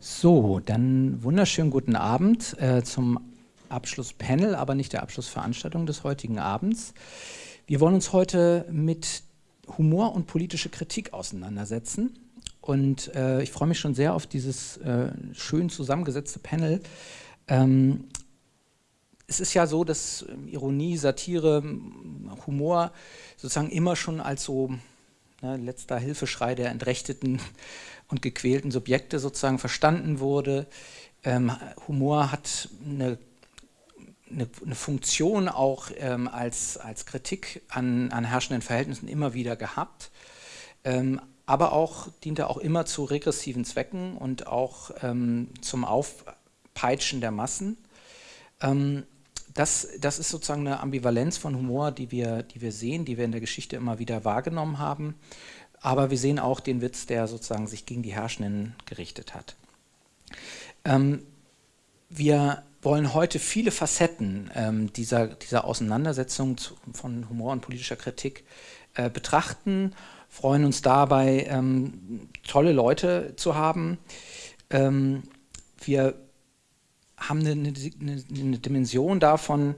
So, dann wunderschönen guten Abend äh, zum Abschlusspanel, aber nicht der Abschlussveranstaltung des heutigen Abends. Wir wollen uns heute mit Humor und politische Kritik auseinandersetzen. Und äh, ich freue mich schon sehr auf dieses äh, schön zusammengesetzte Panel. Ähm, es ist ja so, dass ähm, Ironie, Satire, Humor sozusagen immer schon als so ne, letzter Hilfeschrei der Entrechteten und gequälten Subjekte sozusagen verstanden wurde. Ähm, Humor hat eine, eine, eine Funktion auch ähm, als, als Kritik an, an herrschenden Verhältnissen immer wieder gehabt, ähm, aber auch diente auch immer zu regressiven Zwecken und auch ähm, zum Aufpeitschen der Massen. Das, das, ist sozusagen eine Ambivalenz von Humor, die wir, die wir sehen, die wir in der Geschichte immer wieder wahrgenommen haben. Aber wir sehen auch den Witz, der sozusagen sich gegen die Herrschenden gerichtet hat. Ähm, wir wollen heute viele Facetten ähm, dieser, dieser Auseinandersetzung zu, von Humor und politischer Kritik äh, betrachten, freuen uns dabei, ähm, tolle Leute zu haben. Ähm, wir haben eine, eine, eine Dimension davon,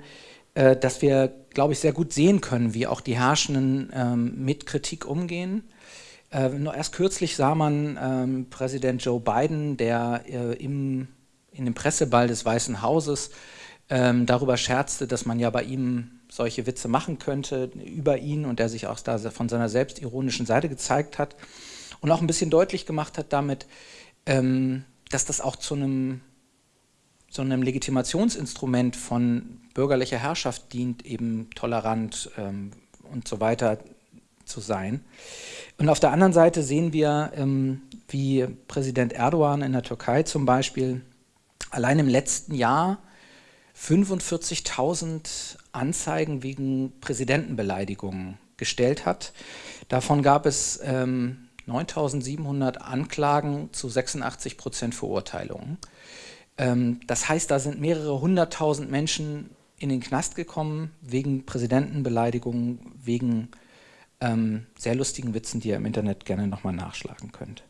äh, dass wir, glaube ich, sehr gut sehen können, wie auch die Herrschenden ähm, mit Kritik umgehen. Äh, nur erst kürzlich sah man ähm, Präsident Joe Biden, der äh, im, in dem Presseball des Weißen Hauses ähm, darüber scherzte, dass man ja bei ihm solche Witze machen könnte über ihn und der sich auch da von seiner selbstironischen Seite gezeigt hat und auch ein bisschen deutlich gemacht hat damit, ähm, dass das auch zu einem, so einem Legitimationsinstrument von bürgerlicher Herrschaft dient, eben tolerant ähm, und so weiter zu sein. Und auf der anderen Seite sehen wir, ähm, wie Präsident Erdogan in der Türkei zum Beispiel allein im letzten Jahr 45.000 Anzeigen wegen Präsidentenbeleidigungen gestellt hat. Davon gab es ähm, 9.700 Anklagen zu 86 Prozent Verurteilungen. Ähm, das heißt, da sind mehrere hunderttausend Menschen in den Knast gekommen wegen Präsidentenbeleidigungen, wegen ähm, sehr lustigen Witzen, die ihr im Internet gerne nochmal nachschlagen könnt.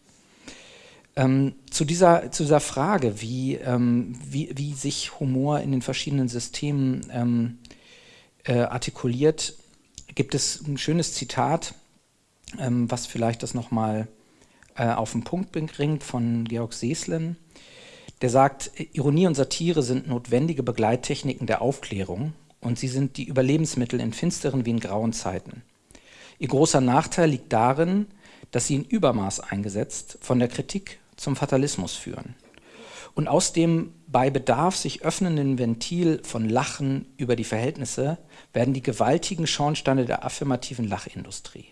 Ähm, zu, dieser, zu dieser Frage, wie, ähm, wie, wie sich Humor in den verschiedenen Systemen ähm, äh, artikuliert, gibt es ein schönes Zitat, ähm, was vielleicht das nochmal äh, auf den Punkt bringt von Georg Seeslen. Der sagt, Ironie und Satire sind notwendige Begleittechniken der Aufklärung und sie sind die Überlebensmittel in finsteren wie in grauen Zeiten. Ihr großer Nachteil liegt darin, dass sie in Übermaß eingesetzt von der Kritik zum Fatalismus führen und aus dem bei Bedarf sich öffnenden Ventil von Lachen über die Verhältnisse werden die gewaltigen Schornsteine der affirmativen Lachindustrie.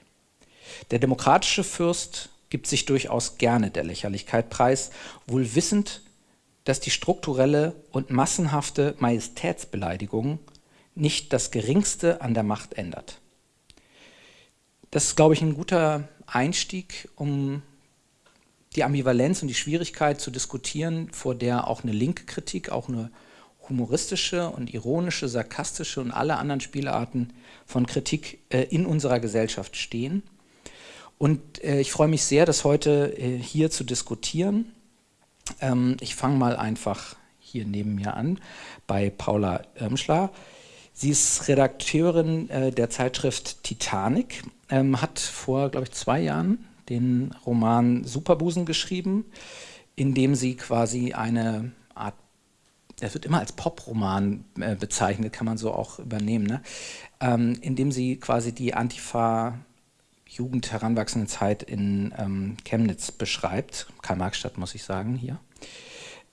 Der demokratische Fürst gibt sich durchaus gerne der Lächerlichkeit preis, wohl wissend, dass die strukturelle und massenhafte Majestätsbeleidigung nicht das Geringste an der Macht ändert. Das ist, glaube ich, ein guter Einstieg, um die Ambivalenz und die Schwierigkeit zu diskutieren, vor der auch eine linke Kritik, auch eine humoristische und ironische, sarkastische und alle anderen Spielarten von Kritik äh, in unserer Gesellschaft stehen. Und äh, ich freue mich sehr, das heute äh, hier zu diskutieren. Ähm, ich fange mal einfach hier neben mir an bei Paula Irmschler. Sie ist Redakteurin äh, der Zeitschrift Titanic, ähm, hat vor, glaube ich, zwei Jahren den Roman Superbusen geschrieben, in dem sie quasi eine Art, er wird immer als Poproman äh, bezeichnet, kann man so auch übernehmen, ne? ähm, in dem sie quasi die Antifa Jugend heranwachsende Zeit in ähm, Chemnitz beschreibt, Karl-Marx-Stadt muss ich sagen hier.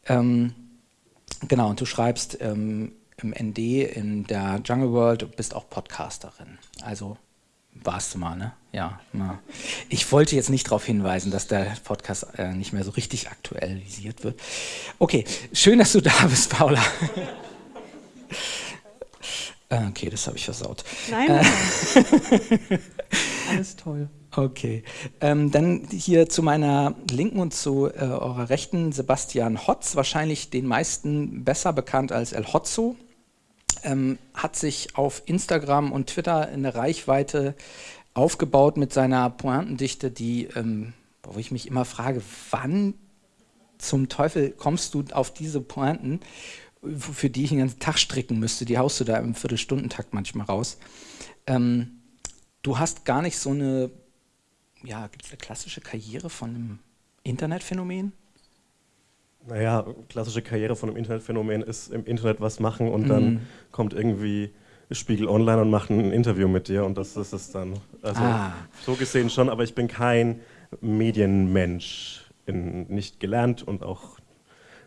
Ähm, genau, und du schreibst ähm, im ND in der Jungle World, du bist auch Podcasterin. Also warst du mal, ne? Ja. Na. Ich wollte jetzt nicht darauf hinweisen, dass der Podcast äh, nicht mehr so richtig aktualisiert wird. Okay, schön, dass du da bist, Paula. Äh, okay, das habe ich versaut. Nein, äh, alles toll. Okay, ähm, dann hier zu meiner Linken und zu äh, eurer Rechten Sebastian Hotz, wahrscheinlich den meisten besser bekannt als El Hotzo ähm, hat sich auf Instagram und Twitter eine Reichweite aufgebaut mit seiner Pointendichte, die, ähm, wo ich mich immer frage, wann zum Teufel kommst du auf diese Pointen, für die ich den ganzen Tag stricken müsste? Die haust du da im Viertelstundentakt manchmal raus. Ähm, du hast gar nicht so eine, ja, gibt es eine klassische Karriere von einem Internetphänomen? Naja, klassische Karriere von einem Internetphänomen ist im Internet was machen und mm. dann mhm. kommt irgendwie Spiegel Online und macht ein Interview mit dir und das ist es dann. Also ah. so gesehen schon, aber ich bin kein Medienmensch, in, nicht gelernt und auch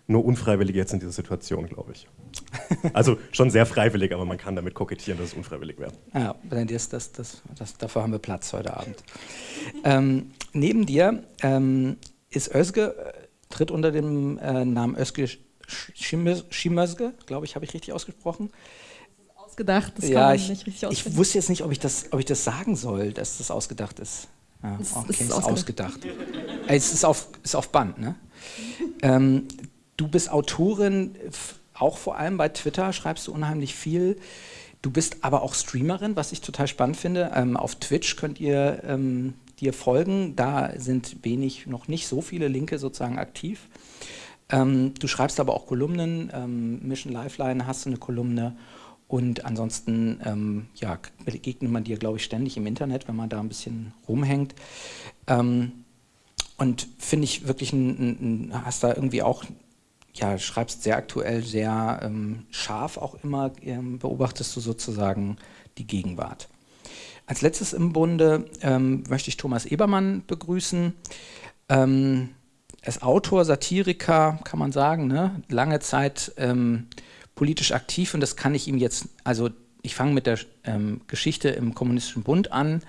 nur unfreiwillig jetzt in dieser Situation, glaube ich. Also schon sehr freiwillig, aber man kann damit kokettieren, dass es unfreiwillig wäre. Ja, das, das, das, das, dafür haben wir Platz heute Abend. Ähm, neben dir ähm, ist Özge, äh, tritt unter dem äh, Namen Özge Schimözge, glaube ich, habe ich richtig ausgesprochen. Ausgedacht, das ja, ich, nicht richtig Ich wusste jetzt nicht, ob ich, das, ob ich das sagen soll, dass das ausgedacht ist. Ja, okay, ist, ist ausgedacht. ausgedacht. es ist auf, ist auf Band, ne? ähm, du bist Autorin, auch vor allem bei Twitter schreibst du unheimlich viel. Du bist aber auch Streamerin, was ich total spannend finde. Ähm, auf Twitch könnt ihr ähm, dir folgen. Da sind wenig, noch nicht so viele Linke sozusagen aktiv. Ähm, du schreibst aber auch Kolumnen. Ähm, Mission Lifeline hast du eine Kolumne und ansonsten ähm, ja, begegnet man dir, glaube ich, ständig im Internet, wenn man da ein bisschen rumhängt. Ähm, und finde ich wirklich, ein, ein, hast da irgendwie auch, ja, schreibst sehr aktuell, sehr ähm, scharf auch immer, ähm, beobachtest du sozusagen die Gegenwart. Als letztes im Bunde ähm, möchte ich Thomas Ebermann begrüßen. Ähm, ist Autor, Satiriker, kann man sagen, ne? lange Zeit ähm, politisch aktiv und das kann ich ihm jetzt, also ich fange mit der ähm, Geschichte im Kommunistischen Bund an,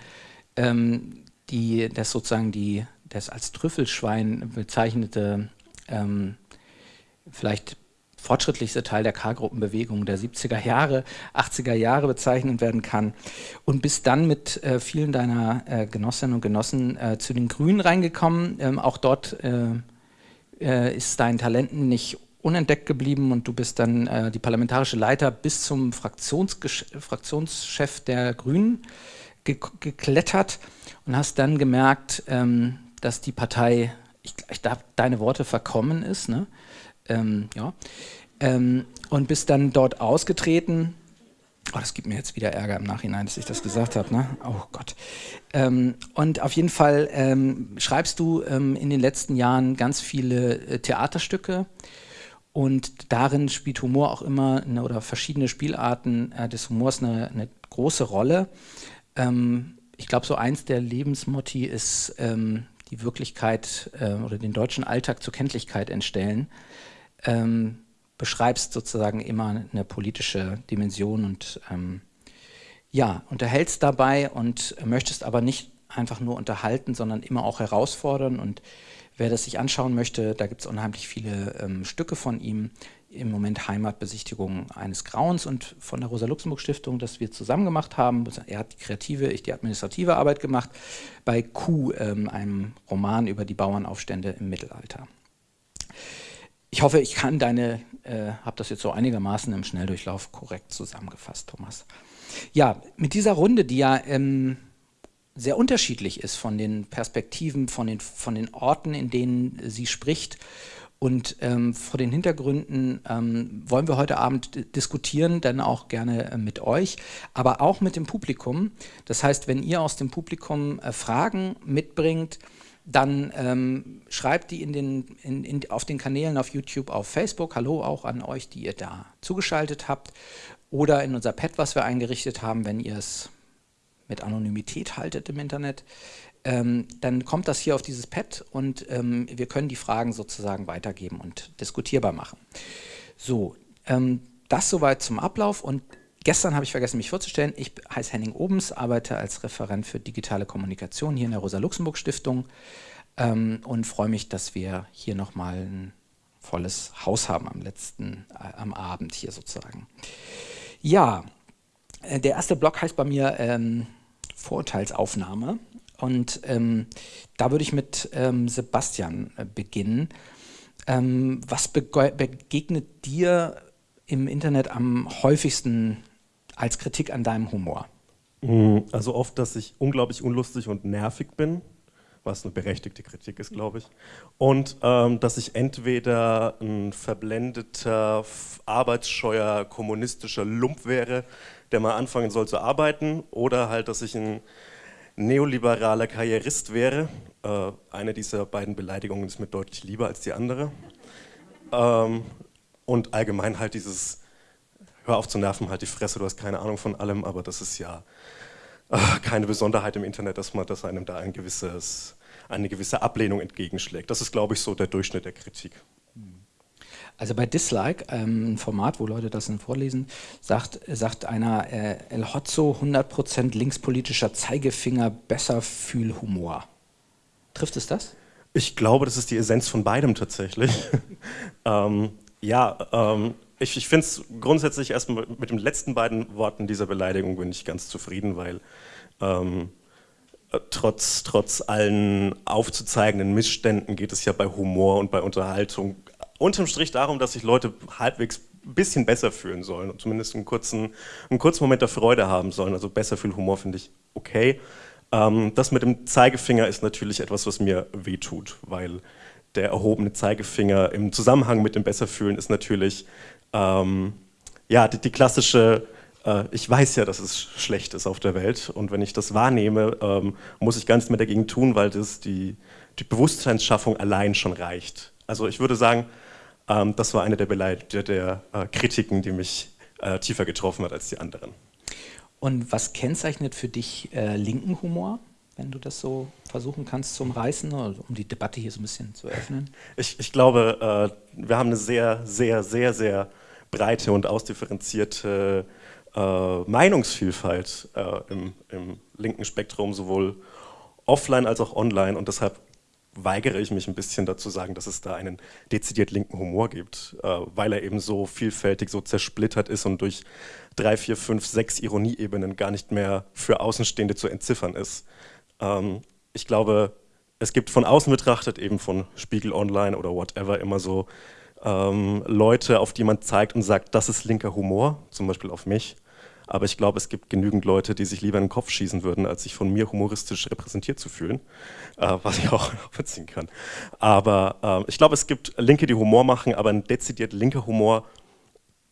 ähm, die, das sozusagen die, das als Trüffelschwein bezeichnete, ähm, vielleicht fortschrittlichste Teil der K-Gruppenbewegung der 70er Jahre, 80er Jahre bezeichnen werden kann. Und bis dann mit äh, vielen deiner äh, Genossinnen und Genossen äh, zu den Grünen reingekommen. Ähm, auch dort äh, äh, ist dein Talenten nicht unentdeckt geblieben und du bist dann äh, die parlamentarische Leiter bis zum Fraktionschef der Grünen ge geklettert und hast dann gemerkt, ähm, dass die Partei, ich, ich darf deine Worte verkommen ist, ne? Ähm, ja. Ähm, und bist dann dort ausgetreten. Oh, das gibt mir jetzt wieder Ärger im Nachhinein, dass ich das gesagt habe. Ne? Oh Gott. Ähm, und auf jeden Fall ähm, schreibst du ähm, in den letzten Jahren ganz viele äh, Theaterstücke. Und darin spielt Humor auch immer eine, oder verschiedene Spielarten äh, des Humors eine, eine große Rolle. Ähm, ich glaube, so eins der Lebensmotti ist die Wirklichkeit äh, oder den deutschen Alltag zur Kenntlichkeit entstellen. Ähm, beschreibst sozusagen immer eine politische Dimension und ähm, ja, unterhältst dabei und möchtest aber nicht einfach nur unterhalten, sondern immer auch herausfordern und Wer das sich anschauen möchte, da gibt es unheimlich viele ähm, Stücke von ihm. Im Moment Heimatbesichtigung eines Grauens und von der Rosa-Luxemburg-Stiftung, das wir zusammen gemacht haben. Er hat die kreative, ich die administrative Arbeit gemacht. Bei Q, ähm, einem Roman über die Bauernaufstände im Mittelalter. Ich hoffe, ich kann deine, äh, habe das jetzt so einigermaßen im Schnelldurchlauf korrekt zusammengefasst, Thomas. Ja, mit dieser Runde, die ja ähm, sehr unterschiedlich ist von den Perspektiven, von den, von den Orten, in denen sie spricht. Und ähm, vor den Hintergründen ähm, wollen wir heute Abend diskutieren, dann auch gerne äh, mit euch, aber auch mit dem Publikum. Das heißt, wenn ihr aus dem Publikum äh, Fragen mitbringt, dann ähm, schreibt die in den, in, in, auf den Kanälen auf YouTube, auf Facebook. Hallo auch an euch, die ihr da zugeschaltet habt. Oder in unser Pad, was wir eingerichtet haben, wenn ihr es mit Anonymität haltet im Internet, ähm, dann kommt das hier auf dieses Pad und ähm, wir können die Fragen sozusagen weitergeben und diskutierbar machen. So, ähm, das soweit zum Ablauf und gestern habe ich vergessen, mich vorzustellen. Ich heiße Henning Obens, arbeite als Referent für digitale Kommunikation hier in der Rosa-Luxemburg-Stiftung ähm, und freue mich, dass wir hier nochmal ein volles Haus haben am letzten, äh, am Abend hier sozusagen. Ja, äh, der erste Block heißt bei mir ähm, Vorurteilsaufnahme. Und ähm, da würde ich mit ähm, Sebastian äh, beginnen. Ähm, was begegnet dir im Internet am häufigsten als Kritik an deinem Humor? Mm, also oft, dass ich unglaublich unlustig und nervig bin, was eine berechtigte Kritik ist, glaube ich. Und ähm, dass ich entweder ein verblendeter, arbeitsscheuer, kommunistischer Lump wäre, der mal anfangen soll zu arbeiten, oder halt, dass ich ein neoliberaler Karrierist wäre. Äh, eine dieser beiden Beleidigungen ist mir deutlich lieber als die andere. Ähm, und allgemein halt dieses, hör auf zu nerven, halt die Fresse, du hast keine Ahnung von allem, aber das ist ja äh, keine Besonderheit im Internet, dass man, dass einem da ein gewisses, eine gewisse Ablehnung entgegenschlägt. Das ist, glaube ich, so der Durchschnitt der Kritik. Also bei Dislike, ähm, ein Format, wo Leute das dann vorlesen, sagt, sagt einer äh, El Hotzo 100% linkspolitischer Zeigefinger, besser Fühlhumor. Trifft es das? Ich glaube, das ist die Essenz von beidem tatsächlich. ähm, ja, ähm, ich, ich finde es grundsätzlich erstmal mit den letzten beiden Worten dieser Beleidigung bin ich ganz zufrieden, weil ähm, äh, trotz, trotz allen aufzuzeigenden Missständen geht es ja bei Humor und bei Unterhaltung unterm Strich darum, dass sich Leute halbwegs ein bisschen besser fühlen sollen und zumindest einen kurzen, einen kurzen Moment der Freude haben sollen. Also besser fühlen Humor finde ich okay. Ähm, das mit dem Zeigefinger ist natürlich etwas, was mir wehtut, weil der erhobene Zeigefinger im Zusammenhang mit dem Besserfühlen ist natürlich ähm, ja, die, die klassische äh, ich weiß ja, dass es schlecht ist auf der Welt und wenn ich das wahrnehme, ähm, muss ich gar nichts mehr dagegen tun, weil das die, die Bewusstseinsschaffung allein schon reicht. Also ich würde sagen, ähm, das war eine der, Beleit der, der äh, Kritiken, die mich äh, tiefer getroffen hat als die anderen. Und was kennzeichnet für dich äh, linken Humor, wenn du das so versuchen kannst zu umreißen, um die Debatte hier so ein bisschen zu öffnen? Ich, ich glaube, äh, wir haben eine sehr, sehr, sehr, sehr breite und ausdifferenzierte äh, Meinungsvielfalt äh, im, im linken Spektrum, sowohl offline als auch online. Und deshalb weigere ich mich ein bisschen dazu sagen, dass es da einen dezidiert linken Humor gibt, äh, weil er eben so vielfältig, so zersplittert ist und durch drei, vier, fünf, sechs Ironieebenen gar nicht mehr für Außenstehende zu entziffern ist. Ähm, ich glaube, es gibt von außen betrachtet, eben von Spiegel Online oder whatever, immer so ähm, Leute, auf die man zeigt und sagt, das ist linker Humor, zum Beispiel auf mich. Aber ich glaube, es gibt genügend Leute, die sich lieber in den Kopf schießen würden, als sich von mir humoristisch repräsentiert zu fühlen, äh, was ich auch beziehen kann. Aber äh, ich glaube, es gibt Linke, die Humor machen, aber ein dezidiert linker Humor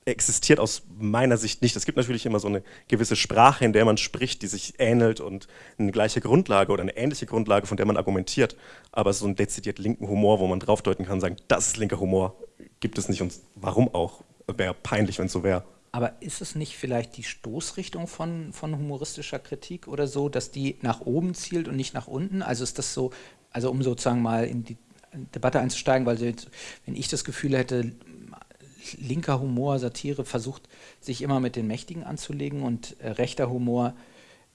existiert aus meiner Sicht nicht. Es gibt natürlich immer so eine gewisse Sprache, in der man spricht, die sich ähnelt und eine gleiche Grundlage oder eine ähnliche Grundlage, von der man argumentiert. Aber so einen dezidiert linken Humor, wo man draufdeuten kann, sagen, das ist linker Humor, gibt es nicht und warum auch? Wäre peinlich, wenn es so wäre. Aber ist es nicht vielleicht die Stoßrichtung von, von humoristischer Kritik oder so, dass die nach oben zielt und nicht nach unten? Also ist das so, also um sozusagen mal in die Debatte einzusteigen, weil wenn ich das Gefühl hätte, linker Humor, Satire versucht sich immer mit den Mächtigen anzulegen und äh, rechter Humor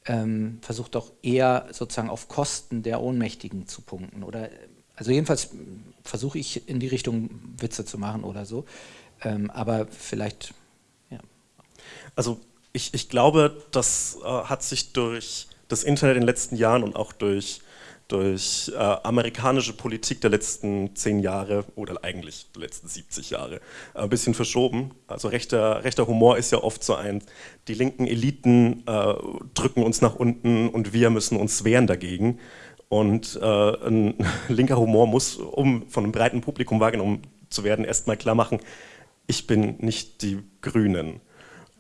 ähm, versucht doch eher sozusagen auf Kosten der Ohnmächtigen zu punkten. Oder also jedenfalls versuche ich in die Richtung Witze zu machen oder so. Ähm, aber vielleicht also ich, ich glaube, das äh, hat sich durch das Internet in den letzten Jahren und auch durch, durch äh, amerikanische Politik der letzten zehn Jahre oder eigentlich der letzten 70 Jahre äh, ein bisschen verschoben. Also rechter, rechter Humor ist ja oft so ein, die linken Eliten äh, drücken uns nach unten und wir müssen uns wehren dagegen. Und äh, ein linker Humor muss, um von einem breiten Publikum wahrgenommen zu werden, erstmal klar machen, ich bin nicht die Grünen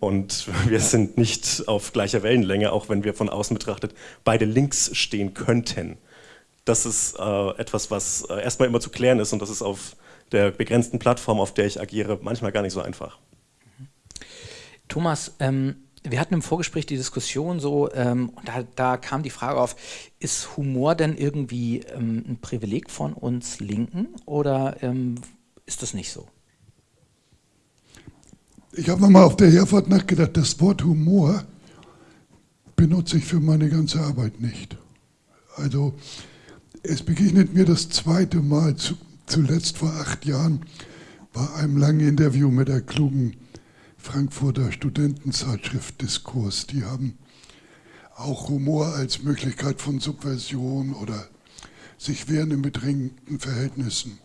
und wir sind nicht auf gleicher Wellenlänge, auch wenn wir von außen betrachtet beide links stehen könnten. Das ist äh, etwas, was äh, erstmal immer zu klären ist und das ist auf der begrenzten Plattform, auf der ich agiere, manchmal gar nicht so einfach. Thomas, ähm, wir hatten im Vorgespräch die Diskussion so, ähm, und da, da, kam die Frage auf, ist Humor denn irgendwie ähm, ein Privileg von uns Linken oder ähm, ist das nicht so? Ich habe nochmal auf der Herfahrt nachgedacht, das Wort Humor benutze ich für meine ganze Arbeit nicht. Also es begegnet mir das zweite Mal, zu, zuletzt vor acht Jahren, bei einem langen Interview mit der klugen Frankfurter Studentenzeitschrift Diskurs. Die haben auch Humor als Möglichkeit von Subversion oder sich wehren in bedrängten Verhältnissen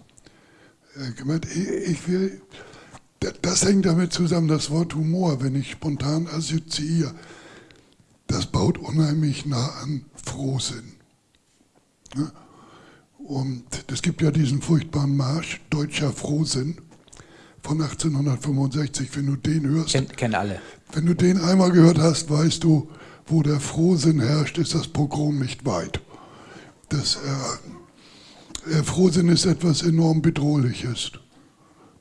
äh, gemeint. Ich will das hängt damit zusammen, das Wort Humor, wenn ich spontan assoziiere, das baut unheimlich nah an Frohsinn. Und es gibt ja diesen furchtbaren Marsch, Deutscher Frohsinn von 1865, wenn du den hörst. Kennen kenn alle. Wenn du den einmal gehört hast, weißt du, wo der Frohsinn herrscht, ist das Pogrom nicht weit. Das, äh, Frohsinn ist etwas enorm Bedrohliches.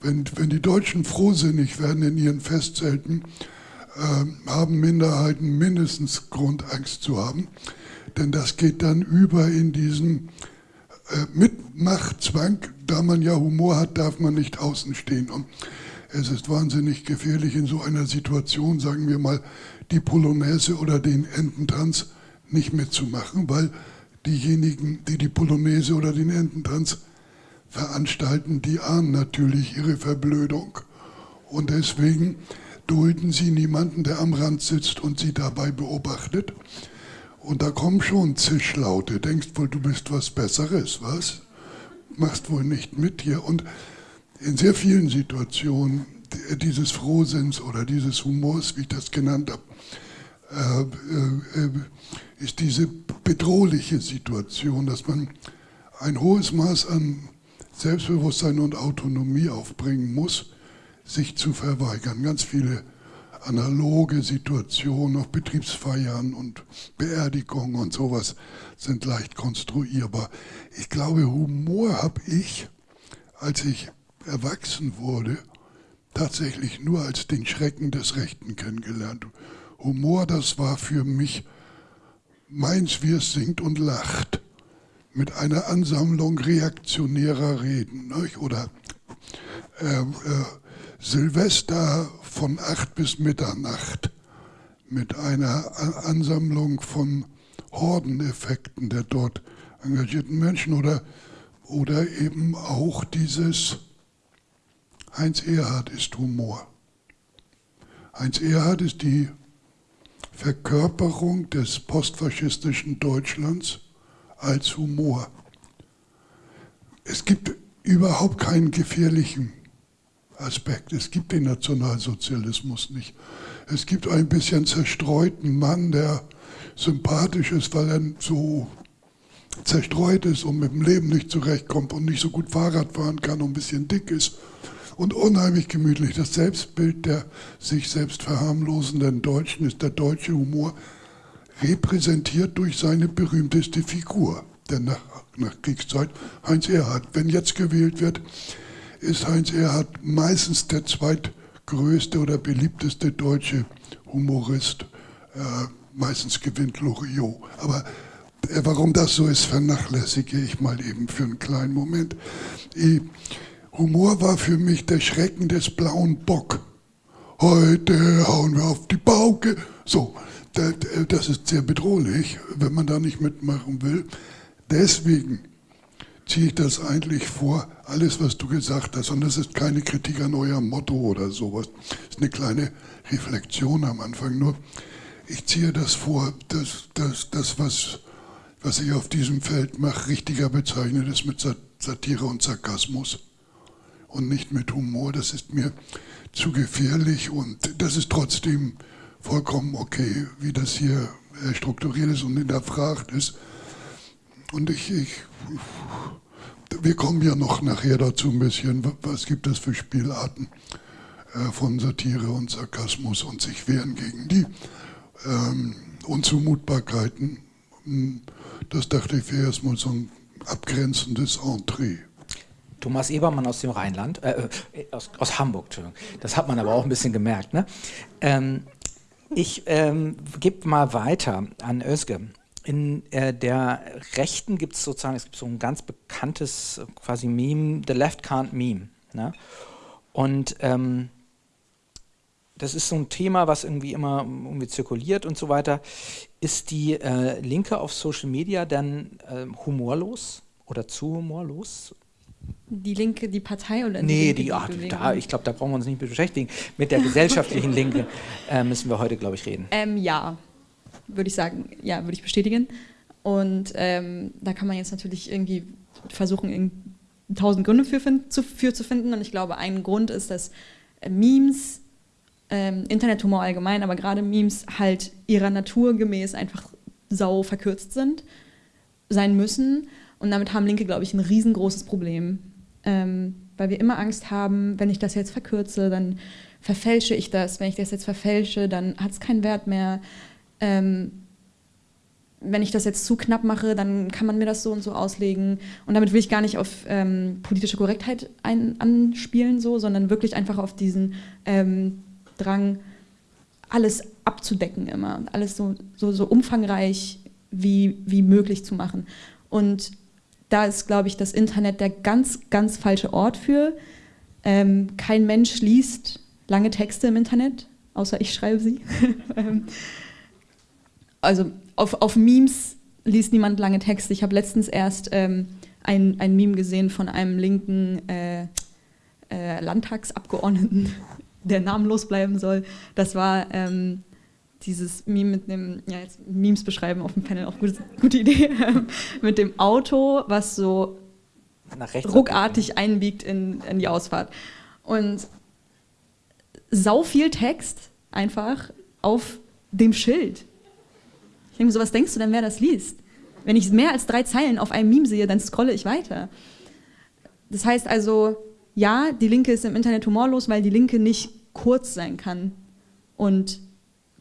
Wenn, wenn die Deutschen frohsinnig werden in ihren Festzelten, äh, haben Minderheiten mindestens Grund, Angst zu haben. Denn das geht dann über in diesen äh, Mitmachtzwang. Da man ja Humor hat, darf man nicht außen stehen. Und es ist wahnsinnig gefährlich in so einer Situation, sagen wir mal, die Polonaise oder den Ententanz nicht mitzumachen, weil diejenigen, die die Polonaise oder den Ententanz veranstalten, die ahnen natürlich ihre Verblödung. Und deswegen dulden sie niemanden, der am Rand sitzt und sie dabei beobachtet. Und da kommen schon Zischlaute. Denkst wohl, du bist was Besseres, was? Machst wohl nicht mit hier. Und in sehr vielen Situationen dieses Frohsinns oder dieses Humors, wie ich das genannt habe, äh, äh, ist diese bedrohliche Situation, dass man ein hohes Maß an Selbstbewusstsein und Autonomie aufbringen muss, sich zu verweigern. Ganz viele analoge Situationen auf Betriebsfeiern und Beerdigungen und sowas sind leicht konstruierbar. Ich glaube, Humor habe ich, als ich erwachsen wurde, tatsächlich nur als den Schrecken des Rechten kennengelernt. Humor, das war für mich meins, wie es singt und lacht, mit einer Ansammlung reaktionärer Reden. Nicht? Oder äh, äh, Silvester von acht bis Mitternacht mit einer Ansammlung von Hordeneffekten der dort engagierten Menschen oder, oder eben auch dieses Heinz Erhard ist Humor. Heinz Erhard ist die Verkörperung des postfaschistischen Deutschlands als Humor. Es gibt überhaupt keinen gefährlichen Aspekt. Es gibt den Nationalsozialismus nicht. Es gibt ein bisschen zerstreuten Mann, der sympathisch ist, weil er so zerstreut ist und mit dem Leben nicht zurechtkommt und nicht so gut Fahrrad fahren kann und ein bisschen dick ist und unheimlich gemütlich. Das Selbstbild der sich selbst verharmlosenden Deutschen ist der deutsche Humor repräsentiert durch seine berühmteste Figur der nach, Nachkriegszeit, Heinz Erhard. Wenn jetzt gewählt wird, ist Heinz Erhard meistens der zweitgrößte oder beliebteste deutsche Humorist. Äh, meistens gewinnt Loriot. Aber äh, warum das so ist, vernachlässige ich mal eben für einen kleinen Moment. Ich, Humor war für mich der Schrecken des blauen Bock. Heute hauen wir auf die Pauke. So, das ist sehr bedrohlich, wenn man da nicht mitmachen will. Deswegen ziehe ich das eigentlich vor, alles, was du gesagt hast. Und das ist keine Kritik an eurem Motto oder sowas. Das ist eine kleine Reflexion am Anfang. Nur, ich ziehe das vor, dass das, das was, was ich auf diesem Feld mache, richtiger bezeichnet ist mit Satire und Sarkasmus und nicht mit Humor. Das ist mir zu gefährlich und das ist trotzdem vollkommen okay, wie das hier äh, strukturiert ist und hinterfragt ist. Und ich, ich, wir kommen ja noch nachher dazu ein bisschen, was gibt es für Spielarten äh, von Satire und Sarkasmus und sich wehren gegen die ähm, Unzumutbarkeiten. Hm, das dachte ich wäre erstmal so ein abgrenzendes Entree. Thomas Ebermann aus dem Rheinland, äh, äh, aus, aus, Hamburg. Das hat man aber auch ein bisschen gemerkt. Ne? Ähm, ich ähm, gebe mal weiter an Özge. In äh, der Rechten gibt es sozusagen, es gibt so ein ganz bekanntes quasi Meme, The Left Can't Meme. Ne? Und ähm, das ist so ein Thema, was irgendwie immer irgendwie zirkuliert und so weiter. Ist die äh, Linke auf Social Media dann äh, humorlos oder zu humorlos? Die Linke, die Partei oder nee, die, Linke, die, ach, da, ich glaube, da brauchen wir uns nicht beschäftigen. Mit der gesellschaftlichen Linke äh, müssen wir heute, glaube ich, reden. Ähm, ja, würde ich sagen, ja, würde ich bestätigen. Und ähm, da kann man jetzt natürlich irgendwie versuchen, tausend Gründe für, zu, für zu finden. Und ich glaube, ein Grund ist, dass äh, Memes, ähm, Internethumor allgemein, aber gerade Memes halt ihrer Natur gemäß einfach sau verkürzt sind, sein müssen Und damit haben Linke, glaube ich, ein riesengroßes Problem. Ähm, weil wir immer Angst haben, wenn ich das jetzt verkürze, dann verfälsche ich das. Wenn ich das jetzt verfälsche, dann hat es keinen Wert mehr. Ähm, wenn ich das jetzt zu knapp mache, dann kann man mir das so und so auslegen. Und damit will ich gar nicht auf ähm, politische Korrektheit ein, anspielen, so, sondern wirklich einfach auf diesen ähm, Drang, alles abzudecken immer, alles so, so, so umfangreich wie, wie möglich zu machen. Und da ist, glaube ich, das Internet der ganz, ganz falsche Ort für. Ähm, kein Mensch liest lange Texte im Internet, außer ich schreibe sie. Ähm, also auf, auf Memes liest niemand lange Texte. Ich habe letztens erst ähm, ein, ein Meme gesehen von einem linken äh, äh, Landtagsabgeordneten, der namenlos bleiben soll. Das war ähm, dieses Meme mit dem, ja jetzt Memes beschreiben auf dem Panel, auch gute, gute Idee, mit dem Auto, was so ruckartig einbiegt in, in die Ausfahrt. Und sau viel Text einfach auf dem Schild. Ich denke mir so, was denkst du denn, wer das liest? Wenn ich mehr als drei Zeilen auf einem Meme sehe, dann scrolle ich weiter. Das heißt also, ja, die Linke ist im Internet humorlos, weil die Linke nicht kurz sein kann. Und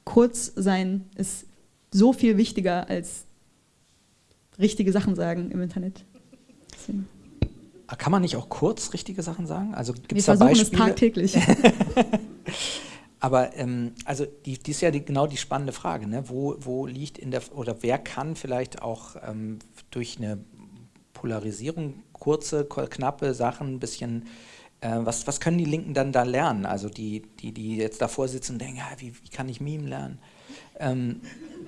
kurz sein ist so viel wichtiger als richtige Sachen sagen im Internet. Deswegen. Kann man nicht auch kurz richtige Sachen sagen? Also gibt's Wir da versuchen Beispiele? es tagtäglich. Aber ähm, also die, die ist ja die, genau die spannende Frage, ne? wo, wo liegt in der, oder wer kann vielleicht auch ähm, durch eine Polarisierung kurze, knappe Sachen ein bisschen äh, was, was können die Linken dann da lernen? Also die, die, die jetzt davor sitzen und denken, ja, wie, wie kann ich Meme lernen? Ähm,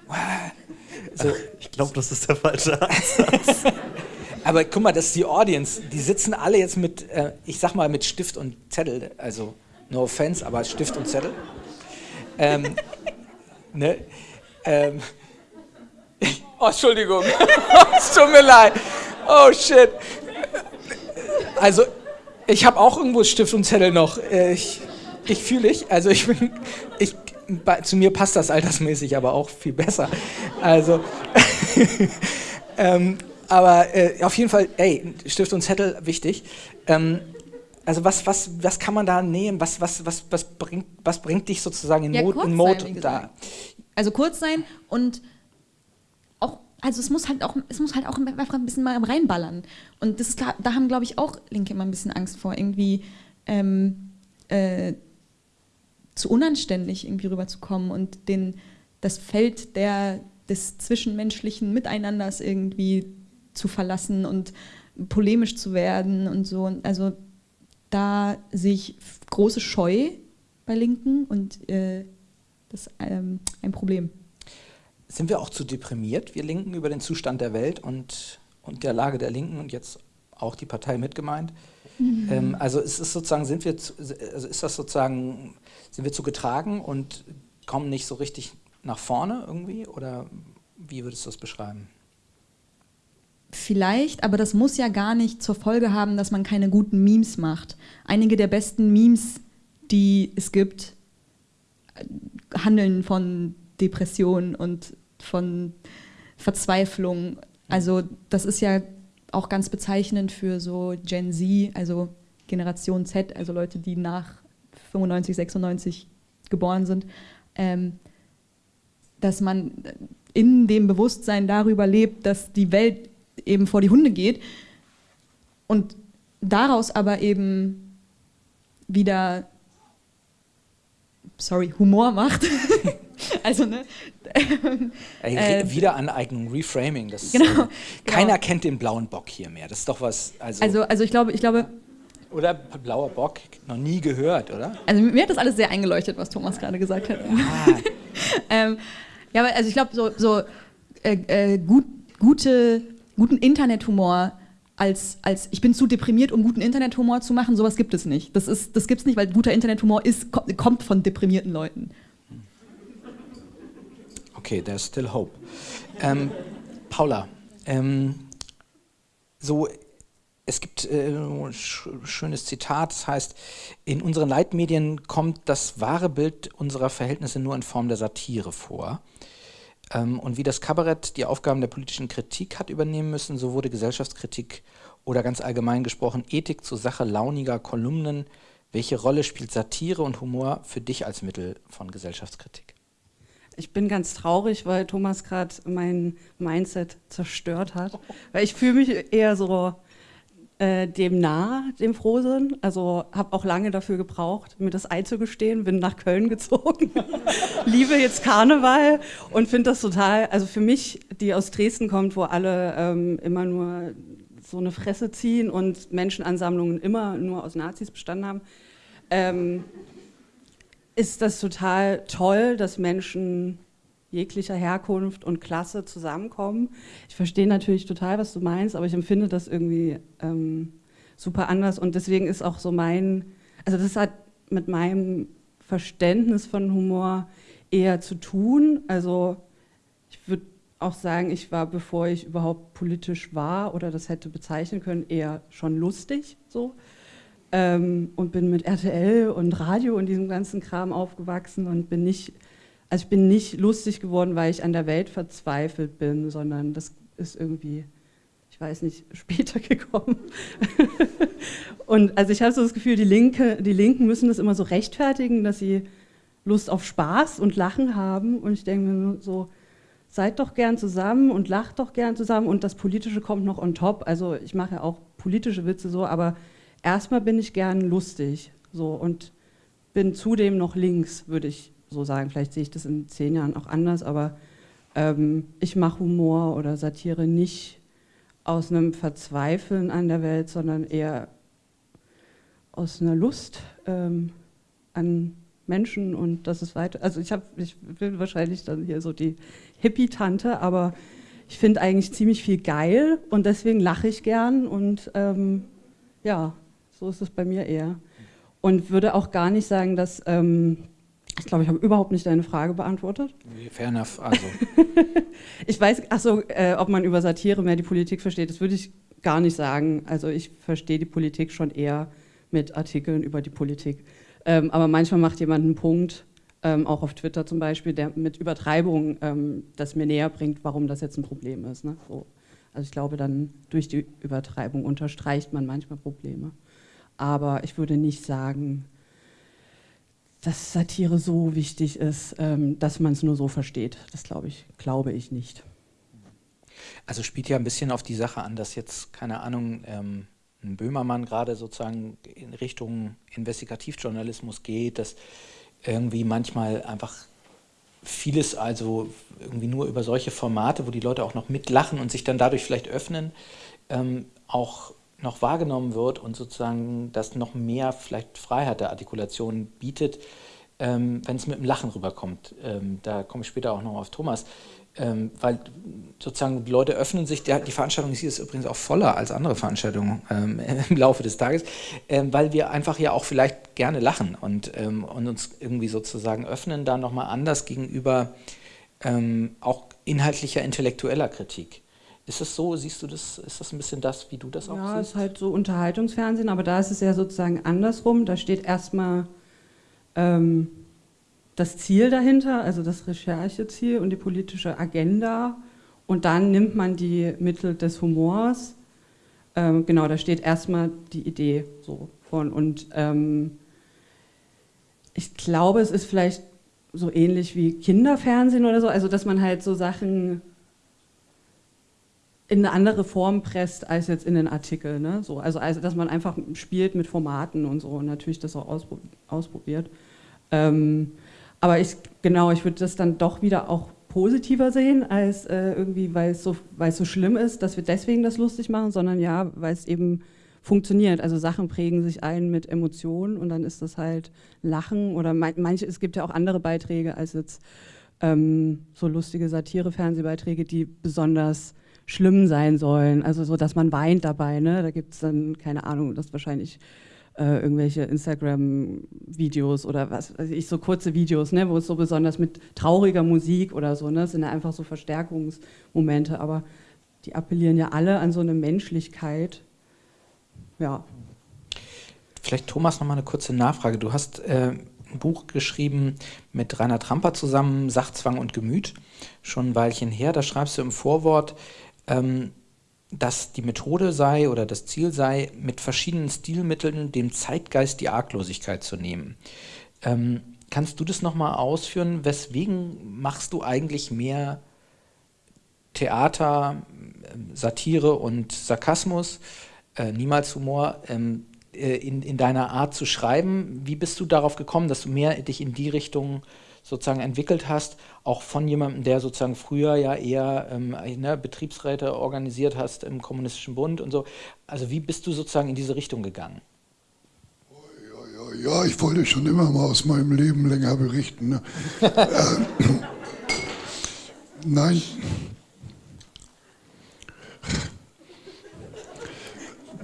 so. Ich glaube, das ist der falsche Ansatz. Aber guck mal, das ist die Audience. Die sitzen alle jetzt mit, äh, ich sag mal, mit Stift und Zettel. Also, no offense, aber Stift und Zettel. Ähm, ne? ähm, oh, Entschuldigung. es tut mir leid. Oh, shit. Also, ich habe auch irgendwo Stift und Zettel noch. Äh, ich, ich fühle ich. Also ich bin, ich, zu mir passt das altersmäßig aber auch viel besser. Also, ähm, aber äh, auf jeden Fall, ey, Stift und Zettel, wichtig. Ähm, also was, was, was kann man da nehmen? Was, was, was, was, bringt, was bringt dich sozusagen in, ja, Mode, in Mode da? Also kurz sein und also es muss halt auch, es muss halt auch einfach ein bisschen mal reinballern. Und das ist, da haben, glaube ich, auch Linke immer ein bisschen Angst vor, irgendwie ähm, äh, zu unanständig irgendwie rüberzukommen und den, das Feld der, des zwischenmenschlichen Miteinanders irgendwie zu verlassen und polemisch zu werden und so. Also da sehe ich große Scheu bei Linken und äh, das ist ähm, ein Problem sind wir auch zu deprimiert, wir Linken, über den Zustand der Welt und, und der Lage der Linken und jetzt auch die Partei mitgemeint? Mhm. Ähm, also ist es sozusagen, sind wir, zu, also ist das sozusagen, sind wir zu getragen und kommen nicht so richtig nach vorne irgendwie oder wie würdest du das beschreiben? Vielleicht, aber das muss ja gar nicht zur Folge haben, dass man keine guten Memes macht. Einige der besten Memes, die es gibt, handeln von Depression und von Verzweiflung. Also das ist ja auch ganz bezeichnend für so Gen Z, also Generation Z, also Leute, die nach 95, 96 geboren sind, ähm, dass man in dem Bewusstsein darüber lebt, dass die Welt eben vor die Hunde geht und daraus aber eben wieder, sorry, Humor macht. Also, ne? Äh, Wiederaneignung, Reframing. Das genau, ist, äh, keiner genau. kennt den blauen Bock hier mehr. Das ist doch was. Also, also, also ich glaube, ich glaube. Oder blauer Bock, noch nie gehört, oder? Also mir hat das alles sehr eingeleuchtet, was Thomas gerade gesagt hat. Ja, ähm, ja aber also ich glaube, so, so äh, äh, gut, gute, guten Internethumor als, als ich bin zu deprimiert, um guten Internethumor zu machen, sowas gibt es nicht. Das, das gibt es nicht, weil guter Internethumor ist, kommt von deprimierten Leuten okay, there's still hope. Ähm, Paula, ähm, so, es gibt äh, ein schönes Zitat, das heißt, in unseren Leitmedien kommt das wahre Bild unserer Verhältnisse nur in Form der Satire vor. Ähm, und wie das Kabarett die Aufgaben der politischen Kritik hat übernehmen müssen, so wurde Gesellschaftskritik oder ganz allgemein gesprochen Ethik zur Sache launiger Kolumnen. Welche Rolle spielt Satire und Humor für dich als Mittel von Gesellschaftskritik? Ich bin ganz traurig, weil Thomas gerade mein Mindset zerstört hat. Weil ich fühle mich eher so äh, dem nah, dem Frohsinn. Also habe auch lange dafür gebraucht, mir das einzugestehen. Bin nach Köln gezogen, liebe jetzt Karneval und finde das total, also für mich, die aus Dresden kommt, wo alle ähm, immer nur so eine Fresse ziehen und Menschenansammlungen immer nur aus Nazis bestanden haben, ähm, ist das total toll, dass Menschen jeglicher Herkunft und Klasse zusammenkommen. Ich verstehe natürlich total, was du meinst, aber ich empfinde das irgendwie ähm, super anders und deswegen ist auch so mein, also das hat mit meinem Verständnis von Humor eher zu tun. Also ich würde auch sagen, ich war, bevor ich überhaupt politisch war oder das hätte bezeichnen können, eher schon lustig so. Ähm, und bin mit RTL und Radio und diesem ganzen Kram aufgewachsen und bin nicht, also ich bin nicht lustig geworden, weil ich an der Welt verzweifelt bin, sondern das ist irgendwie, ich weiß nicht, später gekommen. und also ich habe so das Gefühl, die, Linke, die Linken müssen das immer so rechtfertigen, dass sie Lust auf Spaß und Lachen haben und ich denke mir so, seid doch gern zusammen und lacht doch gern zusammen und das Politische kommt noch on top. Also ich mache ja auch politische Witze so, aber erstmal bin ich gern lustig so und bin zudem noch links, würde ich so sagen. Vielleicht sehe ich das in zehn Jahren auch anders, aber ähm, ich mache Humor oder Satire nicht aus einem Verzweifeln an der Welt, sondern eher aus einer Lust ähm, an Menschen und das ist weiter. Also ich habe, ich bin wahrscheinlich dann hier so die Hippie-Tante, aber ich finde eigentlich ziemlich viel geil und deswegen lache ich gern und ähm, ja, so ist es bei mir eher. Und würde auch gar nicht sagen, dass, ähm, ich glaube, ich habe überhaupt nicht deine Frage beantwortet. Fair enough, also. ich weiß, achso, äh, ob man über Satire mehr die Politik versteht, das würde ich gar nicht sagen. Also ich verstehe die Politik schon eher mit Artikeln über die Politik. Ähm, aber manchmal macht jemand einen Punkt, ähm, auch auf Twitter zum Beispiel, der mit Übertreibung ähm, das mir näher bringt, warum das jetzt ein Problem ist. Ne? So. Also ich glaube, dann durch die Übertreibung unterstreicht man manchmal Probleme. Aber ich würde nicht sagen, dass Satire so wichtig ist, ähm, dass man es nur so versteht. Das glaube ich, glaube ich nicht. Also spielt ja ein bisschen auf die Sache an, dass jetzt, keine Ahnung, ähm, ein Böhmermann gerade sozusagen in Richtung Investigativjournalismus geht, dass irgendwie manchmal einfach vieles also irgendwie nur über solche Formate, wo die Leute auch noch mitlachen und sich dann dadurch vielleicht öffnen, ähm, auch noch wahrgenommen wird und sozusagen das noch mehr vielleicht Freiheit der Artikulation bietet, ähm, wenn es mit dem Lachen rüberkommt. Ähm, da komme ich später auch noch auf Thomas. Ähm, weil sozusagen die Leute öffnen sich, der, die Veranstaltung hier ist übrigens auch voller als andere Veranstaltungen ähm, im Laufe des Tages, ähm, weil wir einfach ja auch vielleicht gerne lachen und, ähm, und uns irgendwie sozusagen öffnen, da nochmal anders gegenüber auch inhaltlicher, intellektueller Kritik. Ist das so, siehst du das, ist das ein bisschen das, wie du das auch ja, siehst? Ja, ist halt so Unterhaltungsfernsehen, aber da ist es ja sozusagen andersrum, da steht erstmal ähm, das Ziel dahinter, also das Rechercheziel und die politische Agenda. Und dann nimmt man die Mittel des Humors. Ähm, genau, da steht erstmal die Idee so von. Und ähm, ich glaube, es ist vielleicht so ähnlich wie Kinderfernsehen oder so, also dass man halt so Sachen in eine andere Form presst als jetzt in den Artikel. Ne? So, also, also, dass man einfach spielt mit Formaten und so und natürlich das auch ausprobiert. Ähm, aber ich, genau, ich würde das dann doch wieder auch positiver sehen, als äh, irgendwie, weil es so, so schlimm ist, dass wir deswegen das lustig machen, sondern ja, weil es eben funktioniert. Also Sachen prägen sich ein mit Emotionen und dann ist das halt Lachen oder manche, es gibt ja auch andere Beiträge als jetzt ähm, so lustige Satire-Fernsehbeiträge, die besonders schlimm sein sollen. Also so, dass man weint dabei. Ne? Da gibt es dann, keine Ahnung, das wahrscheinlich äh, irgendwelche Instagram-Videos oder was weiß ich, so kurze Videos, ne, wo es so besonders mit trauriger Musik oder so, ne, das sind ja einfach so Verstärkungsmomente, aber die appellieren ja alle an so eine Menschlichkeit. Ja. Vielleicht Thomas noch mal eine kurze Nachfrage. Du hast äh, ein Buch geschrieben mit Rainer Tramper zusammen, Sachzwang und Gemüt, schon ein Weilchen her. Da schreibst du im Vorwort, ähm, dass die Methode sei oder das Ziel sei, mit verschiedenen Stilmitteln dem Zeitgeist die Arglosigkeit zu nehmen. Ähm, kannst du das nochmal ausführen? Weswegen machst du eigentlich mehr Theater, Satire und Sarkasmus, äh, niemals Humor, ähm, äh, in, in deiner Art zu schreiben? Wie bist du darauf gekommen, dass du mehr dich in die Richtung sozusagen entwickelt hast, auch von jemandem, der sozusagen früher ja eher ähm, ne, Betriebsräte organisiert hast im Kommunistischen Bund und so. Also wie bist du sozusagen in diese Richtung gegangen? Ja, ja, ja, ich wollte schon immer mal aus meinem Leben länger berichten. Ne? äh, nein.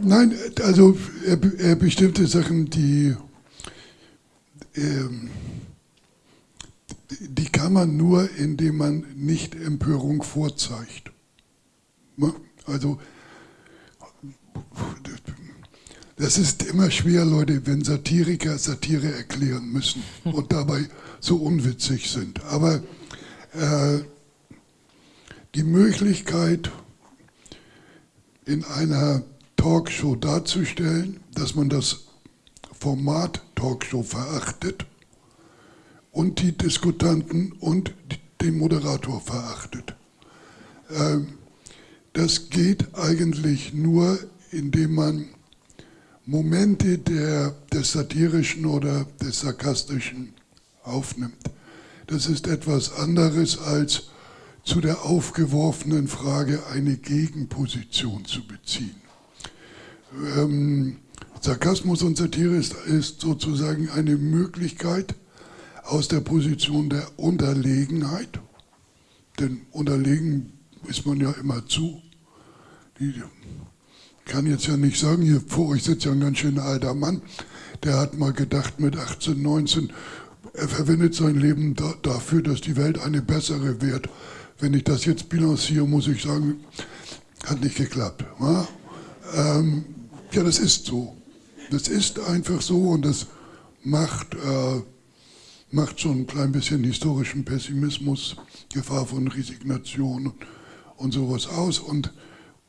Nein, also äh, bestimmte Sachen, die ähm, die kann man nur, indem man nicht Empörung vorzeigt. Ne? Also, das ist immer schwer, Leute, wenn Satiriker Satire erklären müssen und dabei so unwitzig sind. Aber äh, die Möglichkeit, in einer Talkshow darzustellen, dass man das Format Talkshow verachtet und die Diskutanten und den Moderator verachtet. Ähm, das geht eigentlich nur, indem man Momente der, des satirischen oder des sarkastischen aufnimmt. Das ist etwas anderes als zu der aufgeworfenen Frage eine Gegenposition zu beziehen. Ähm, Sarkasmus und Satire ist, ist sozusagen eine Möglichkeit, aus der Position der Unterlegenheit, denn unterlegen ist man ja immer zu. Ich kann jetzt ja nicht sagen, hier vor euch sitzt ja ein ganz schöner alter Mann, der hat mal gedacht mit 18, 19, er verwendet sein Leben da, dafür, dass die Welt eine bessere wird. Wenn ich das jetzt bilanziere, muss ich sagen, hat nicht geklappt. Ähm, ja, das ist so. Das ist einfach so und das macht äh, macht schon ein klein bisschen historischen Pessimismus, Gefahr von Resignation und sowas aus. Und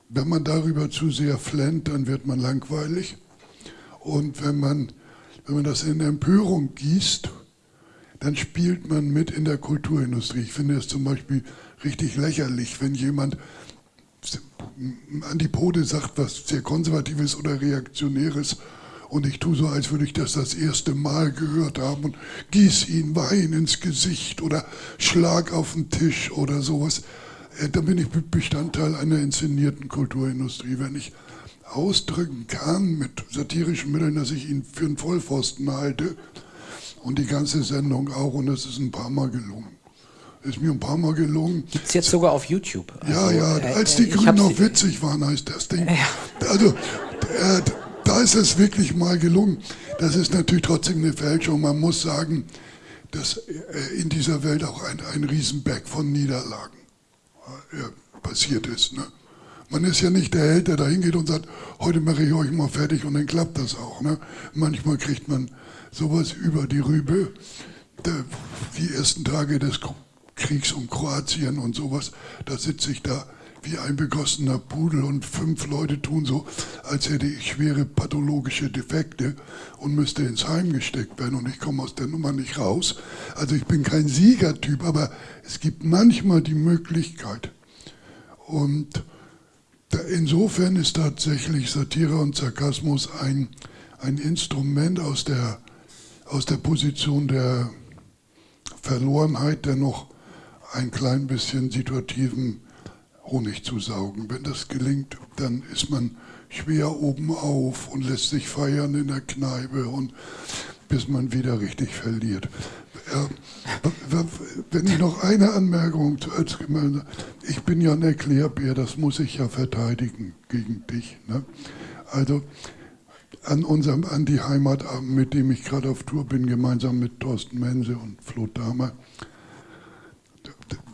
wenn man darüber zu sehr flennt, dann wird man langweilig. Und wenn man, wenn man das in Empörung gießt, dann spielt man mit in der Kulturindustrie. Ich finde es zum Beispiel richtig lächerlich, wenn jemand Antipode sagt, was sehr konservatives oder reaktionäres und ich tue so, als würde ich das das erste Mal gehört haben und gieß ihn Wein ins Gesicht oder schlag auf den Tisch oder sowas. Äh, dann bin ich Bestandteil einer inszenierten Kulturindustrie. Wenn ich ausdrücken kann mit satirischen Mitteln, dass ich ihn für einen Vollpfosten halte und die ganze Sendung auch und das ist ein paar Mal gelungen ist mir ein paar Mal gelungen. Gibt es jetzt sogar auf YouTube? Also, ja, ja, äh, als die äh, Grünen noch witzig waren, heißt das Ding. Ja. Also, äh, da ist es wirklich mal gelungen. Das ist natürlich trotzdem eine Fälschung. Man muss sagen, dass äh, in dieser Welt auch ein, ein Riesenberg von Niederlagen äh, passiert ist. Ne? Man ist ja nicht der Held, der da hingeht und sagt, heute mache ich euch mal fertig und dann klappt das auch. Ne? Manchmal kriegt man sowas über die Rübe. Die ersten Tage des Kriegs um Kroatien und sowas, da sitze ich da wie ein begossener Pudel und fünf Leute tun so, als hätte ich schwere pathologische Defekte und müsste ins Heim gesteckt werden und ich komme aus der Nummer nicht raus. Also ich bin kein Siegertyp, aber es gibt manchmal die Möglichkeit. Und insofern ist tatsächlich Satire und Sarkasmus ein, ein Instrument aus der, aus der Position der Verlorenheit, der noch ein klein bisschen situativen Honig zu saugen. Wenn das gelingt, dann ist man schwer oben auf und lässt sich feiern in der Kneipe und bis man wieder richtig verliert. wenn ich noch eine Anmerkung, ich bin ja ein Erklärbär, das muss ich ja verteidigen gegen dich. Ne? Also an unserem Anti-Heimatabend, mit dem ich gerade auf Tour bin, gemeinsam mit Thorsten Mense und Flo Dahmer,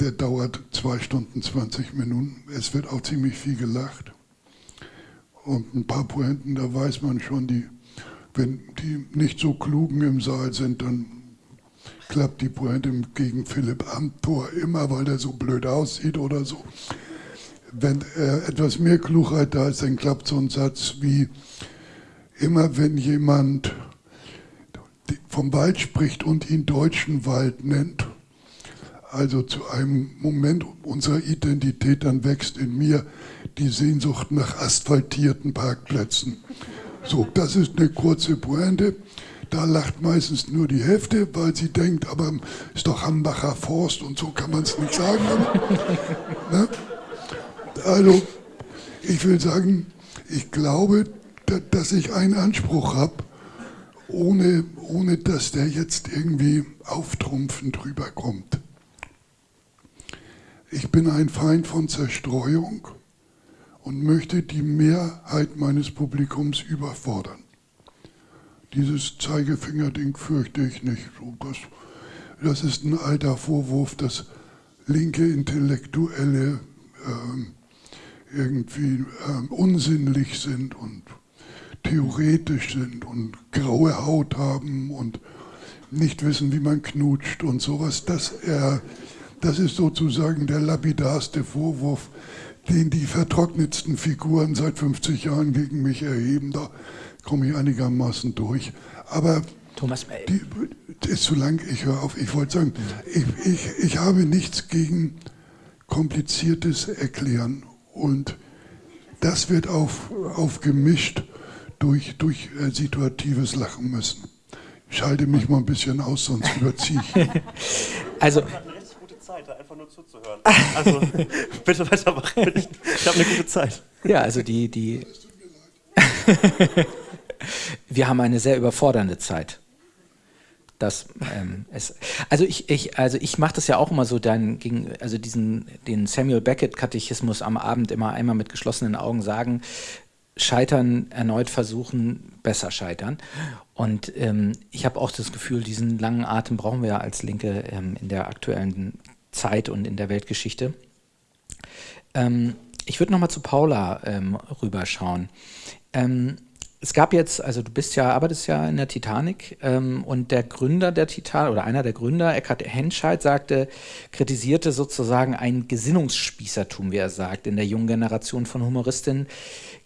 der dauert zwei Stunden 20 Minuten. Es wird auch ziemlich viel gelacht. Und ein paar Pointen, da weiß man schon, die, wenn die nicht so klugen im Saal sind, dann klappt die Pointe gegen Philipp Amthor immer, weil der so blöd aussieht oder so. Wenn äh, etwas mehr Klugheit da ist, dann klappt so ein Satz wie, immer wenn jemand vom Wald spricht und ihn deutschen Wald nennt, also zu einem Moment unserer Identität, dann wächst in mir die Sehnsucht nach asphaltierten Parkplätzen. So, das ist eine kurze Pointe. Da lacht meistens nur die Hälfte, weil sie denkt, aber ist doch Hambacher Forst und so kann man es nicht sagen. ne? Also, ich will sagen, ich glaube, dass ich einen Anspruch habe, ohne, ohne dass der jetzt irgendwie auftrumpfend rüberkommt. Ich bin ein Feind von Zerstreuung und möchte die Mehrheit meines Publikums überfordern. Dieses Zeigefingerding fürchte ich nicht. Das, ist ein alter Vorwurf, dass linke Intellektuelle äh, irgendwie äh, unsinnlich sind und theoretisch sind und graue Haut haben und nicht wissen, wie man knutscht und sowas. Das, äh, das ist sozusagen der lapidarste Vorwurf, den die vertrocknetsten Figuren seit 50 Jahren gegen mich erheben. Da komme ich einigermaßen durch. Aber Thomas, die, ist zu lang, ich höre auf. Ich wollte sagen, ich, ich, ich habe nichts gegen kompliziertes Erklären und das wird auf, aufgemischt durch, durch äh, situatives Lachen müssen. Ich schalte mich mal ein bisschen aus, sonst überziehe ich. also, einfach nur zuzuhören. Also bitte weitermachen. Ich, ich habe eine gute Zeit. Ja, also die, die. Wir haben eine sehr überfordernde Zeit. Das, ähm, es, also ich, ich, also ich mache das ja auch immer so dann gegen, also diesen, den Samuel Beckett Katechismus am Abend immer einmal mit geschlossenen Augen sagen, scheitern, erneut versuchen, besser scheitern. Und ähm, ich habe auch das Gefühl, diesen langen Atem brauchen wir ja als Linke ähm, in der aktuellen Zeit und in der Weltgeschichte. Ähm, ich würde nochmal zu Paula ähm, rüberschauen. Ähm, es gab jetzt, also du bist ja, arbeitest ja in der Titanic ähm, und der Gründer der Titanic oder einer der Gründer, Eckhard Henscheid, sagte, kritisierte sozusagen ein Gesinnungsspießertum, wie er sagt, in der jungen Generation von Humoristinnen.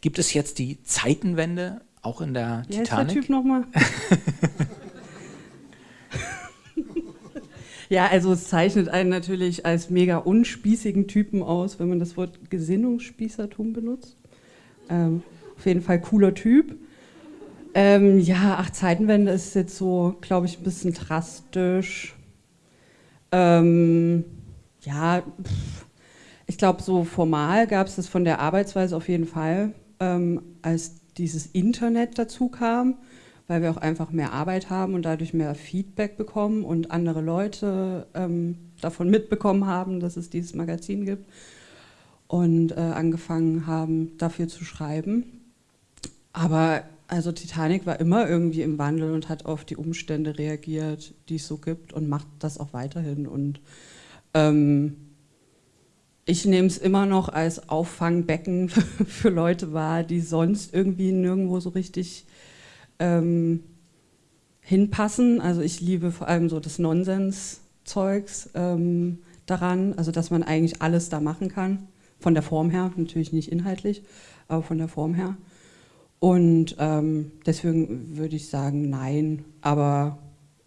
Gibt es jetzt die Zeitenwende auch in der Wie Titanic? Heißt der Typ nochmal? Ja, also es zeichnet einen natürlich als mega unspießigen Typen aus, wenn man das Wort Gesinnungsspießertum benutzt. Ähm, auf jeden Fall cooler Typ. Ähm, ja, ach, Zeitenwende ist jetzt so, glaube ich, ein bisschen drastisch. Ähm, ja, pff, ich glaube, so formal gab es das von der Arbeitsweise auf jeden Fall, ähm, als dieses Internet dazu kam weil wir auch einfach mehr Arbeit haben und dadurch mehr Feedback bekommen und andere Leute ähm, davon mitbekommen haben, dass es dieses Magazin gibt und äh, angefangen haben, dafür zu schreiben. Aber also Titanic war immer irgendwie im Wandel und hat auf die Umstände reagiert, die es so gibt und macht das auch weiterhin. Und ähm, ich nehme es immer noch als Auffangbecken für Leute wahr, die sonst irgendwie nirgendwo so richtig ähm, hinpassen. Also ich liebe vor allem so das Nonsens-Zeugs ähm, daran, also dass man eigentlich alles da machen kann, von der Form her, natürlich nicht inhaltlich, aber von der Form her. Und ähm, deswegen würde ich sagen, nein, aber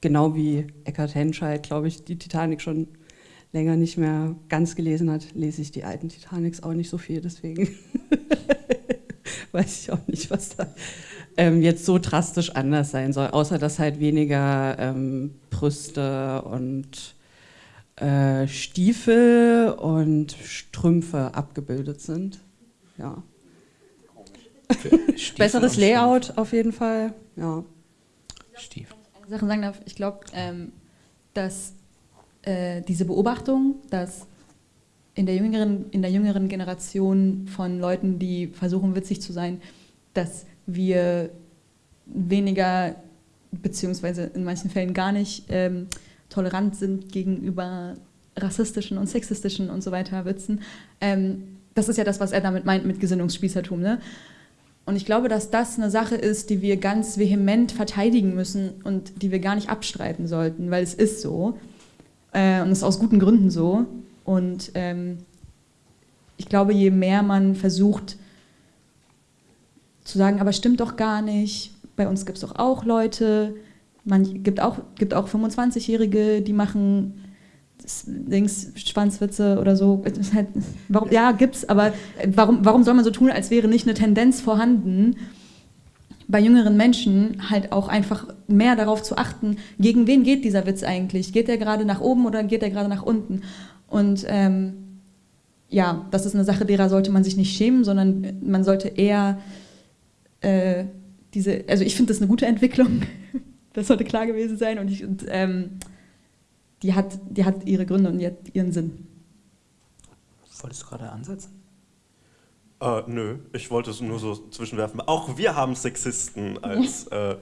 genau wie Eckhard Henscheid, glaube ich, die Titanic schon länger nicht mehr ganz gelesen hat, lese ich die alten Titanics auch nicht so viel, deswegen weiß ich auch nicht, was da ähm, jetzt so drastisch anders sein soll, außer dass halt weniger ähm, Brüste und äh, Stiefel und Strümpfe abgebildet sind. Ja. Besseres Layout auf jeden Fall. Ja. Stiefel. Eine Sache sagen darf, ich glaube, ähm, dass äh, diese Beobachtung, dass in der, jüngeren, in der jüngeren Generation von Leuten, die versuchen witzig zu sein, dass wir weniger, beziehungsweise in manchen Fällen gar nicht ähm, tolerant sind gegenüber rassistischen und sexistischen und so weiter Witzen. Ähm, das ist ja das, was er damit meint mit Gesinnungsspießertum. Ne? Und ich glaube, dass das eine Sache ist, die wir ganz vehement verteidigen müssen und die wir gar nicht abstreiten sollten, weil es ist so. Äh, und es ist aus guten Gründen so. Und ähm, ich glaube, je mehr man versucht zu sagen, aber stimmt doch gar nicht, bei uns gibt es doch auch Leute, man gibt auch, gibt auch 25-Jährige, die machen Dings, Schwanzwitze oder so. Halt, warum, ja, gibt's, aber warum, warum soll man so tun, als wäre nicht eine Tendenz vorhanden, bei jüngeren Menschen halt auch einfach mehr darauf zu achten, gegen wen geht dieser Witz eigentlich? Geht der gerade nach oben oder geht der gerade nach unten? Und ähm, ja, das ist eine Sache, derer sollte man sich nicht schämen, sondern man sollte eher äh, diese, also ich finde das eine gute Entwicklung, das sollte klar gewesen sein und, ich, und ähm, die, hat, die hat ihre Gründe und die hat ihren Sinn. Wolltest du gerade ansetzen? Äh, nö, ich wollte es nur so zwischenwerfen. Auch wir haben Sexisten als, äh,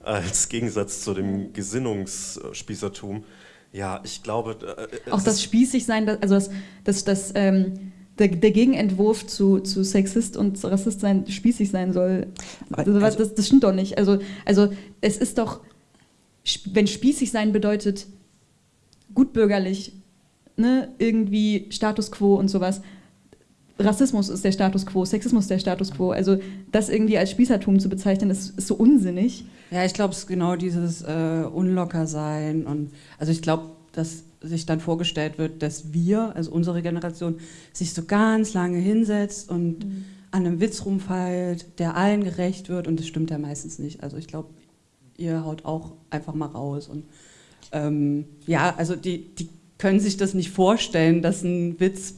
als Gegensatz zu dem Gesinnungsspießertum. Ja, ich glaube. Äh, Auch das Spießigsein, also das, das, das ähm, der, der, Gegenentwurf zu, zu Sexist und Rassist sein, spießig sein soll. Also, also, das, das stimmt doch nicht. Also, also es ist doch, wenn spießig sein bedeutet, gutbürgerlich, ne, irgendwie Status quo und sowas. Rassismus ist der Status quo, Sexismus ist der Status quo. Also das irgendwie als Spießertum zu bezeichnen, ist, ist so unsinnig. Ja, ich glaube, es ist genau dieses äh, Unlockersein und also ich glaube, dass sich dann vorgestellt wird, dass wir, also unsere Generation, sich so ganz lange hinsetzt und mhm. an einem Witz rumfeilt, der allen gerecht wird und das stimmt ja meistens nicht. Also ich glaube, ihr haut auch einfach mal raus und ähm, ja, also die, die können sich das nicht vorstellen, dass ein Witz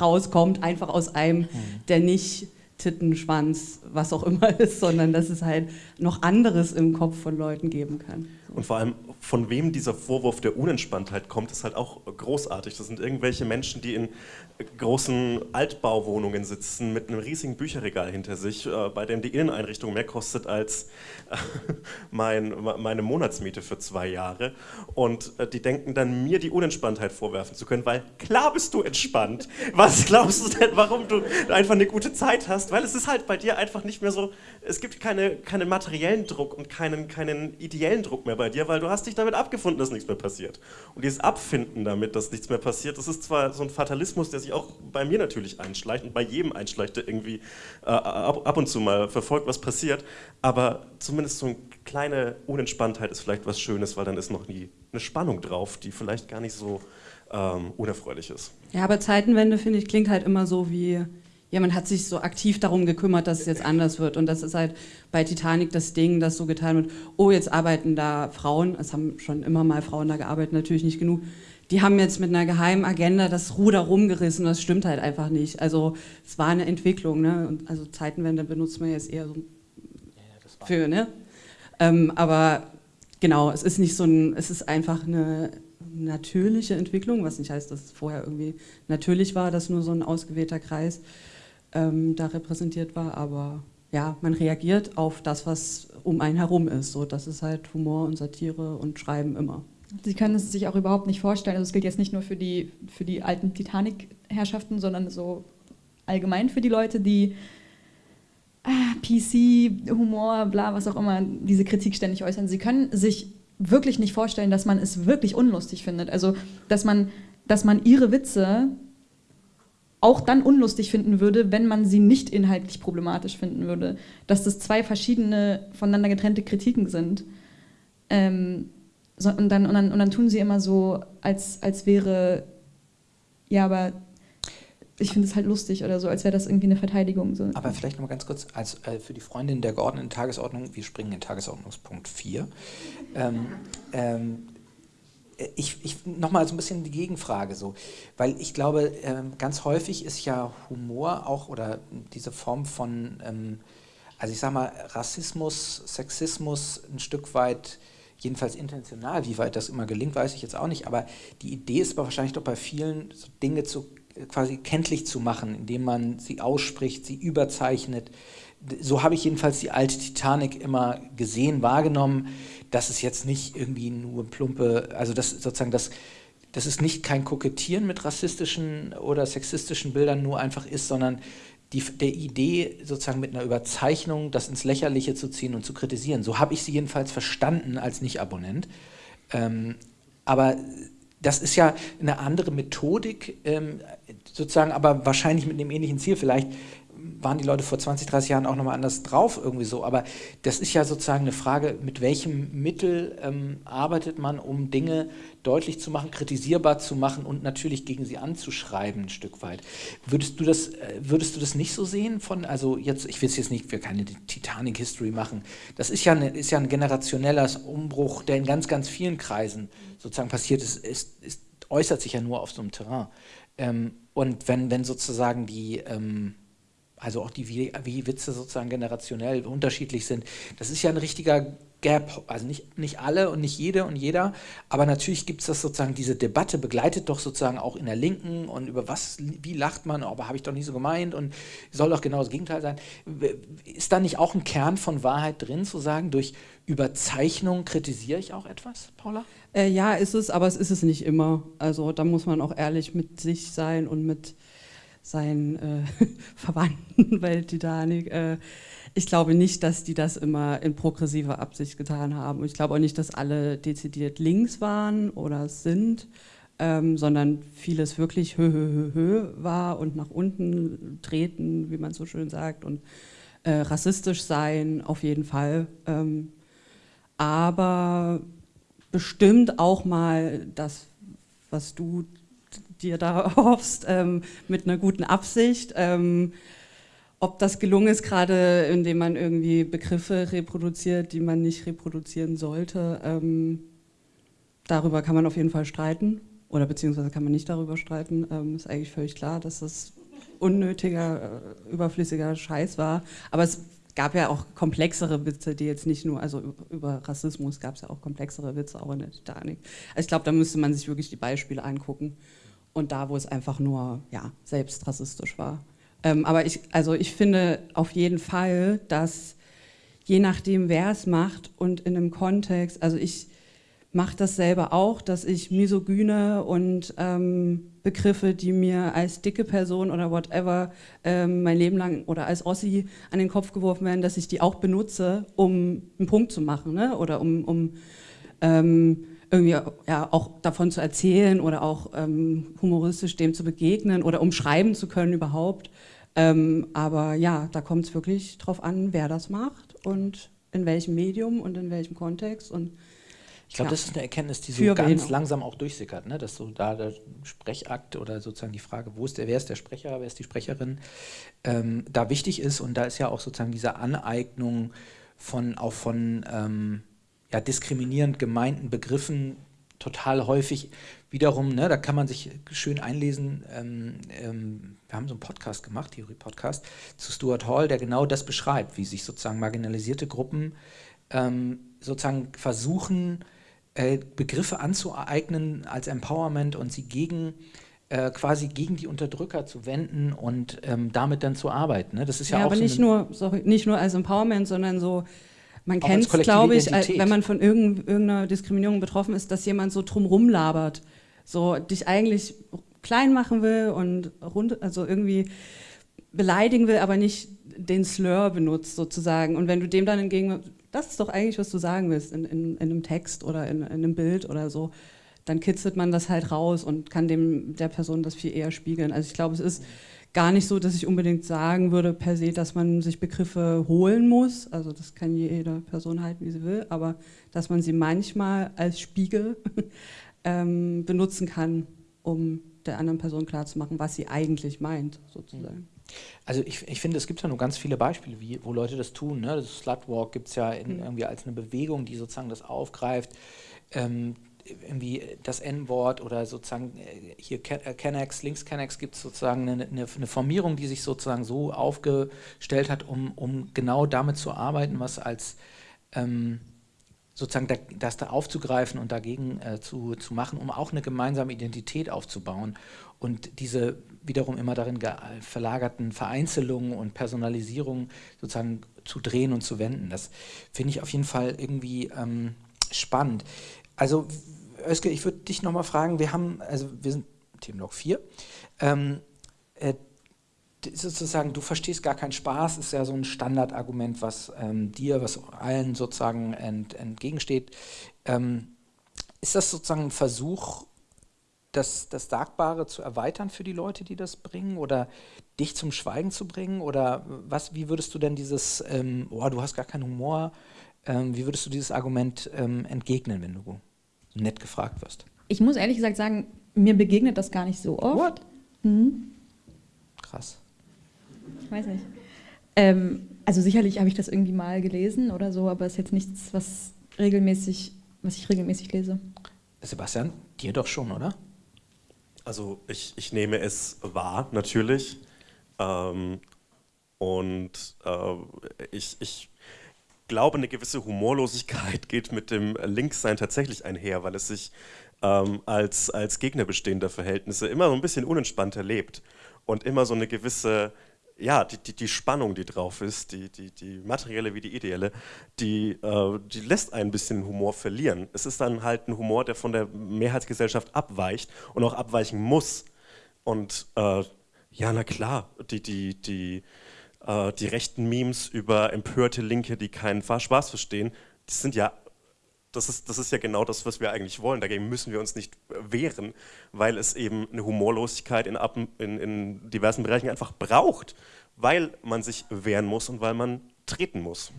rauskommt, einfach aus einem, mhm. der nicht Tittenschwanz, was auch immer ist, sondern dass es halt noch anderes im Kopf von Leuten geben kann. Und vor allem, von wem dieser Vorwurf der Unentspanntheit kommt, ist halt auch großartig. Das sind irgendwelche Menschen, die in großen Altbauwohnungen sitzen mit einem riesigen Bücherregal hinter sich, äh, bei dem die Inneneinrichtung mehr kostet als äh, mein, meine Monatsmiete für zwei Jahre. Und äh, die denken dann, mir die Unentspanntheit vorwerfen zu können, weil klar bist du entspannt. Was glaubst du denn, warum du einfach eine gute Zeit hast? Weil es ist halt bei dir einfach nicht mehr so, es gibt keine, keinen materiellen Druck und keinen, keinen ideellen Druck mehr bei dir, weil du hast dich damit abgefunden, dass nichts mehr passiert. Und dieses Abfinden damit, dass nichts mehr passiert, das ist zwar so ein Fatalismus, der sich auch bei mir natürlich einschleicht und bei jedem einschleicht, der irgendwie äh, ab, ab, und zu mal verfolgt, was passiert. Aber zumindest so eine kleine Unentspanntheit ist vielleicht was Schönes, weil dann ist noch nie eine Spannung drauf, die vielleicht gar nicht so ähm, unerfreulich ist. Ja, aber Zeitenwende, finde ich, klingt halt immer so wie, ja, man hat sich so aktiv darum gekümmert, dass es jetzt anders wird. Und das ist halt bei Titanic das Ding, das so getan wird, oh, jetzt arbeiten da Frauen, es haben schon immer mal Frauen da gearbeitet, natürlich nicht genug, die haben jetzt mit einer geheimen Agenda das Ruder rumgerissen. Das stimmt halt einfach nicht. Also es war eine Entwicklung. Ne? Und also Zeitenwende benutzt man jetzt eher so ja, für. Ne? Ähm, aber genau, es ist nicht so ein, es ist einfach eine natürliche Entwicklung, was nicht heißt, dass es vorher irgendwie natürlich war, dass nur so ein ausgewählter Kreis ähm, da repräsentiert war. Aber ja, man reagiert auf das, was um einen herum ist. So, das ist halt Humor und Satire und Schreiben immer. Sie können es sich auch überhaupt nicht vorstellen. Also es gilt jetzt nicht nur für die, für die alten Titanic-Herrschaften, sondern so allgemein für die Leute, die ah, PC, Humor, bla, was auch immer, diese Kritik ständig äußern. Sie können sich wirklich nicht vorstellen, dass man es wirklich unlustig findet. Also, dass man, dass man ihre Witze auch dann unlustig finden würde, wenn man sie nicht inhaltlich problematisch finden würde. Dass das zwei verschiedene, voneinander getrennte Kritiken sind. Ähm, so, und, dann, und, dann, und dann tun sie immer so, als, als wäre, ja, aber ich finde es halt lustig oder so, als wäre das irgendwie eine Verteidigung. So. Aber vielleicht nochmal ganz kurz, als, äh, für die Freundin der geordneten Tagesordnung, wir springen in Tagesordnungspunkt 4. Ähm, ähm, ich, ich nochmal so ein bisschen die Gegenfrage so, weil ich glaube, ähm, ganz häufig ist ja Humor auch oder diese Form von, ähm, also ich sag mal, Rassismus, Sexismus ein Stück weit jedenfalls intentional, wie weit das immer gelingt, weiß ich jetzt auch nicht, aber die Idee ist wahrscheinlich doch bei vielen so Dinge zu, quasi kenntlich zu machen, indem man sie ausspricht, sie überzeichnet. So habe ich jedenfalls die alte Titanic immer gesehen, wahrgenommen, dass es jetzt nicht irgendwie nur plumpe, also das sozusagen das, das ist nicht kein Kokettieren mit rassistischen oder sexistischen Bildern nur einfach ist, sondern die, der Idee, sozusagen mit einer Überzeichnung das ins Lächerliche zu ziehen und zu kritisieren. So habe ich sie jedenfalls verstanden als Nicht-Abonnent. Ähm, aber das ist ja eine andere Methodik, ähm, sozusagen, aber wahrscheinlich mit einem ähnlichen Ziel. Vielleicht waren die Leute vor 20, 30 Jahren auch nochmal anders drauf, irgendwie so. Aber das ist ja sozusagen eine Frage, mit welchem Mittel ähm, arbeitet man, um Dinge deutlich zu machen, kritisierbar zu machen und natürlich gegen sie anzuschreiben, ein Stück weit. Würdest du das, äh, würdest du das nicht so sehen von, also jetzt, ich will es jetzt nicht, wir keine Titanic-History machen. Das ist ja, eine, ist ja ein generationeller Umbruch, der in ganz, ganz vielen Kreisen sozusagen passiert ist, ist, ist äußert sich ja nur auf so einem Terrain. Ähm, und wenn, wenn sozusagen die, ähm, also auch die, wie, wie Witze sozusagen generationell unterschiedlich sind. Das ist ja ein richtiger Gap, also nicht, nicht alle und nicht jede und jeder, aber natürlich gibt es das sozusagen, diese Debatte begleitet doch sozusagen auch in der Linken und über was, wie lacht man, aber habe ich doch nicht so gemeint und soll doch genau das Gegenteil sein. Ist da nicht auch ein Kern von Wahrheit drin, zu sagen, durch Überzeichnung kritisiere ich auch etwas, Paula? Äh, ja, ist es, aber es ist es nicht immer. Also da muss man auch ehrlich mit sich sein und mit seinen äh, Verwandten bei Titanic. Äh, ich glaube nicht, dass die das immer in progressiver Absicht getan haben. Ich glaube auch nicht, dass alle dezidiert links waren oder sind, ähm, sondern vieles wirklich hö, hö, hö, hö war und nach unten treten, wie man so schön sagt, und äh, rassistisch sein, auf jeden Fall. Ähm, aber bestimmt auch mal das, was du dir da hoffst, ähm, mit einer guten Absicht. Ähm, ob das gelungen ist, gerade indem man irgendwie Begriffe reproduziert, die man nicht reproduzieren sollte, ähm, darüber kann man auf jeden Fall streiten. Oder beziehungsweise kann man nicht darüber streiten. Ähm, ist eigentlich völlig klar, dass das unnötiger, äh, überflüssiger Scheiß war. Aber es gab ja auch komplexere Witze, die jetzt nicht nur, also über Rassismus gab es ja auch komplexere Witze, auch in der Titanic. Also ich glaube, da müsste man sich wirklich die Beispiele angucken und da, wo es einfach nur ja, selbst rassistisch war. Ähm, aber ich, also ich finde auf jeden Fall, dass je nachdem, wer es macht und in einem Kontext, also ich mache das selber auch, dass ich misogyne und ähm, Begriffe, die mir als dicke Person oder whatever ähm, mein Leben lang oder als Ossi an den Kopf geworfen werden, dass ich die auch benutze, um einen Punkt zu machen ne? oder um, um ähm, irgendwie ja, auch davon zu erzählen oder auch ähm, humoristisch dem zu begegnen oder umschreiben zu können überhaupt. Ähm, aber ja, da kommt es wirklich drauf an, wer das macht und in welchem Medium und in welchem Kontext. Und, ich glaube, ja. das ist eine Erkenntnis, die so ganz auch. langsam auch durchsickert, ne? dass so da der Sprechakt oder sozusagen die Frage, wo ist der, wer ist der Sprecher, wer ist die Sprecherin, ähm, da wichtig ist und da ist ja auch sozusagen diese Aneignung von auch von ähm, ja, diskriminierend gemeinten Begriffen total häufig wiederum, ne, da kann man sich schön einlesen. Ähm, ähm, wir haben so einen Podcast gemacht, Theorie-Podcast, zu Stuart Hall, der genau das beschreibt, wie sich sozusagen marginalisierte Gruppen ähm, sozusagen versuchen, äh, Begriffe anzueignen als Empowerment und sie gegen äh, quasi gegen die Unterdrücker zu wenden und ähm, damit dann zu arbeiten. Ne? Das ist ja, ja auch aber so nicht nur, sorry, nicht nur als Empowerment, sondern so man kennt es, glaube ich, Identität. wenn man von irgendeiner Diskriminierung betroffen ist, dass jemand so drumrum labert, so dich eigentlich klein machen will und rund, also irgendwie beleidigen will, aber nicht den Slur benutzt sozusagen. Und wenn du dem dann entgegen, das ist doch eigentlich, was du sagen willst in, in, in einem Text oder in, in, einem Bild oder so, dann kitzelt man das halt raus und kann dem der Person das viel eher spiegeln. Also ich glaube, es ist gar nicht so, dass ich unbedingt sagen würde per se, dass man sich Begriffe holen muss. Also das kann jede Person halten, wie sie will, aber dass man sie manchmal als Spiegel ähm, benutzen kann, um der anderen Person klarzumachen, was sie eigentlich meint, sozusagen. Also ich, ich finde, es gibt ja nur ganz viele Beispiele, wie, wo Leute das tun. Ne? Das Slutwalk gibt es ja in, mhm. irgendwie als eine Bewegung, die sozusagen das aufgreift. Ähm, irgendwie das N-Wort oder sozusagen äh, hier Kennex, links Kennex gibt es sozusagen eine, eine, eine, Formierung, die sich sozusagen so aufgestellt hat, um, um genau damit zu arbeiten, was als ähm, sozusagen da, das da aufzugreifen und dagegen äh, zu, zu machen, um auch eine gemeinsame Identität aufzubauen und diese wiederum immer darin verlagerten Vereinzelungen und Personalisierungen sozusagen zu drehen und zu wenden. Das finde ich auf jeden Fall irgendwie ähm, spannend. Also Özge, ich würde dich nochmal fragen, wir haben, also wir sind Themenlog 4, ähm, äh, sozusagen, du verstehst gar keinen Spaß, ist ja so ein Standardargument, was ähm, dir, was allen sozusagen ent, entgegensteht. Ähm, ist das sozusagen ein Versuch, das, das Sagbare zu erweitern für die Leute, die das bringen oder dich zum Schweigen zu bringen? Oder was, wie würdest du denn dieses, ähm, oh, du hast gar keinen Humor, ähm, wie würdest du dieses Argument ähm, entgegnen, wenn du nett gefragt wirst? Ich muss ehrlich gesagt sagen, mir begegnet das gar nicht so oft. Mhm. Krass. Ich weiß nicht. Ähm, also sicherlich habe ich das irgendwie mal gelesen oder so, aber es ist jetzt nichts, was regelmäßig, was ich regelmäßig lese. Sebastian, dir doch schon, oder? Also ich, ich nehme es wahr, natürlich. Ähm, und äh, ich, ich glaube, eine gewisse Humorlosigkeit geht mit dem Linkssein tatsächlich einher, weil es sich ähm, als, als Gegner bestehender Verhältnisse immer so ein bisschen unentspannter lebt und immer so eine gewisse ja, die, die, die, Spannung, die drauf ist, die, die, die materielle wie die ideelle, die, äh, die lässt ein bisschen Humor verlieren. Es ist dann halt ein Humor, der von der Mehrheitsgesellschaft abweicht und auch abweichen muss. Und äh, ja, na klar, die, die, die, äh, die rechten Memes über empörte Linke, die keinen Spaß verstehen, die sind ja das ist, das ist ja genau das, was wir eigentlich wollen. Dagegen müssen wir uns nicht wehren, weil es eben eine Humorlosigkeit in, in, in diversen Bereichen einfach braucht, weil man sich wehren muss und weil man treten muss.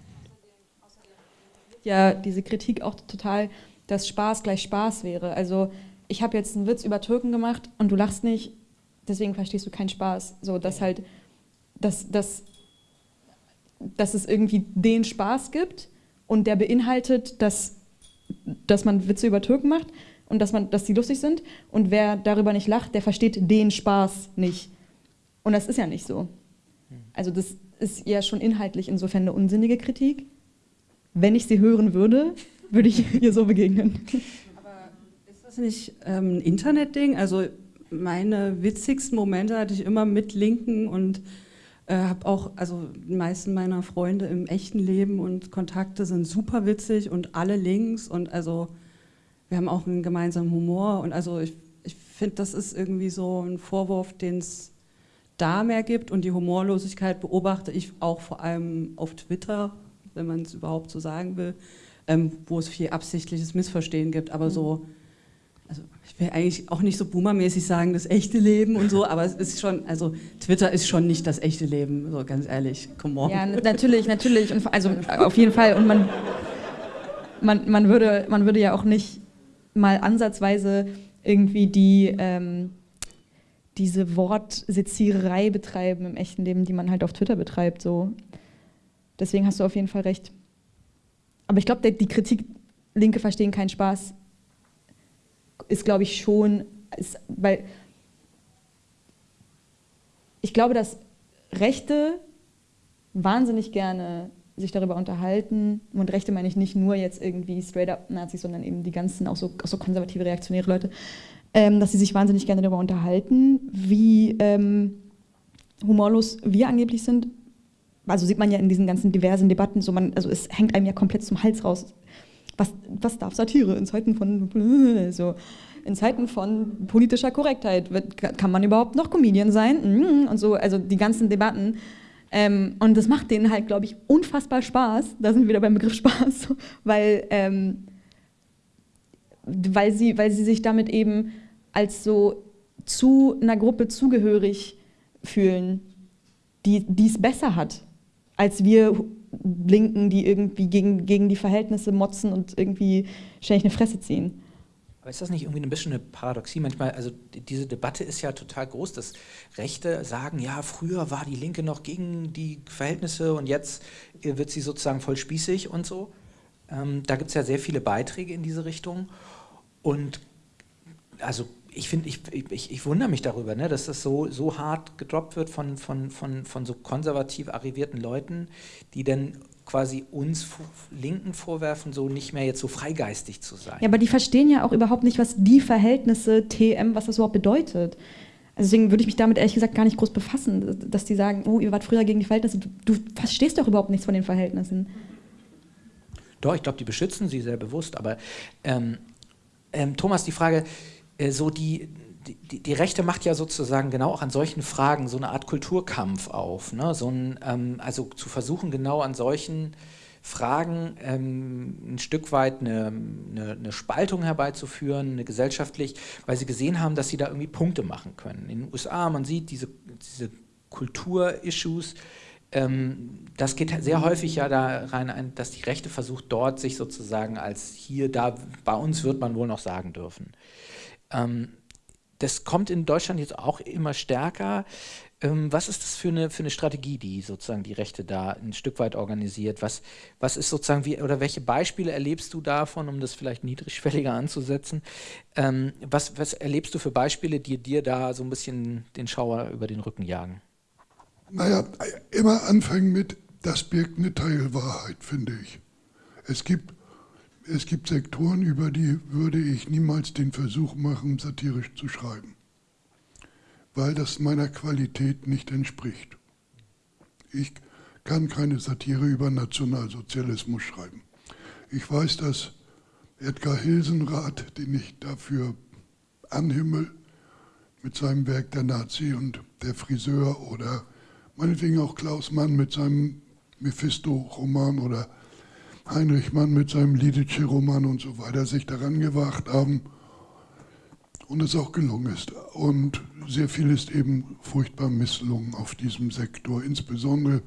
Ja, diese Kritik auch total, dass Spaß gleich Spaß wäre. Also ich habe jetzt einen Witz über Türken gemacht und du lachst nicht, deswegen verstehst du keinen Spaß. So, dass halt, dass, dass, dass es irgendwie den Spaß gibt und der beinhaltet, dass dass man Witze über Türken macht und dass, man, dass die lustig sind. Und wer darüber nicht lacht, der versteht den Spaß nicht. Und das ist ja nicht so. Also das ist ja schon inhaltlich insofern eine unsinnige Kritik. Wenn ich sie hören würde, würde ich ihr so begegnen. Aber ist das nicht ähm, ein Internetding? Also meine witzigsten Momente hatte ich immer mit Linken und äh, habe auch, also die meisten meiner Freunde im echten Leben und Kontakte sind super witzig und alle links und also wir haben auch einen gemeinsamen Humor und also ich, ich finde, das ist irgendwie so ein Vorwurf, den es da mehr gibt und die Humorlosigkeit beobachte ich auch vor allem auf Twitter, wenn man es überhaupt so sagen will, ähm, wo es viel absichtliches Missverstehen gibt, aber mhm. so ich will eigentlich auch nicht so boomermäßig sagen, das echte Leben und so, aber es ist schon, also Twitter ist schon nicht das echte Leben, so ganz ehrlich, come on. Ja, natürlich, natürlich, und also auf jeden Fall und man, man, man, würde, man würde ja auch nicht mal ansatzweise irgendwie die, ähm, diese Wortseziererei betreiben im echten Leben, die man halt auf Twitter betreibt, so. Deswegen hast du auf jeden Fall recht. Aber ich glaube, die Kritik, Linke verstehen keinen Spaß, ist, glaube ich, schon, ist, weil ich glaube, dass Rechte wahnsinnig gerne sich darüber unterhalten. Und Rechte meine ich nicht nur jetzt irgendwie straight-up Nazis, sondern eben die ganzen, auch so, auch so konservative, reaktionäre Leute, ähm, dass sie sich wahnsinnig gerne darüber unterhalten, wie ähm, humorlos wir angeblich sind. Also sieht man ja in diesen ganzen diversen Debatten, so man, also es hängt einem ja komplett zum Hals raus, was, was darf Satire in Zeiten von so in Zeiten von politischer Korrektheit? Kann man überhaupt noch Comedian sein? Mm, und so also die ganzen Debatten. Ähm, und das macht denen halt glaube ich unfassbar Spaß. Da sind wir wieder beim Begriff Spaß. Weil ähm, weil sie weil sie sich damit eben als so zu einer Gruppe zugehörig fühlen die es besser hat als wir Linken, die irgendwie gegen, gegen die Verhältnisse motzen und irgendwie ständig eine Fresse ziehen. Aber ist das nicht irgendwie ein bisschen eine Paradoxie? Manchmal, also diese Debatte ist ja total groß, dass Rechte sagen, ja, früher war die Linke noch gegen die Verhältnisse und jetzt wird sie sozusagen voll spießig und so. Ähm, da gibt es ja sehr viele Beiträge in diese Richtung. Und also ich finde, ich, ich, ich, wundere mich darüber, ne, dass das so, so hart gedroppt wird von, von, von, von so konservativ arrivierten Leuten, die dann quasi uns Linken vorwerfen, so nicht mehr jetzt so freigeistig zu sein. Ja, aber die verstehen ja auch überhaupt nicht, was die Verhältnisse TM, was das überhaupt bedeutet. Also deswegen würde ich mich damit ehrlich gesagt gar nicht groß befassen, dass die sagen, oh, ihr wart früher gegen die Verhältnisse. Du, du verstehst doch überhaupt nichts von den Verhältnissen. Doch, ich glaube, die beschützen sie sehr bewusst. Aber ähm, ähm, Thomas, die Frage, so die, die, die, Rechte macht ja sozusagen genau auch an solchen Fragen so eine Art Kulturkampf auf. Ne? So ein, ähm, also zu versuchen, genau an solchen Fragen ähm, ein Stück weit eine, eine, eine, Spaltung herbeizuführen, eine gesellschaftlich, weil sie gesehen haben, dass sie da irgendwie Punkte machen können. In den USA, man sieht diese, diese Kultur-Issues, ähm, das geht sehr häufig ja da rein, dass die Rechte versucht, dort sich sozusagen als hier, da, bei uns wird man wohl noch sagen dürfen. Ähm, das kommt in Deutschland jetzt auch immer stärker. Ähm, was ist das für eine, für eine Strategie, die sozusagen die Rechte da ein Stück weit organisiert? Was, was ist sozusagen, wie, oder welche Beispiele erlebst du davon, um das vielleicht niedrigschwelliger anzusetzen? Ähm, was, was erlebst du für Beispiele, die dir da so ein bisschen den Schauer über den Rücken jagen? Naja, immer anfangen mit, das birgt eine Teilwahrheit, finde ich. Es gibt, es gibt Sektoren, über die würde ich niemals den Versuch machen, satirisch zu schreiben, weil das meiner Qualität nicht entspricht. Ich kann keine Satire über Nationalsozialismus schreiben. Ich weiß, dass Edgar Hilsenrath, den ich dafür anhimmel, mit seinem Werk Der Nazi und der Friseur oder meinetwegen auch Klaus Mann mit seinem Mephisto-Roman oder Heinrich Mann mit seinem Lidice-Roman und so weiter sich daran gewagt haben und es auch gelungen ist. Und sehr viel ist eben furchtbar misslungen auf diesem Sektor, insbesondere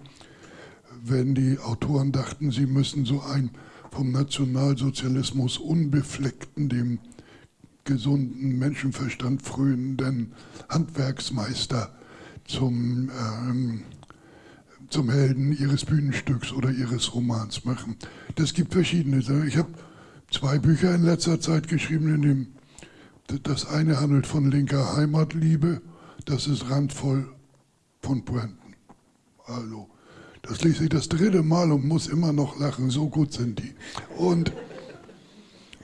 wenn die Autoren dachten, sie müssen so einen vom Nationalsozialismus unbefleckten, dem gesunden Menschenverstand frönenden Handwerksmeister zum, ähm, zum Helden ihres Bühnenstücks oder ihres Romans machen. Das gibt verschiedene. Ich habe zwei Bücher in letzter Zeit geschrieben, in dem das eine handelt von linker Heimatliebe, das ist randvoll von Pointen. Also, das lese ich das dritte Mal und muss immer noch lachen, so gut sind die. Und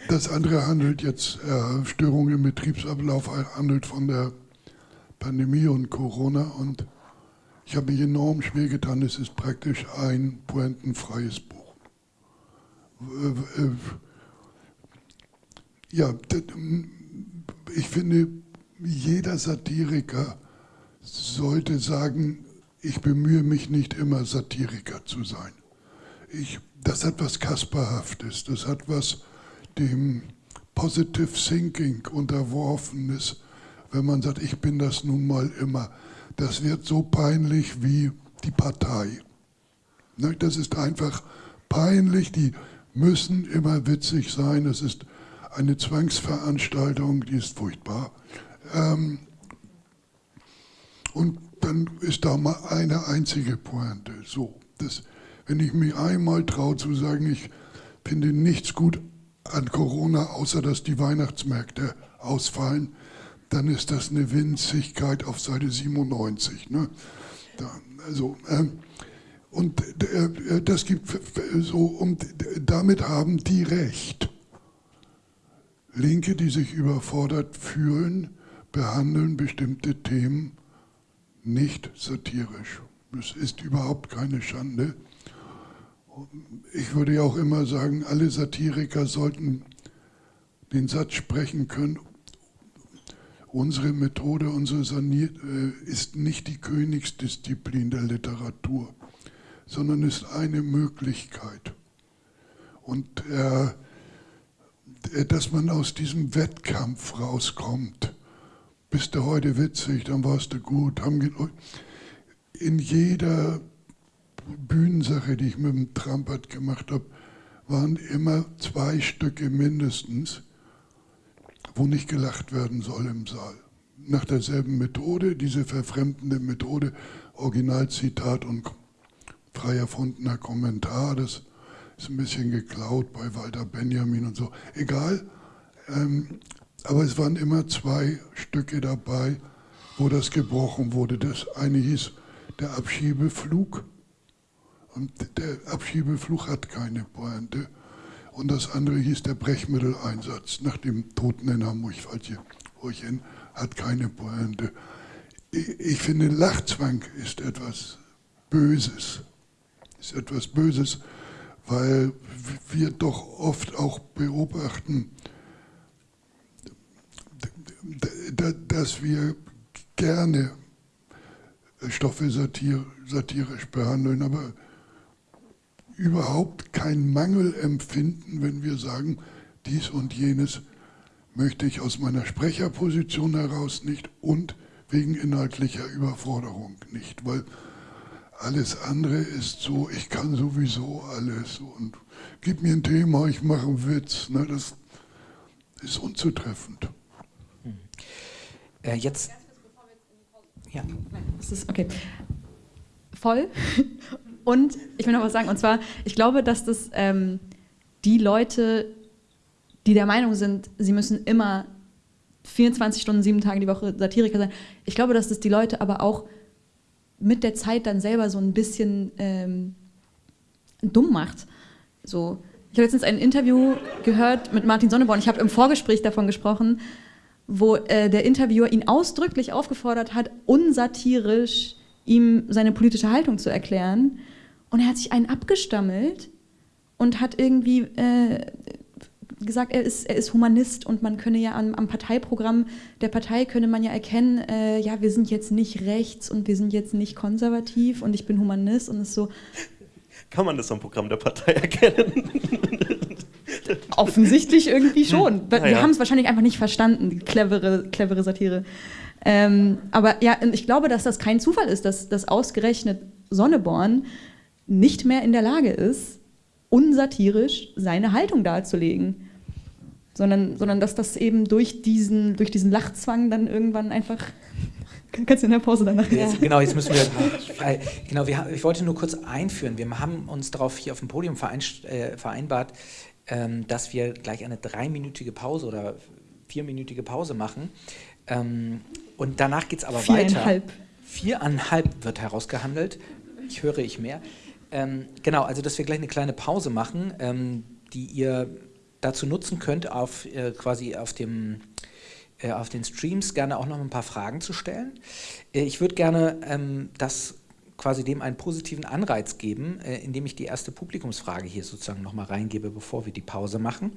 das andere handelt jetzt, äh, Störungen im Betriebsablauf, handelt von der Pandemie und Corona und ich habe mich enorm schwer getan. Es ist praktisch ein pointenfreies Buch. Ja, ich finde, jeder Satiriker sollte sagen, ich bemühe mich nicht immer Satiriker zu sein. Ich, das hat was Kasperhaftes, das hat was dem Positive Thinking unterworfenes wenn man sagt, ich bin das nun mal immer. Das wird so peinlich wie die Partei. Ne, das ist einfach peinlich, die müssen immer witzig sein. Es ist eine Zwangsveranstaltung, die ist furchtbar. Ähm, und dann ist da mal eine einzige Pointe. So, das, wenn ich mich einmal traue zu sagen, ich finde nichts gut an Corona, außer dass die Weihnachtsmärkte ausfallen, dann ist das eine Winzigkeit auf Seite 97. Ne? Da, also, ähm, und äh, das gibt so, und damit haben die Recht. Linke, die sich überfordert fühlen, behandeln bestimmte Themen nicht satirisch. Es ist überhaupt keine Schande. Ich würde ja auch immer sagen, alle Satiriker sollten den Satz sprechen können, Unsere Methode, unsere Sanier äh, ist nicht die Königsdisziplin der Literatur, sondern ist eine Möglichkeit. Und äh, dass man aus diesem Wettkampf rauskommt, bist du heute witzig, dann warst du gut. in jeder Bühnensache, die ich mit dem Trampert gemacht habe, waren immer zwei Stücke mindestens, wo nicht gelacht werden soll im Saal. Nach derselben Methode, diese verfremdende Methode, Originalzitat und frei erfundener Kommentar, das ist ein bisschen geklaut bei Walter Benjamin und so. Egal, ähm, aber es waren immer zwei Stücke dabei, wo das gebrochen wurde. Das eine hieß der Abschiebeflug und der Abschiebeflug hat keine Pointe und das andere hieß der Brechmitteleinsatz. Nach dem Toten in Hamburg, in, hat keine Pointe. Ich, finde, Lachzwang ist etwas Böses, ist etwas Böses, weil wir doch oft auch beobachten, dass wir gerne Stoffe satir satirisch behandeln, aber überhaupt keinen Mangel empfinden, wenn wir sagen, dies und jenes möchte ich aus meiner Sprecherposition heraus nicht und wegen inhaltlicher Überforderung nicht, weil alles andere ist so, ich kann sowieso alles und gib mir ein Thema, ich mache einen Witz. Ne, das ist unzutreffend. Äh, jetzt. Ja. Das ist okay. Voll. Und ich will noch was sagen, und zwar, ich glaube, dass das ähm, die Leute, die der Meinung sind, sie müssen immer 24 Stunden, sieben Tage die Woche Satiriker sein, ich glaube, dass das die Leute aber auch mit der Zeit dann selber so ein bisschen ähm, dumm macht. So, ich habe letztens ein Interview gehört mit Martin Sonneborn. Ich habe im Vorgespräch davon gesprochen, wo äh, der Interviewer ihn ausdrücklich aufgefordert hat, unsatirisch ihm seine politische Haltung zu erklären. Und er hat sich einen abgestammelt und hat irgendwie äh, gesagt, er ist, er ist Humanist und man könne ja am, am Parteiprogramm der Partei könne man ja erkennen, äh, ja, wir sind jetzt nicht rechts und wir sind jetzt nicht konservativ und ich bin Humanist und es ist so. Kann man das am Programm der Partei erkennen? Offensichtlich irgendwie schon. Wir ja. haben es wahrscheinlich einfach nicht verstanden, die clevere, clevere Satire. Ähm, aber ja, ich glaube, dass das kein Zufall ist, dass, dass ausgerechnet Sonneborn nicht mehr in der Lage ist, unsatirisch seine Haltung darzulegen. Sondern, sondern dass das eben durch diesen, durch diesen Lachzwang dann irgendwann einfach Kannst du in der Pause danach? Ja. Genau, jetzt müssen wir. genau, wir, ich wollte nur kurz einführen. Wir haben uns darauf hier auf dem Podium äh, vereinbart, ähm, dass wir gleich eine dreiminütige Pause oder vierminütige Pause machen. Ähm, und danach geht es aber Viereinhalb. weiter. Viereinhalb wird herausgehandelt. Ich höre ich mehr. Ähm, genau, also dass wir gleich eine kleine Pause machen, ähm, die ihr dazu nutzen könnt, auf äh, quasi auf dem äh, auf den Streams gerne auch noch ein paar Fragen zu stellen. Äh, ich würde gerne ähm, das quasi dem einen positiven Anreiz geben, äh, indem ich die erste Publikumsfrage hier sozusagen nochmal reingebe, bevor wir die Pause machen.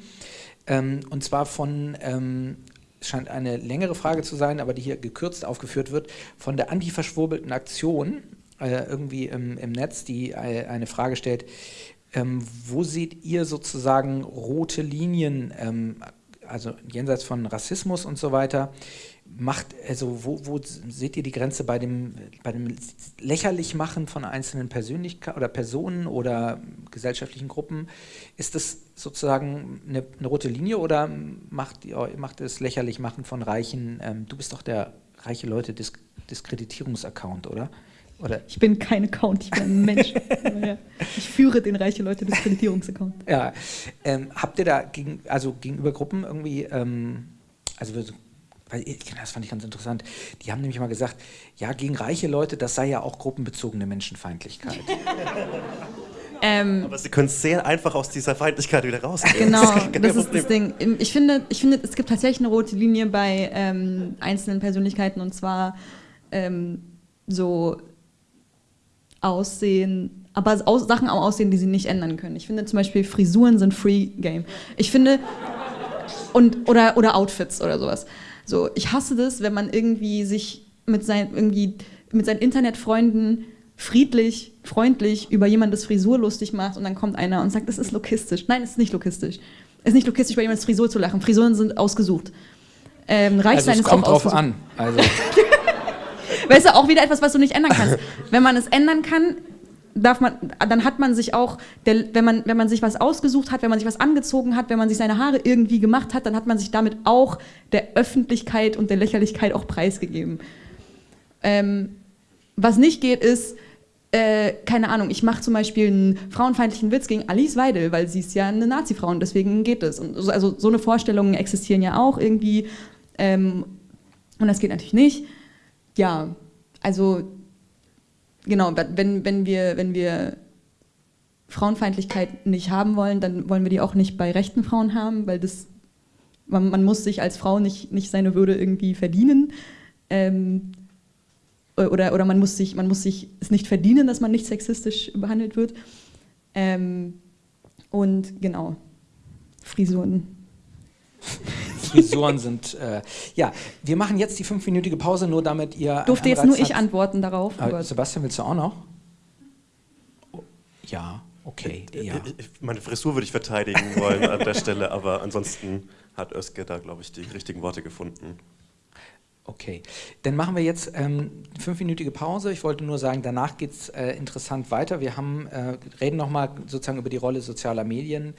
Ähm, und zwar von ähm, scheint eine längere Frage zu sein, aber die hier gekürzt aufgeführt wird, von der antiverschwurbelten Aktion äh, irgendwie im, im, Netz, die äh, eine Frage stellt, ähm, wo seht ihr sozusagen rote Linien, ähm, also jenseits von Rassismus und so weiter, macht, also wo, wo seht ihr die Grenze bei dem, bei dem Lächerlichmachen von einzelnen Persönlichkeiten oder Personen oder gesellschaftlichen Gruppen? Ist das sozusagen eine, eine rote Linie oder macht, macht das Lächerlichmachen von Reichen, ähm, du bist doch der reiche Leute Disk Diskreditierungsaccount, oder? Oder? Ich bin kein Account, ich bin ein Mensch. ich führe den reiche Leute Diskreditierungsaccount. Ja, ähm, habt ihr da gegen, also gegenüber Gruppen irgendwie, ähm, also weil das fand ich ganz interessant. Die haben nämlich mal gesagt, ja, gegen reiche Leute, das sei ja auch gruppenbezogene Menschenfeindlichkeit. Ähm, Aber sie können sehr einfach aus dieser Feindlichkeit wieder rausgehen. Genau, das, das ist das Ding. Ich finde, ich finde, es gibt tatsächlich eine rote Linie bei ähm, einzelnen Persönlichkeiten und zwar ähm, so Aussehen, aber Sachen am Aussehen, die sie nicht ändern können. Ich finde zum Beispiel Frisuren sind Free Game. Ich finde, und, oder, oder Outfits oder sowas. So, ich hasse das, wenn man irgendwie sich mit, sein, irgendwie mit seinen Internetfreunden friedlich, freundlich über jemandes Frisur lustig macht und dann kommt einer und sagt, das ist lokistisch. Nein, es ist nicht lokistisch. Es ist nicht lokistisch, bei jemandes Frisur zu lachen. Frisuren sind ausgesucht. Ähm, also es kommt drauf an. Also. weißt du, auch wieder etwas, was du nicht ändern kannst. Wenn man es ändern kann, darf man, dann hat man sich auch, der, wenn, man, wenn man sich was ausgesucht hat, wenn man sich was angezogen hat, wenn man sich seine Haare irgendwie gemacht hat, dann hat man sich damit auch der Öffentlichkeit und der Lächerlichkeit auch preisgegeben. Ähm, was nicht geht, ist, äh, keine Ahnung, ich mache zum Beispiel einen frauenfeindlichen Witz gegen Alice Weidel, weil sie ist ja eine Nazi-Frau und deswegen geht es. Und so, also so eine Vorstellungen existieren ja auch irgendwie ähm, und das geht natürlich nicht. Ja, also genau, wenn, wenn, wir, wenn wir Frauenfeindlichkeit nicht haben wollen, dann wollen wir die auch nicht bei rechten Frauen haben, weil das, man, man muss sich als Frau nicht, nicht seine Würde irgendwie verdienen. Ähm, oder, oder man muss sich, man muss sich es nicht verdienen, dass man nicht sexistisch behandelt wird. Ähm, und genau, Frisuren. Frisuren sind. Äh, ja, wir machen jetzt die fünfminütige Pause, nur damit ihr. Durfte jetzt nur ich antworten darauf. Äh, Sebastian, willst du auch noch? Ja, okay. Äh, ja. Meine Frisur würde ich verteidigen wollen an der Stelle, aber ansonsten hat Özge da, glaube ich, die richtigen Worte gefunden. Okay, dann machen wir jetzt ähm, fünfminütige Pause. Ich wollte nur sagen, danach geht es äh, interessant weiter. Wir haben, äh, reden nochmal sozusagen über die Rolle sozialer Medien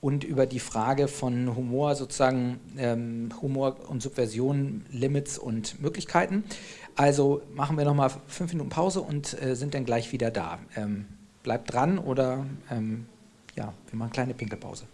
und über die Frage von Humor, sozusagen ähm, Humor und Subversion, Limits und Möglichkeiten. Also machen wir nochmal fünf Minuten Pause und äh, sind dann gleich wieder da. Ähm, bleibt dran oder ähm, ja, wir machen eine kleine Pinkelpause.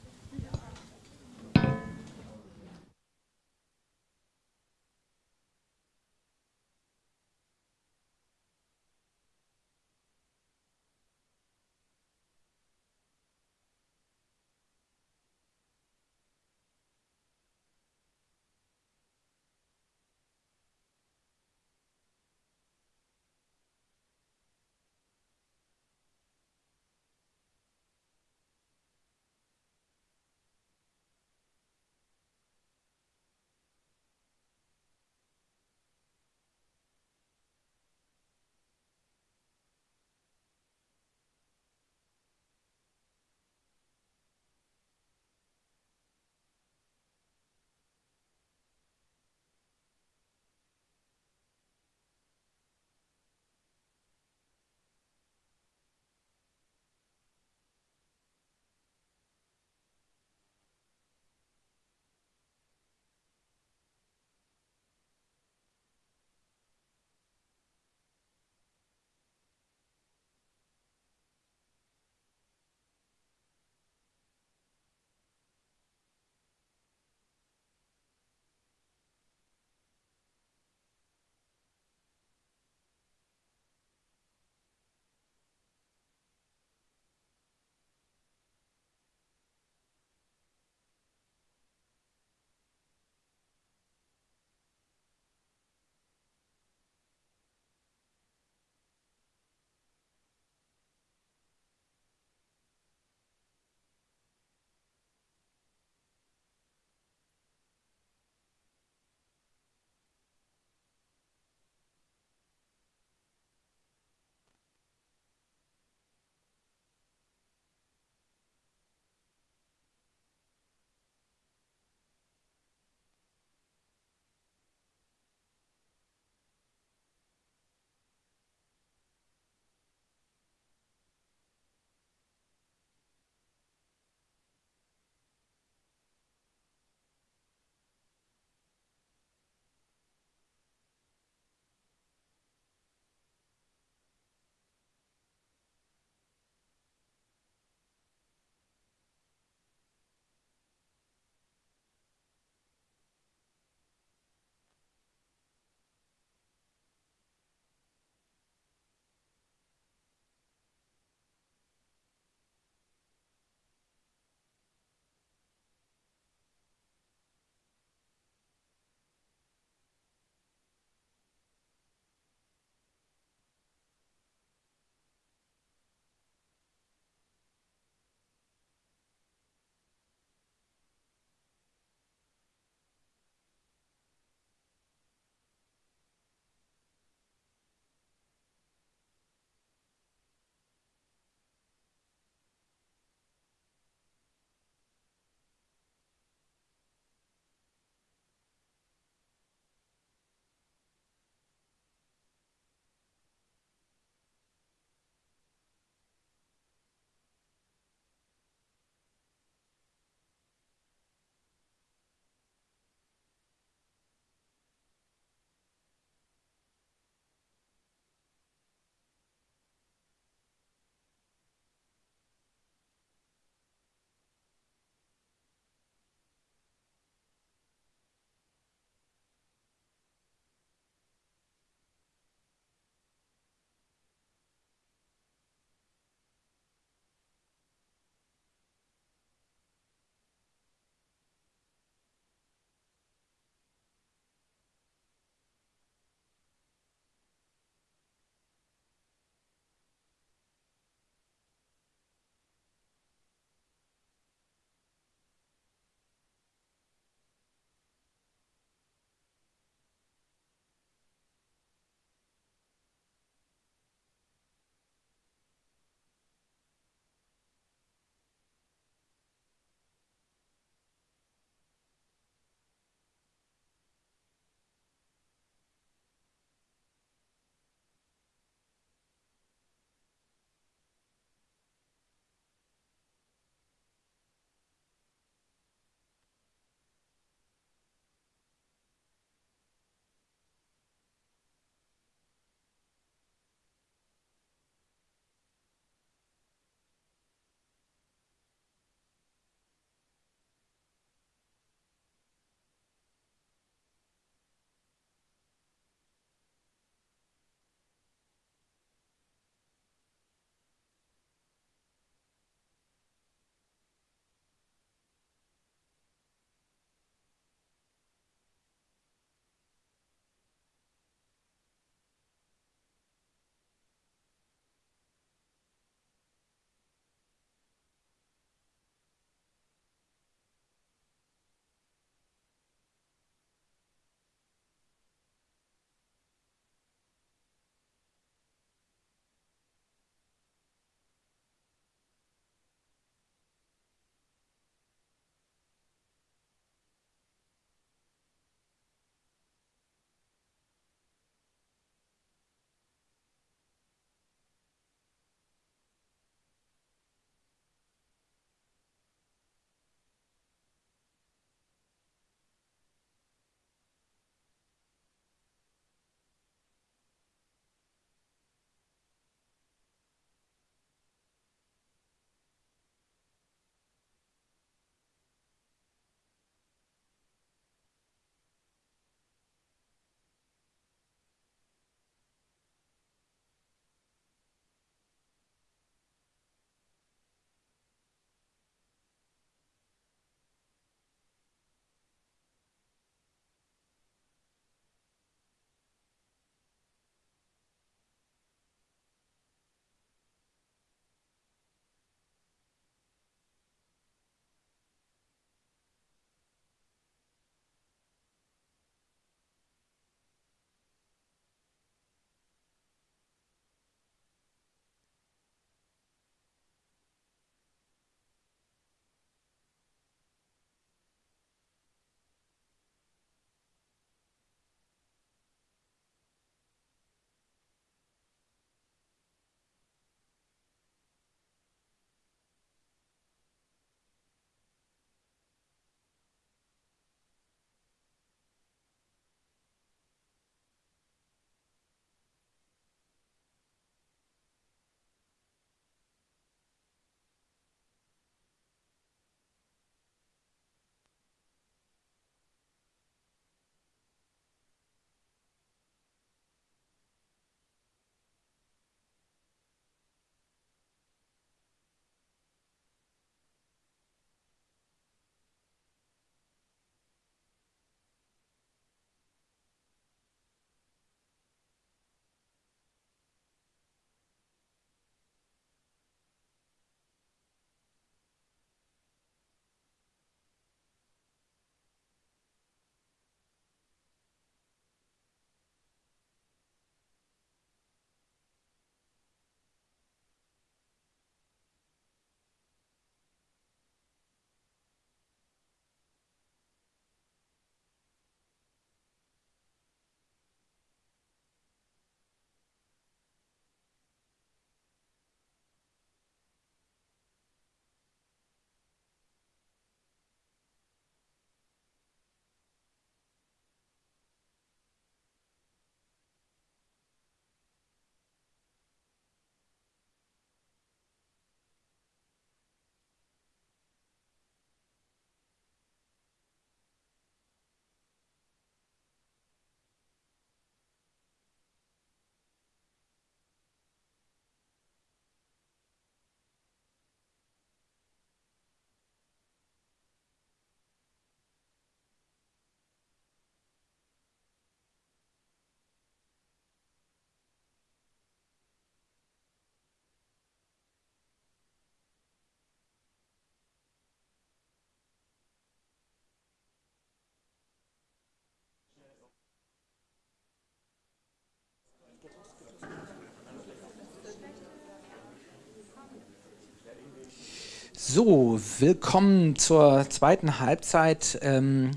So, willkommen zur zweiten Halbzeit ähm,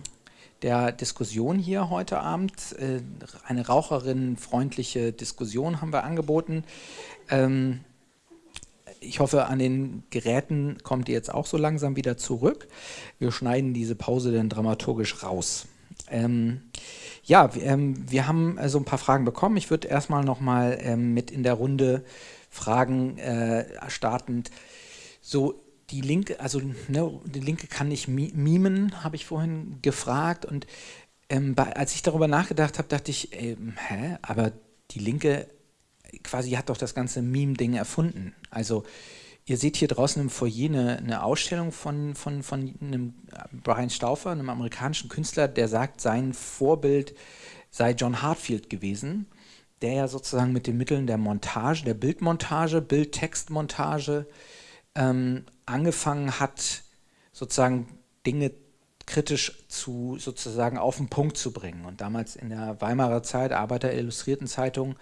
der Diskussion hier heute Abend. Äh, eine raucherinnenfreundliche Diskussion haben wir angeboten. Ähm, ich hoffe, an den Geräten kommt ihr jetzt auch so langsam wieder zurück. Wir schneiden diese Pause dann dramaturgisch raus. Ähm, ja, ähm, wir haben äh, so ein paar Fragen bekommen. Ich würde erstmal nochmal ähm, mit in der Runde Fragen äh, startend. So, die Linke, also ne, die Linke kann nicht mimen, habe ich vorhin gefragt. Und ähm, bei, als ich darüber nachgedacht habe, dachte ich, äh, hä, aber die Linke quasi hat doch das ganze Meme-Ding erfunden. Also ihr seht hier draußen im Foyer eine, eine, Ausstellung von, von, von einem Brian Stauffer, einem amerikanischen Künstler, der sagt, sein Vorbild sei John Hartfield gewesen, der ja sozusagen mit den Mitteln der Montage, der Bildmontage, Bild-Text-Montage ähm, angefangen hat, sozusagen Dinge kritisch zu sozusagen auf den Punkt zu bringen. Und damals in der Weimarer Zeit, Arbeiter Illustrierten Zeitung,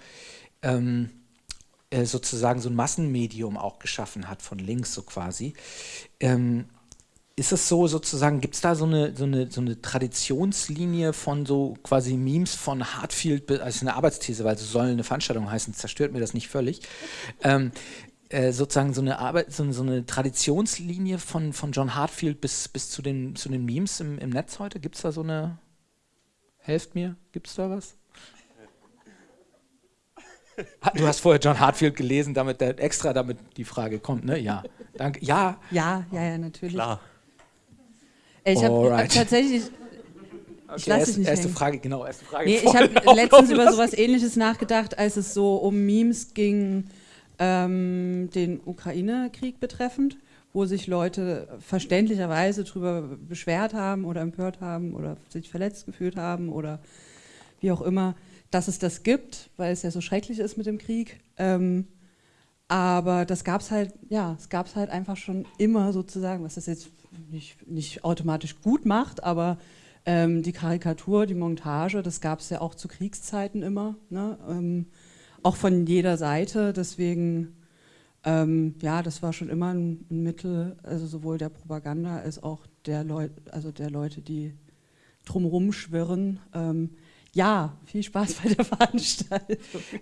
ähm, äh, sozusagen so ein Massenmedium auch geschaffen hat, von links so quasi. Ähm, ist es so sozusagen, gibt es da so eine, so, eine, so eine Traditionslinie von so quasi Memes von Hartfield, also eine Arbeitsthese, weil es soll eine Veranstaltung heißen, zerstört mir das nicht völlig. Ähm, äh, sozusagen so eine Arbeit, so, so, eine Traditionslinie von, von John Hartfield bis, bis zu, den, zu den Memes im, im Netz heute? Gibt es da so eine, helft mir, gibt es da was? Du hast vorher John Hartfield gelesen, damit der, extra damit die Frage kommt, ne? Ja. Danke. Ja. Ja, ja, ja, natürlich. Klar. Ich habe hab tatsächlich. Okay, ich lasse erst, nicht erste hängen. Frage, genau, erste Frage. Nee, ich habe letztens über sowas ähnliches nachgedacht, als es so um Memes ging ähm, den Ukraine-Krieg betreffend, wo sich Leute verständlicherweise darüber beschwert haben oder empört haben oder sich verletzt gefühlt haben oder wie auch immer, dass es das gibt, weil es ja so schrecklich ist mit dem Krieg. Ähm, aber das gab es halt, ja, es gab es halt einfach schon immer sozusagen, was das jetzt nicht, nicht automatisch gut macht, aber ähm, die Karikatur, die Montage, das gab es ja auch zu Kriegszeiten immer. Ne? Ähm, auch von jeder Seite. Deswegen, ähm, ja, das war schon immer ein, Mittel, also sowohl der Propaganda als auch der, Leut, also der Leute, die drumherum schwirren. Ähm, ja, viel Spaß bei der Veranstaltung.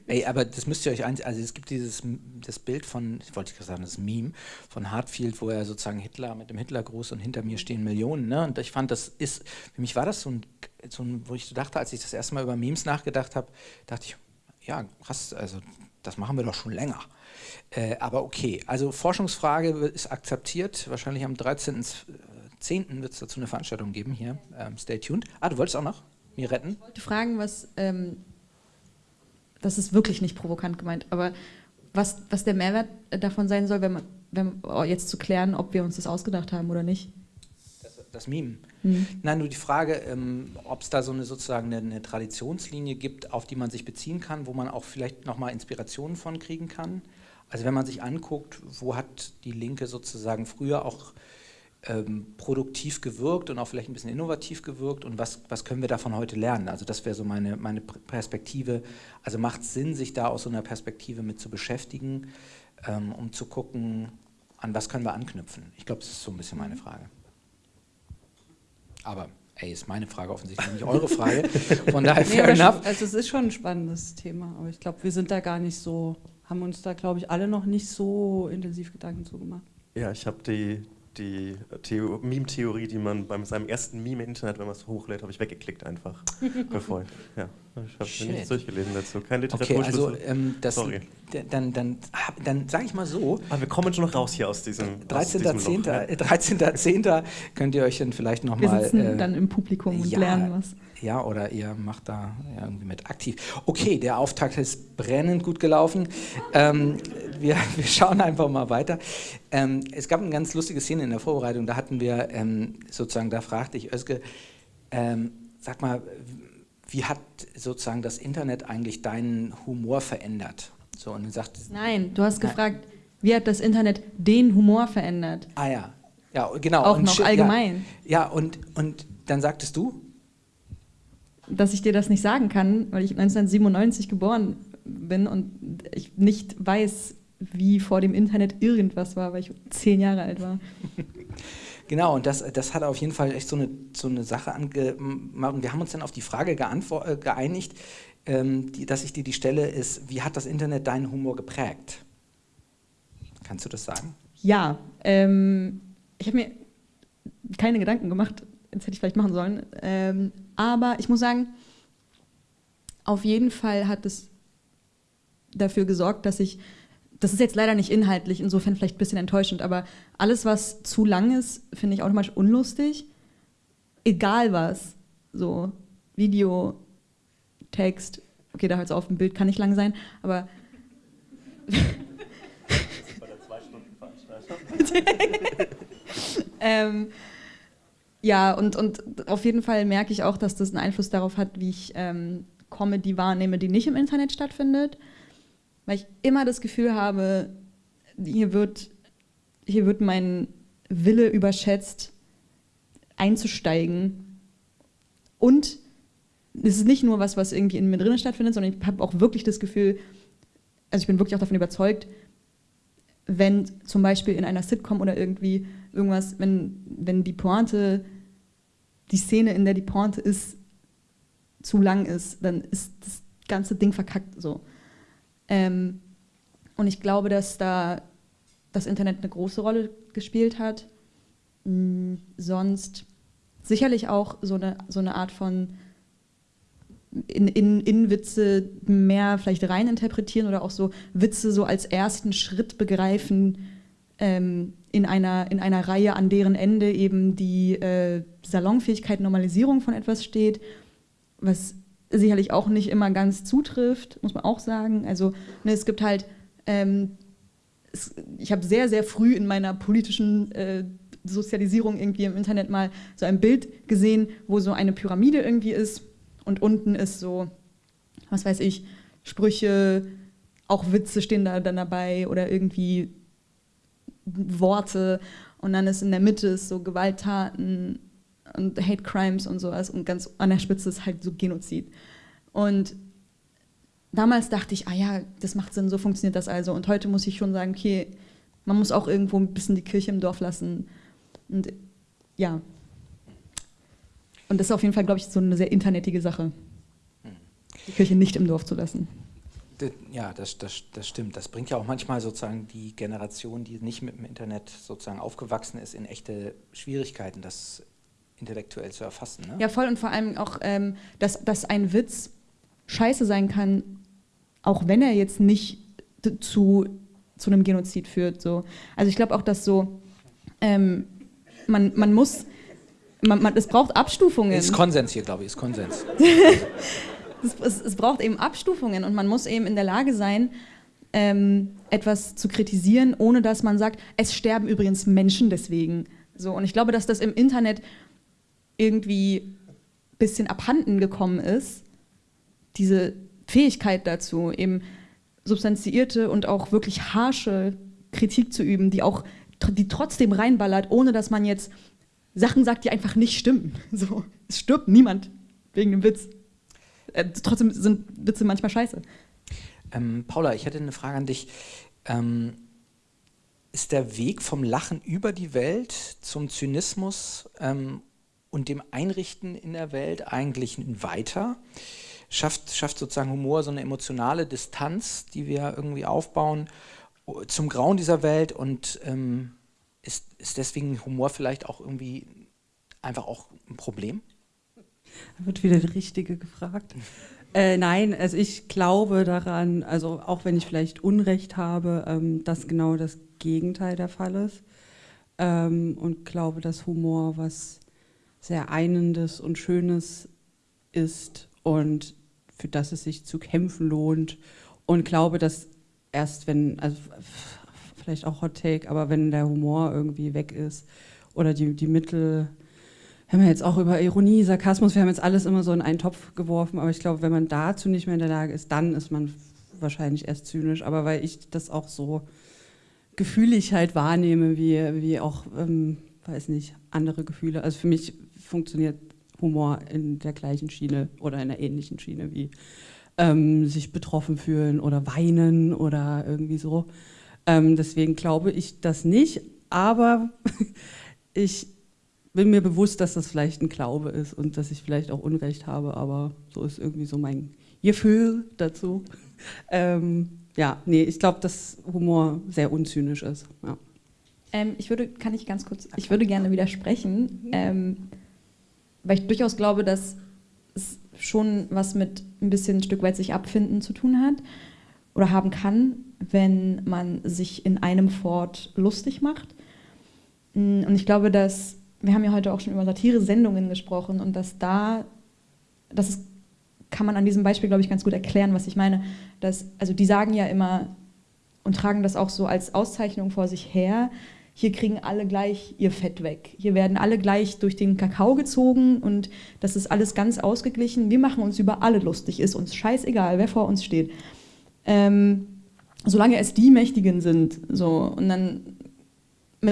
Ey, aber das müsst ihr euch eins, also es gibt dieses das Bild von, ich wollte gerade sagen, das Meme von Hartfield, wo er sozusagen Hitler mit dem Hitlergruß und hinter mir stehen Millionen, ne? Und ich fand, das ist, für mich war das so ein, so ein wo ich dachte, als ich das erste Mal über Memes nachgedacht habe, dachte ich, ja, krass, also das machen wir doch schon länger. Äh, aber okay, also Forschungsfrage ist akzeptiert. Wahrscheinlich am 13.10. wird es dazu eine Veranstaltung geben hier. Ähm, stay tuned. Ah, du wolltest auch noch mir retten? Ich wollte fragen, was, ähm, das ist wirklich nicht provokant gemeint, aber was, was der Mehrwert davon sein soll, wenn man, wenn, oh, jetzt zu klären, ob wir uns das ausgedacht haben oder nicht das Meme. Mhm. Nein, nur die Frage, ähm, ob es da so eine sozusagen eine, eine, Traditionslinie gibt, auf die man sich beziehen kann, wo man auch vielleicht nochmal Inspirationen von kriegen kann. Also wenn man sich anguckt, wo hat die Linke sozusagen früher auch ähm, produktiv gewirkt und auch vielleicht ein bisschen innovativ gewirkt und was, was können wir davon heute lernen? Also das wäre so meine, meine Perspektive. Also macht es Sinn, sich da aus so einer Perspektive mit zu beschäftigen, ähm, um zu gucken, an was können wir anknüpfen? Ich glaube, das ist so ein bisschen meine Frage. Aber ey, ist meine Frage offensichtlich nicht eure Frage. Von daher fair nee, enough. Also es ist schon ein spannendes Thema, aber ich glaube, wir sind da gar nicht so, haben uns da, glaube ich, alle noch nicht so intensiv Gedanken zu gemacht. Ja, ich habe die die Meme-Theorie, die man bei seinem ersten Meme im Internet, wenn man es hochlädt, habe ich weggeklickt einfach. bevor ja, ich habe nichts durchgelesen dazu. Kein Literaturschlüssel. Okay, also ähm, das, Sorry. Dann, dann, dann sage ich mal so. Aber wir kommen schon noch raus hier aus diesem 13.10. 13. 13. könnt ihr euch dann vielleicht nochmal... Wir sitzen äh, dann im Publikum und ja, lernen was. Ja, oder ihr macht da irgendwie mit aktiv. Okay, der Auftakt ist brennend gut gelaufen. Ähm, wir, wir, schauen einfach mal weiter. Ähm, es gab eine ganz lustige Szene in der Vorbereitung, da hatten wir ähm, sozusagen, da fragte ich Özge, ähm, sag mal, wie hat sozusagen das Internet eigentlich deinen Humor verändert? So, und sagt, Nein, du hast gefragt, wie hat das Internet den Humor verändert? Ah ja, ja genau. Auch und noch allgemein. Ja, ja, und, und dann sagtest du? Dass ich dir das nicht sagen kann, weil ich 1997 geboren bin und ich nicht weiß, wie vor dem Internet irgendwas war, weil ich zehn Jahre alt war. Genau, und das, das hat auf jeden Fall echt so eine, so eine Sache angemacht. Und wir haben uns dann auf die Frage äh, geeinigt, ähm, die, dass ich dir die stelle, ist, wie hat das Internet deinen Humor geprägt? Kannst du das sagen? Ja, ähm, ich habe mir keine Gedanken gemacht, das hätte ich vielleicht machen sollen. Ähm, aber ich muss sagen, auf jeden Fall hat es dafür gesorgt, dass ich, das ist jetzt leider nicht inhaltlich, insofern vielleicht ein bisschen enttäuschend, aber alles, was zu lang ist, finde ich automatisch unlustig. Egal was. So, Video, Text, okay, da hört es auf, ein Bild kann nicht lang sein, aber. Bei der Zwei-Stunden-Veranstaltung. ähm, ja, und, und auf jeden Fall merke ich auch, dass das einen Einfluss darauf hat, wie ich ähm, Comedy wahrnehme, die nicht im Internet stattfindet. Weil ich immer das Gefühl habe, hier wird, hier wird mein Wille überschätzt, einzusteigen. Und es ist nicht nur was, was irgendwie in mir drinnen stattfindet, sondern ich habe auch wirklich das Gefühl, also ich bin wirklich auch davon überzeugt, wenn zum Beispiel in einer Sitcom oder irgendwie irgendwas, wenn, wenn die Pointe, die Szene, in der die Pointe ist, zu lang ist, dann ist das ganze Ding verkackt so. Ähm, und ich glaube, dass da das Internet eine große Rolle gespielt hat. Mhm, sonst sicherlich auch so eine, so eine Art von in, in, in Witze mehr vielleicht rein interpretieren oder auch so Witze so als ersten Schritt begreifen ähm, in, einer, in einer Reihe, an deren Ende eben die äh, Salonfähigkeit, Normalisierung von etwas steht, was sicherlich auch nicht immer ganz zutrifft, muss man auch sagen. Also ne, es gibt halt, ähm, es, ich habe sehr, sehr früh in meiner politischen äh, Sozialisierung irgendwie im Internet mal so ein Bild gesehen, wo so eine Pyramide irgendwie ist und unten ist so, was weiß ich, Sprüche, auch Witze stehen da dann dabei oder irgendwie Worte und dann ist in der Mitte so Gewalttaten und Hate Crimes und sowas und ganz an der Spitze ist halt so Genozid. Und damals dachte ich, ah ja, das macht Sinn, so funktioniert das also. Und heute muss ich schon sagen, okay, man muss auch irgendwo ein bisschen die Kirche im Dorf lassen. Und ja, und das ist auf jeden Fall, glaube ich, so eine sehr internetige Sache, die Kirche nicht im Dorf zu lassen. Ja, das, das, das stimmt. Das bringt ja auch manchmal sozusagen die Generation, die nicht mit dem Internet sozusagen aufgewachsen ist, in echte Schwierigkeiten, das intellektuell zu erfassen. Ne? Ja, voll und vor allem auch, ähm, dass, dass ein Witz scheiße sein kann, auch wenn er jetzt nicht zu, zu einem Genozid führt. So. Also ich glaube auch, dass so, ähm, man, man muss man, man, es braucht Abstufungen. Ist Konsens hier, glaube ich, ist Konsens. es, es, es, braucht eben Abstufungen und man muss eben in der Lage sein, ähm, etwas zu kritisieren, ohne dass man sagt, es sterben übrigens Menschen deswegen. So, und ich glaube, dass das im Internet irgendwie ein bisschen abhanden gekommen ist, diese Fähigkeit dazu, eben substanziierte und auch wirklich harsche Kritik zu üben, die auch die trotzdem reinballert, ohne dass man jetzt Sachen sagt, die einfach nicht stimmen. So, es stirbt niemand wegen dem Witz. Äh, trotzdem sind Witze manchmal scheiße. Ähm, Paula, ich hätte eine Frage an dich. Ähm, ist der Weg vom Lachen über die Welt zum Zynismus ähm, und dem Einrichten in der Welt eigentlich weiter? Schafft, schafft sozusagen Humor so eine emotionale Distanz, die wir irgendwie aufbauen zum Grauen dieser Welt und ähm, ist, ist deswegen Humor vielleicht auch irgendwie einfach auch ein Problem? Da wird wieder der Richtige gefragt. Äh, nein, also ich glaube daran, also auch wenn ich vielleicht Unrecht habe, ähm, dass genau das Gegenteil der Fall ist. Ähm, und glaube, dass Humor was sehr Einendes und Schönes ist und für das es sich zu kämpfen lohnt. Und glaube, dass erst wenn, also vielleicht auch Hot Take, aber wenn der Humor irgendwie weg ist oder die, die Mittel, wir haben ja jetzt auch über Ironie, Sarkasmus, wir haben jetzt alles immer so in einen Topf geworfen, aber ich glaube, wenn man dazu nicht mehr in der Lage ist, dann ist man wahrscheinlich erst zynisch, aber weil ich das auch so gefühlig halt wahrnehme, wie, wie auch, ähm, weiß nicht, andere Gefühle. Also für mich funktioniert Humor in der gleichen Schiene oder in einer ähnlichen Schiene wie ähm, sich betroffen fühlen oder weinen oder irgendwie so. Ähm, deswegen glaube ich das nicht, aber ich bin mir bewusst, dass das vielleicht ein Glaube ist und dass ich vielleicht auch Unrecht habe, aber so ist irgendwie so mein Gefühl dazu. Ähm, ja, nee, ich glaube, dass Humor sehr unzynisch ist. Ja. Ähm, ich würde, kann ich ganz kurz, ich würde gerne widersprechen, ähm, weil ich durchaus glaube, dass es schon was mit ein bisschen ein Stück weit sich abfinden zu tun hat oder haben kann, wenn man sich in einem Fort lustig macht. Mm, und ich glaube, dass, wir haben ja heute auch schon über Satire-Sendungen gesprochen und dass da, das ist, kann man an diesem Beispiel, glaube ich, ganz gut erklären, was ich meine. Dass, also die sagen ja immer und tragen das auch so als Auszeichnung vor sich her, hier kriegen alle gleich ihr Fett weg. Hier werden alle gleich durch den Kakao gezogen und das ist alles ganz ausgeglichen. Wir machen uns über alle lustig, ist uns scheißegal, wer vor uns steht. Ähm, solange es die Mächtigen sind, so und dann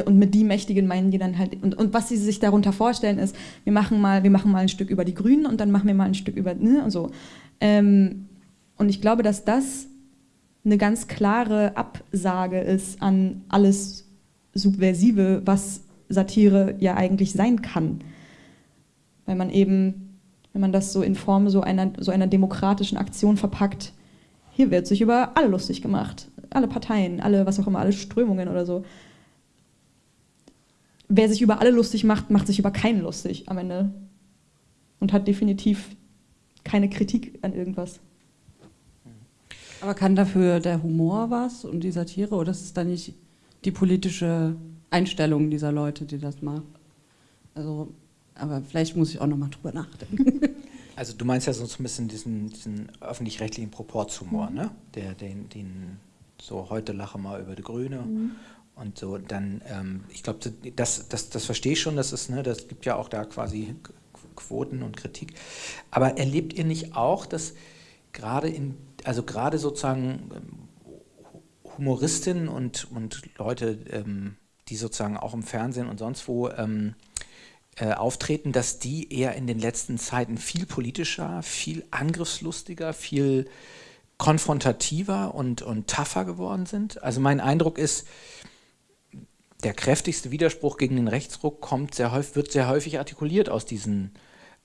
und mit die Mächtigen meinen die dann halt und, und was sie sich darunter vorstellen ist, wir machen mal, wir machen mal ein Stück über die Grünen und dann machen wir mal ein Stück über ne und so. Ähm, und ich glaube, dass das eine ganz klare Absage ist an alles Subversive, was Satire ja eigentlich sein kann. Weil man eben, wenn man das so in Form so einer, so einer demokratischen Aktion verpackt, hier wird sich über alle lustig gemacht. Alle Parteien, alle, was auch immer, alle Strömungen oder so. Wer sich über alle lustig macht, macht sich über keinen lustig am Ende. Und hat definitiv keine Kritik an irgendwas. Aber kann dafür der Humor was und die Satire oder ist es dann nicht die politische Einstellung dieser Leute, die das machen. Also, aber vielleicht muss ich auch nochmal drüber nachdenken. Also du meinst ja so ein bisschen diesen, diesen öffentlich-rechtlichen Proportshumor, mhm. ne? Der, den, den, so heute lache mal über die Grüne mhm. und so dann, ähm, ich glaube, das, das, das verstehe ich schon, das ist, ne, das gibt ja auch da quasi Quoten und Kritik. Aber erlebt ihr nicht auch, dass gerade in, also gerade sozusagen Humoristinnen und, und Leute, ähm, die sozusagen auch im Fernsehen und sonst wo ähm, äh, auftreten, dass die eher in den letzten Zeiten viel politischer, viel angriffslustiger, viel konfrontativer und, und tougher geworden sind. Also mein Eindruck ist, der kräftigste Widerspruch gegen den Rechtsruck kommt sehr häufig, wird sehr häufig artikuliert aus, diesen,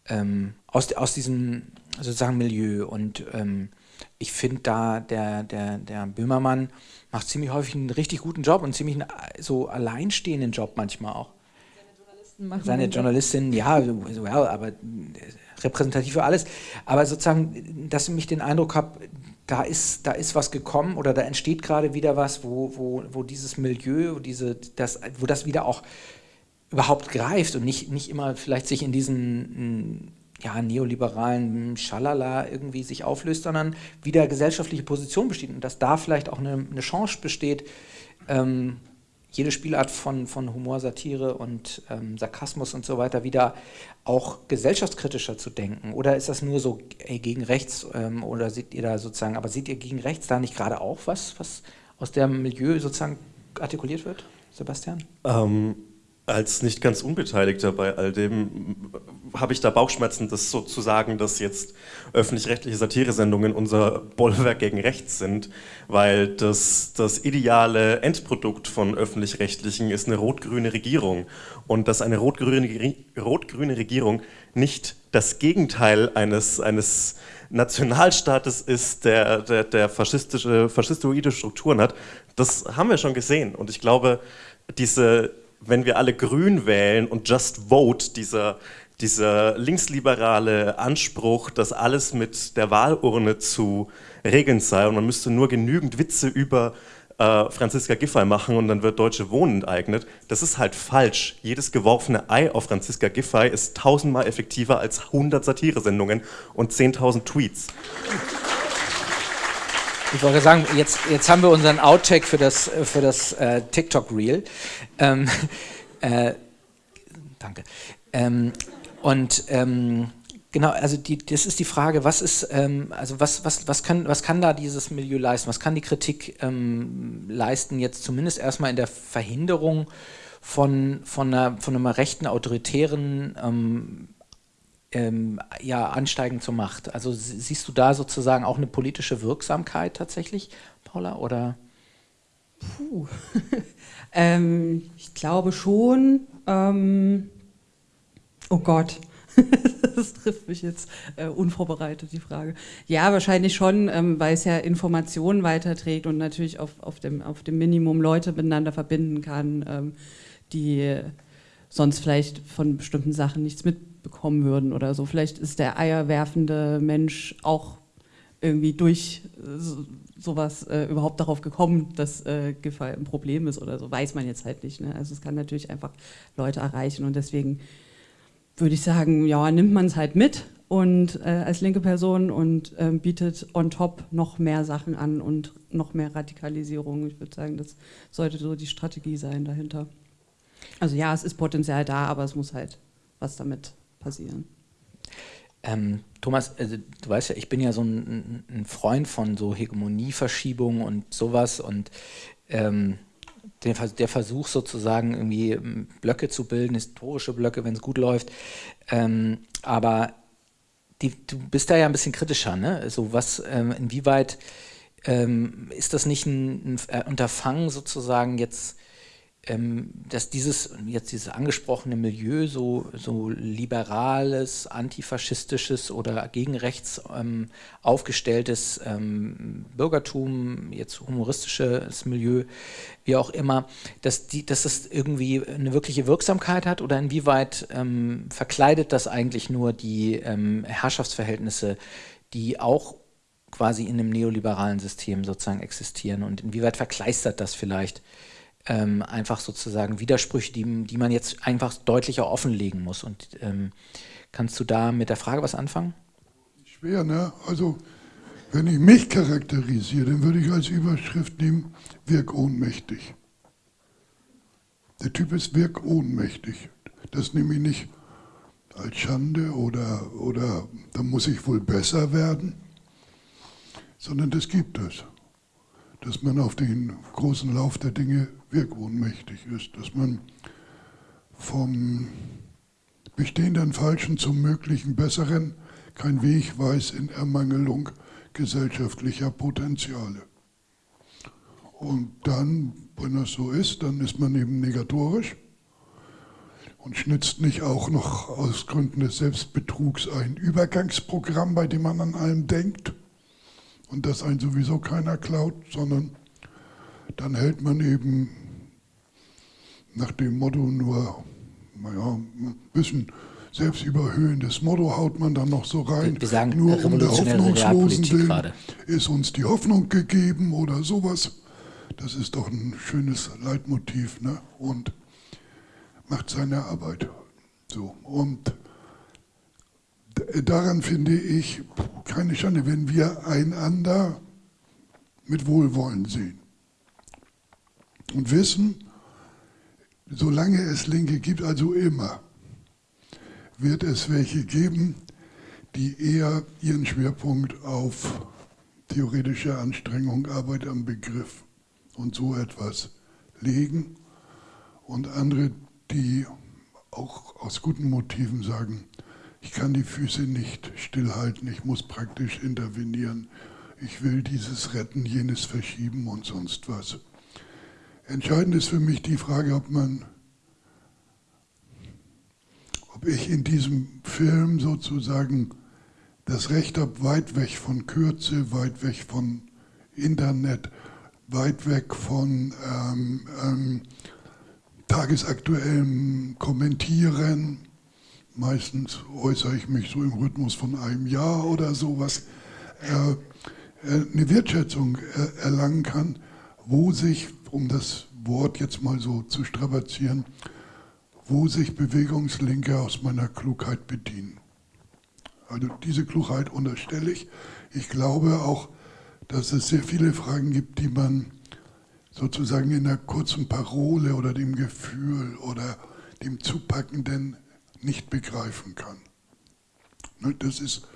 ähm, aus, aus diesem sozusagen Milieu. Und ähm, ich finde da, der, der, der Böhmermann macht ziemlich häufig einen richtig guten Job und ziemlich einen so alleinstehenden Job manchmal auch. Seine Journalisten machen Seine Journalistin, ja, well, aber repräsentativ für alles. Aber sozusagen, dass ich mich den Eindruck habe, da ist, da ist was gekommen oder da entsteht gerade wieder was, wo, wo, wo dieses Milieu, diese, das, wo das wieder auch überhaupt greift und nicht, nicht immer vielleicht sich in diesen ja, neoliberalen Schalala irgendwie sich auflöst, sondern wieder gesellschaftliche Position besteht und dass da vielleicht auch eine, eine Chance besteht, ähm, jede Spielart von, von Humor, Satire und ähm, Sarkasmus und so weiter wieder auch gesellschaftskritischer zu denken? Oder ist das nur so ey, gegen rechts ähm, oder seht ihr da sozusagen, aber seht ihr gegen rechts da nicht gerade auch was, was aus dem Milieu sozusagen artikuliert wird, Sebastian? Ähm, als nicht ganz Unbeteiligter bei all dem habe ich da Bauchschmerzen, das so zu sagen, dass jetzt öffentlich-rechtliche Satiresendungen unser Bollwerk gegen rechts sind, weil das, das ideale Endprodukt von öffentlich-rechtlichen ist eine rot-grüne Regierung. Und dass eine rot-grüne rot Regierung nicht das Gegenteil eines, eines Nationalstaates ist, der, der, der faschistische, faschistoide Strukturen hat, das haben wir schon gesehen. Und ich glaube, diese wenn wir alle grün wählen und just vote, dieser, dieser linksliberale Anspruch, dass alles mit der Wahlurne zu regeln sei und man müsste nur genügend Witze über äh, Franziska Giffey machen und dann wird Deutsche Wohnen enteignet, das ist halt falsch. Jedes geworfene Ei auf Franziska Giffey ist tausendmal effektiver als 100 Satiresendungen und 10.000 Tweets. Ich wollte sagen, jetzt, jetzt haben wir unseren Outtake für das, für das äh, TikTok-Reel. Ähm, äh, danke. Ähm, und ähm, genau, also die, das ist die Frage, was ist, ähm, also was, was, was, kann, was kann da dieses Milieu leisten? Was kann die Kritik ähm, leisten, jetzt zumindest erstmal in der Verhinderung von, von, einer, von einem rechten, autoritären ähm, ja, ansteigen zur Macht. Also siehst du da sozusagen auch eine politische Wirksamkeit tatsächlich, Paula, oder? Puh. ähm, ich glaube schon. Ähm, oh Gott. das trifft mich jetzt äh, unvorbereitet, die Frage. Ja, wahrscheinlich schon, ähm, weil es ja Informationen weiterträgt und natürlich auf, auf, dem, auf dem Minimum Leute miteinander verbinden kann, ähm, die sonst vielleicht von bestimmten Sachen nichts mitbekommen würden oder so. Vielleicht ist der eierwerfende Mensch auch irgendwie durch äh, so, sowas äh, überhaupt darauf gekommen, dass äh, Giffey ein Problem ist oder so, weiß man jetzt halt nicht. Ne? Also es kann natürlich einfach Leute erreichen und deswegen würde ich sagen, ja, nimmt man es halt mit und äh, als linke Person und äh, bietet on top noch mehr Sachen an und noch mehr Radikalisierung. Ich würde sagen, das sollte so die Strategie sein dahinter. Also ja, es ist Potenzial da, aber es muss halt was damit passieren. Ähm, Thomas, also, du weißt ja, ich bin ja so ein, ein Freund von so Hegemonieverschiebung und sowas und ähm, der, der, Versuch sozusagen irgendwie ähm, Blöcke zu bilden, historische Blöcke, wenn es gut läuft. Ähm, aber die, du bist da ja ein bisschen kritischer, ne? Also was, ähm, inwieweit ähm, ist das nicht ein, ein Unterfangen sozusagen jetzt ähm, dass dieses, jetzt dieses angesprochene Milieu, so, so liberales, antifaschistisches oder gegen rechts ähm, aufgestelltes ähm, Bürgertum, jetzt humoristisches Milieu, wie auch immer, dass, die, dass das irgendwie eine wirkliche Wirksamkeit hat oder inwieweit ähm, verkleidet das eigentlich nur die ähm, Herrschaftsverhältnisse, die auch quasi in einem neoliberalen System sozusagen existieren? Und inwieweit verkleistert das vielleicht ähm, einfach sozusagen Widersprüche, die, die man jetzt einfach deutlicher offenlegen muss. Und ähm, kannst du da mit der Frage was anfangen? Schwer, ne? Also wenn ich mich charakterisiere, dann würde ich als Überschrift nehmen, wirk ohnmächtig. Der Typ ist wirk ohnmächtig. Das nehme ich nicht als Schande oder, oder da muss ich wohl besser werden, sondern das gibt es. Dass man auf den großen Lauf der Dinge wirkohnmächtig ist, dass man vom bestehenden Falschen zum möglichen Besseren kein Weg weiß in Ermangelung gesellschaftlicher Potenziale. Und dann, wenn das so ist, dann ist man eben negatorisch und schnitzt nicht auch noch aus Gründen des Selbstbetrugs ein Übergangsprogramm, bei dem man an allem denkt und das einen sowieso keiner klaut, sondern dann hält man eben nach dem Motto nur, naja, ein bisschen selbstüberhöhendes Motto haut man dann noch so rein. Wir sagen nur um der Hoffnungslosen willen ist uns die Hoffnung gegeben oder sowas. Das ist doch ein schönes Leitmotiv ne? und macht seine Arbeit. So. Und daran finde ich keine Schande, wenn wir einander mit Wohlwollen sehen und wissen, solange es Linke gibt, also immer, wird es welche geben, die eher ihren Schwerpunkt auf theoretische Anstrengung, Arbeit am Begriff und so etwas legen und andere, die auch aus guten Motiven sagen, ich kann die Füße nicht stillhalten, ich muss praktisch intervenieren, ich will dieses retten, jenes verschieben und sonst was. Entscheidend ist für mich die Frage, ob man, ob ich in diesem Film sozusagen das Recht habe, weit weg von Kürze, weit weg von Internet, weit weg von ähm, ähm, tagesaktuellem Kommentieren. Meistens äußere ich mich so im Rhythmus von einem Jahr oder sowas. Äh, äh, eine Wertschätzung äh, erlangen kann, wo sich um das Wort jetzt mal so zu strapazieren, wo sich Bewegungslinke aus meiner Klugheit bedienen. Also diese Klugheit unterstelle ich. Ich glaube auch, dass es sehr viele Fragen gibt, die man sozusagen in einer kurzen Parole oder dem Gefühl oder dem Zupackenden nicht begreifen kann. Ne, das ist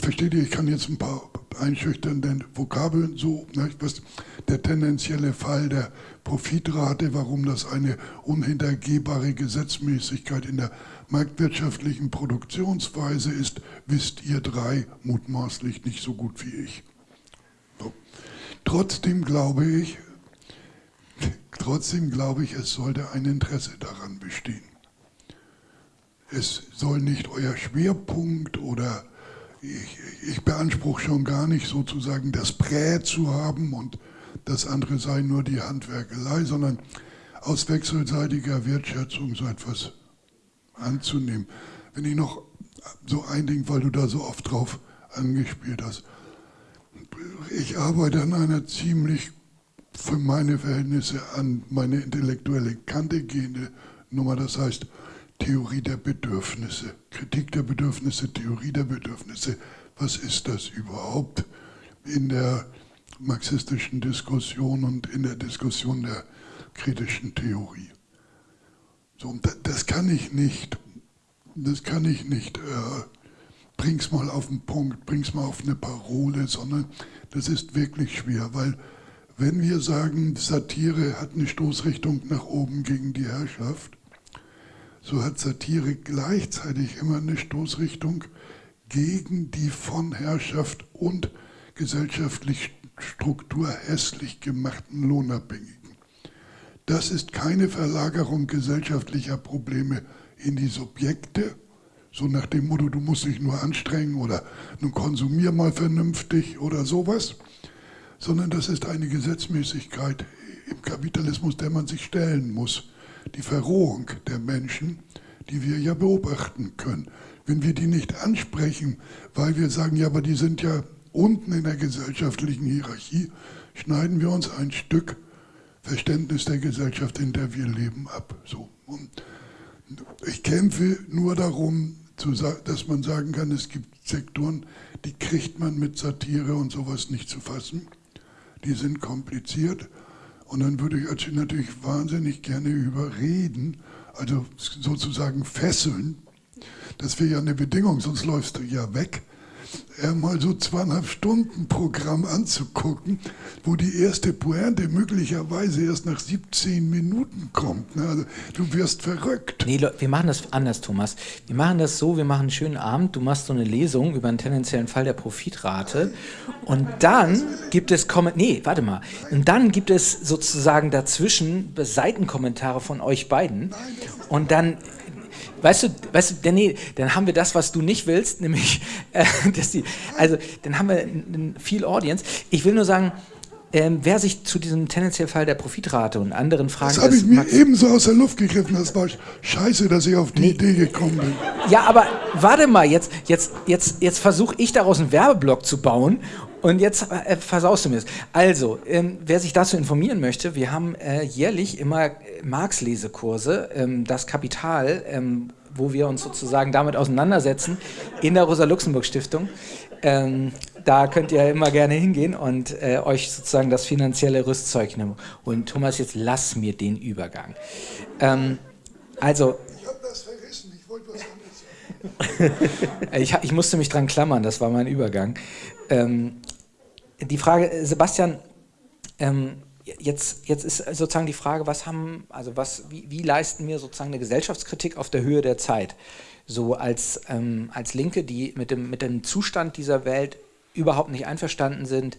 versteht ihr, ich kann jetzt ein paar einschüchternde Vokabeln so, ne, was der tendenzielle Fall der Profitrate, warum das eine unhintergehbare Gesetzmäßigkeit in der marktwirtschaftlichen Produktionsweise ist, wisst ihr drei mutmaßlich nicht so gut wie ich. So. Trotzdem glaube ich, trotzdem glaube ich, es sollte ein Interesse daran bestehen. Es soll nicht euer Schwerpunkt oder ich, ich beanspruche schon gar nicht sozusagen das Prä zu haben und das andere sei nur die Handwerkelei, sondern aus wechselseitiger Wertschätzung so etwas anzunehmen. Wenn ich noch so ein Ding, weil du da so oft drauf angespielt hast. Ich arbeite an einer ziemlich für meine Verhältnisse an meine intellektuelle Kante gehende Nummer, das heißt Theorie der Bedürfnisse, Kritik der Bedürfnisse, Theorie der Bedürfnisse. Was ist das überhaupt in der marxistischen Diskussion und in der Diskussion der kritischen Theorie? So, das kann ich nicht, das kann ich nicht, äh, bring's mal auf den Punkt, bring's mal auf eine Parole, sondern das ist wirklich schwer, weil wenn wir sagen, Satire hat eine Stoßrichtung nach oben gegen die Herrschaft, so hat Satire gleichzeitig immer eine Stoßrichtung gegen die von Herrschaft und gesellschaftlich Struktur hässlich gemachten Lohnabhängigen. Das ist keine Verlagerung gesellschaftlicher Probleme in die Subjekte, so nach dem Motto, du musst dich nur anstrengen oder nun konsumier mal vernünftig oder sowas, sondern das ist eine Gesetzmäßigkeit im Kapitalismus, der man sich stellen muss. Die Verrohung der Menschen, die wir ja beobachten können. Wenn wir die nicht ansprechen, weil wir sagen, ja, aber die sind ja unten in der gesellschaftlichen Hierarchie, schneiden wir uns ein Stück Verständnis der Gesellschaft, in der wir leben, ab. So. Und ich kämpfe nur darum, dass man sagen kann, es gibt Sektoren, die kriegt man mit Satire und sowas nicht zu fassen. Die sind kompliziert. Und dann würde ich natürlich wahnsinnig gerne überreden, also sozusagen fesseln. Das wäre ja eine Bedingung, sonst läufst du ja weg mal so zweieinhalb Stunden Programm anzugucken, wo die erste Pointe möglicherweise erst nach 17 Minuten kommt. Ne? Also, du wirst verrückt. Nee, wir machen das anders, Thomas. Wir machen das so, wir machen einen schönen Abend, du machst so eine Lesung über einen tendenziellen Fall der Profitrate und dann gibt es, Kom nee, warte mal, und dann gibt es sozusagen dazwischen Seitenkommentare von euch beiden und dann Weißt du, weißt du, nee, dann haben wir das, was du nicht willst, nämlich, äh, dass die, also dann haben wir viel Audience. Ich will nur sagen, ähm, wer sich zu diesem tendenziellen Fall der Profitrate und anderen Fragen... Das habe ich mir ebenso aus der Luft gegriffen, das war scheiße, dass ich auf die nee. Idee gekommen bin. Ja, aber warte mal, jetzt, jetzt, jetzt, jetzt versuche ich daraus einen Werbeblock zu bauen und jetzt äh, versaust du mir es. Also, ähm, wer sich dazu informieren möchte, wir haben äh, jährlich immer äh, Marx-Lesekurse, ähm, das Kapital, ähm, wo wir uns sozusagen damit auseinandersetzen, in der Rosa-Luxemburg-Stiftung. Ähm, da könnt ihr immer gerne hingehen und äh, euch sozusagen das finanzielle Rüstzeug nehmen. Und Thomas, jetzt lass mir den Übergang. Ähm, also. Ich habe das vergessen, ich wollte was anderes sagen. ich, ich musste mich dran klammern, das war mein Übergang. Ähm, die Frage, äh, Sebastian, ähm, jetzt, jetzt ist sozusagen die Frage, was haben, also was, wie, wie, leisten wir sozusagen eine Gesellschaftskritik auf der Höhe der Zeit? So als, ähm, als Linke, die mit dem, mit dem Zustand dieser Welt überhaupt nicht einverstanden sind,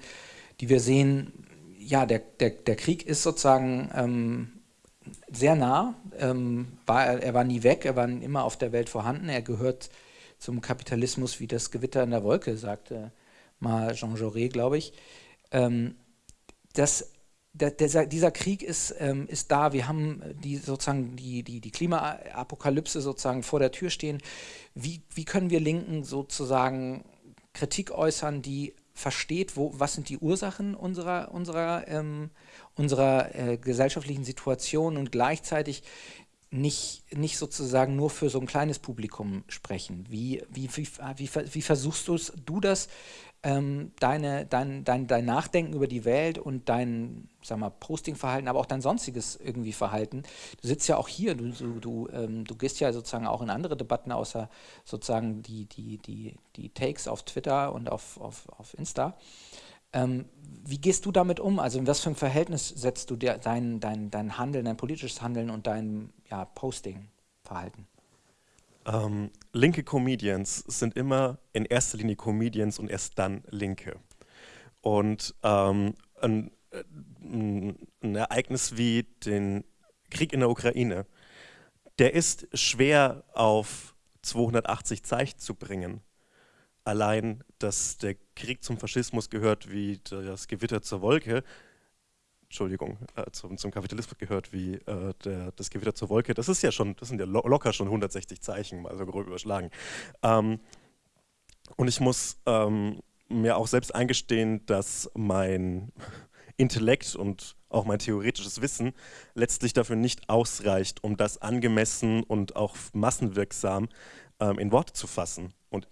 die wir sehen, ja, der, der, der Krieg ist sozusagen ähm, sehr nah, ähm, war, er war nie weg, er war immer auf der Welt vorhanden, er gehört zum Kapitalismus wie das Gewitter in der Wolke, sagte mal Jean Jaurès, glaube ich. Ähm, das, der, der, dieser Krieg ist, ähm, ist da, wir haben die, sozusagen die, die, die Klimaapokalypse sozusagen vor der Tür stehen. Wie, wie können wir Linken sozusagen Kritik äußern, die versteht, wo, was sind die Ursachen unserer, unserer, ähm, unserer äh, gesellschaftlichen Situation und gleichzeitig nicht, nicht sozusagen nur für so ein kleines Publikum sprechen. Wie, wie, wie, wie, wie versuchst du das ähm, deine, dein, dein, dein Nachdenken über die Welt und dein sag Postingverhalten, aber auch dein sonstiges irgendwie Verhalten. Du sitzt ja auch hier, du, du, du, ähm, du gehst ja sozusagen auch in andere Debatten, außer sozusagen die, die, die, die Takes auf Twitter und auf, auf, auf Insta. Ähm, wie gehst du damit um? Also in was für ein Verhältnis setzt du dir dein, dein, dein Handeln, dein politisches Handeln und dein ja, Posting-Verhalten? Ähm, linke Comedians sind immer in erster Linie Comedians und erst dann Linke. Und ähm, ein, ein Ereignis wie den Krieg in der Ukraine, der ist schwer auf 280 Zeichen zu bringen. Allein, dass der Krieg zum Faschismus gehört wie das Gewitter zur Wolke, Entschuldigung, äh, zum, zum, Kapitalismus gehört wie äh, der, das Gewitter zur Wolke, das ist ja schon, das sind ja lo locker schon 160 Zeichen, mal so grob überschlagen. Ähm, und ich muss ähm, mir auch selbst eingestehen, dass mein Intellekt und auch mein theoretisches Wissen letztlich dafür nicht ausreicht, um das angemessen und auch massenwirksam ähm, in Worte zu fassen. Und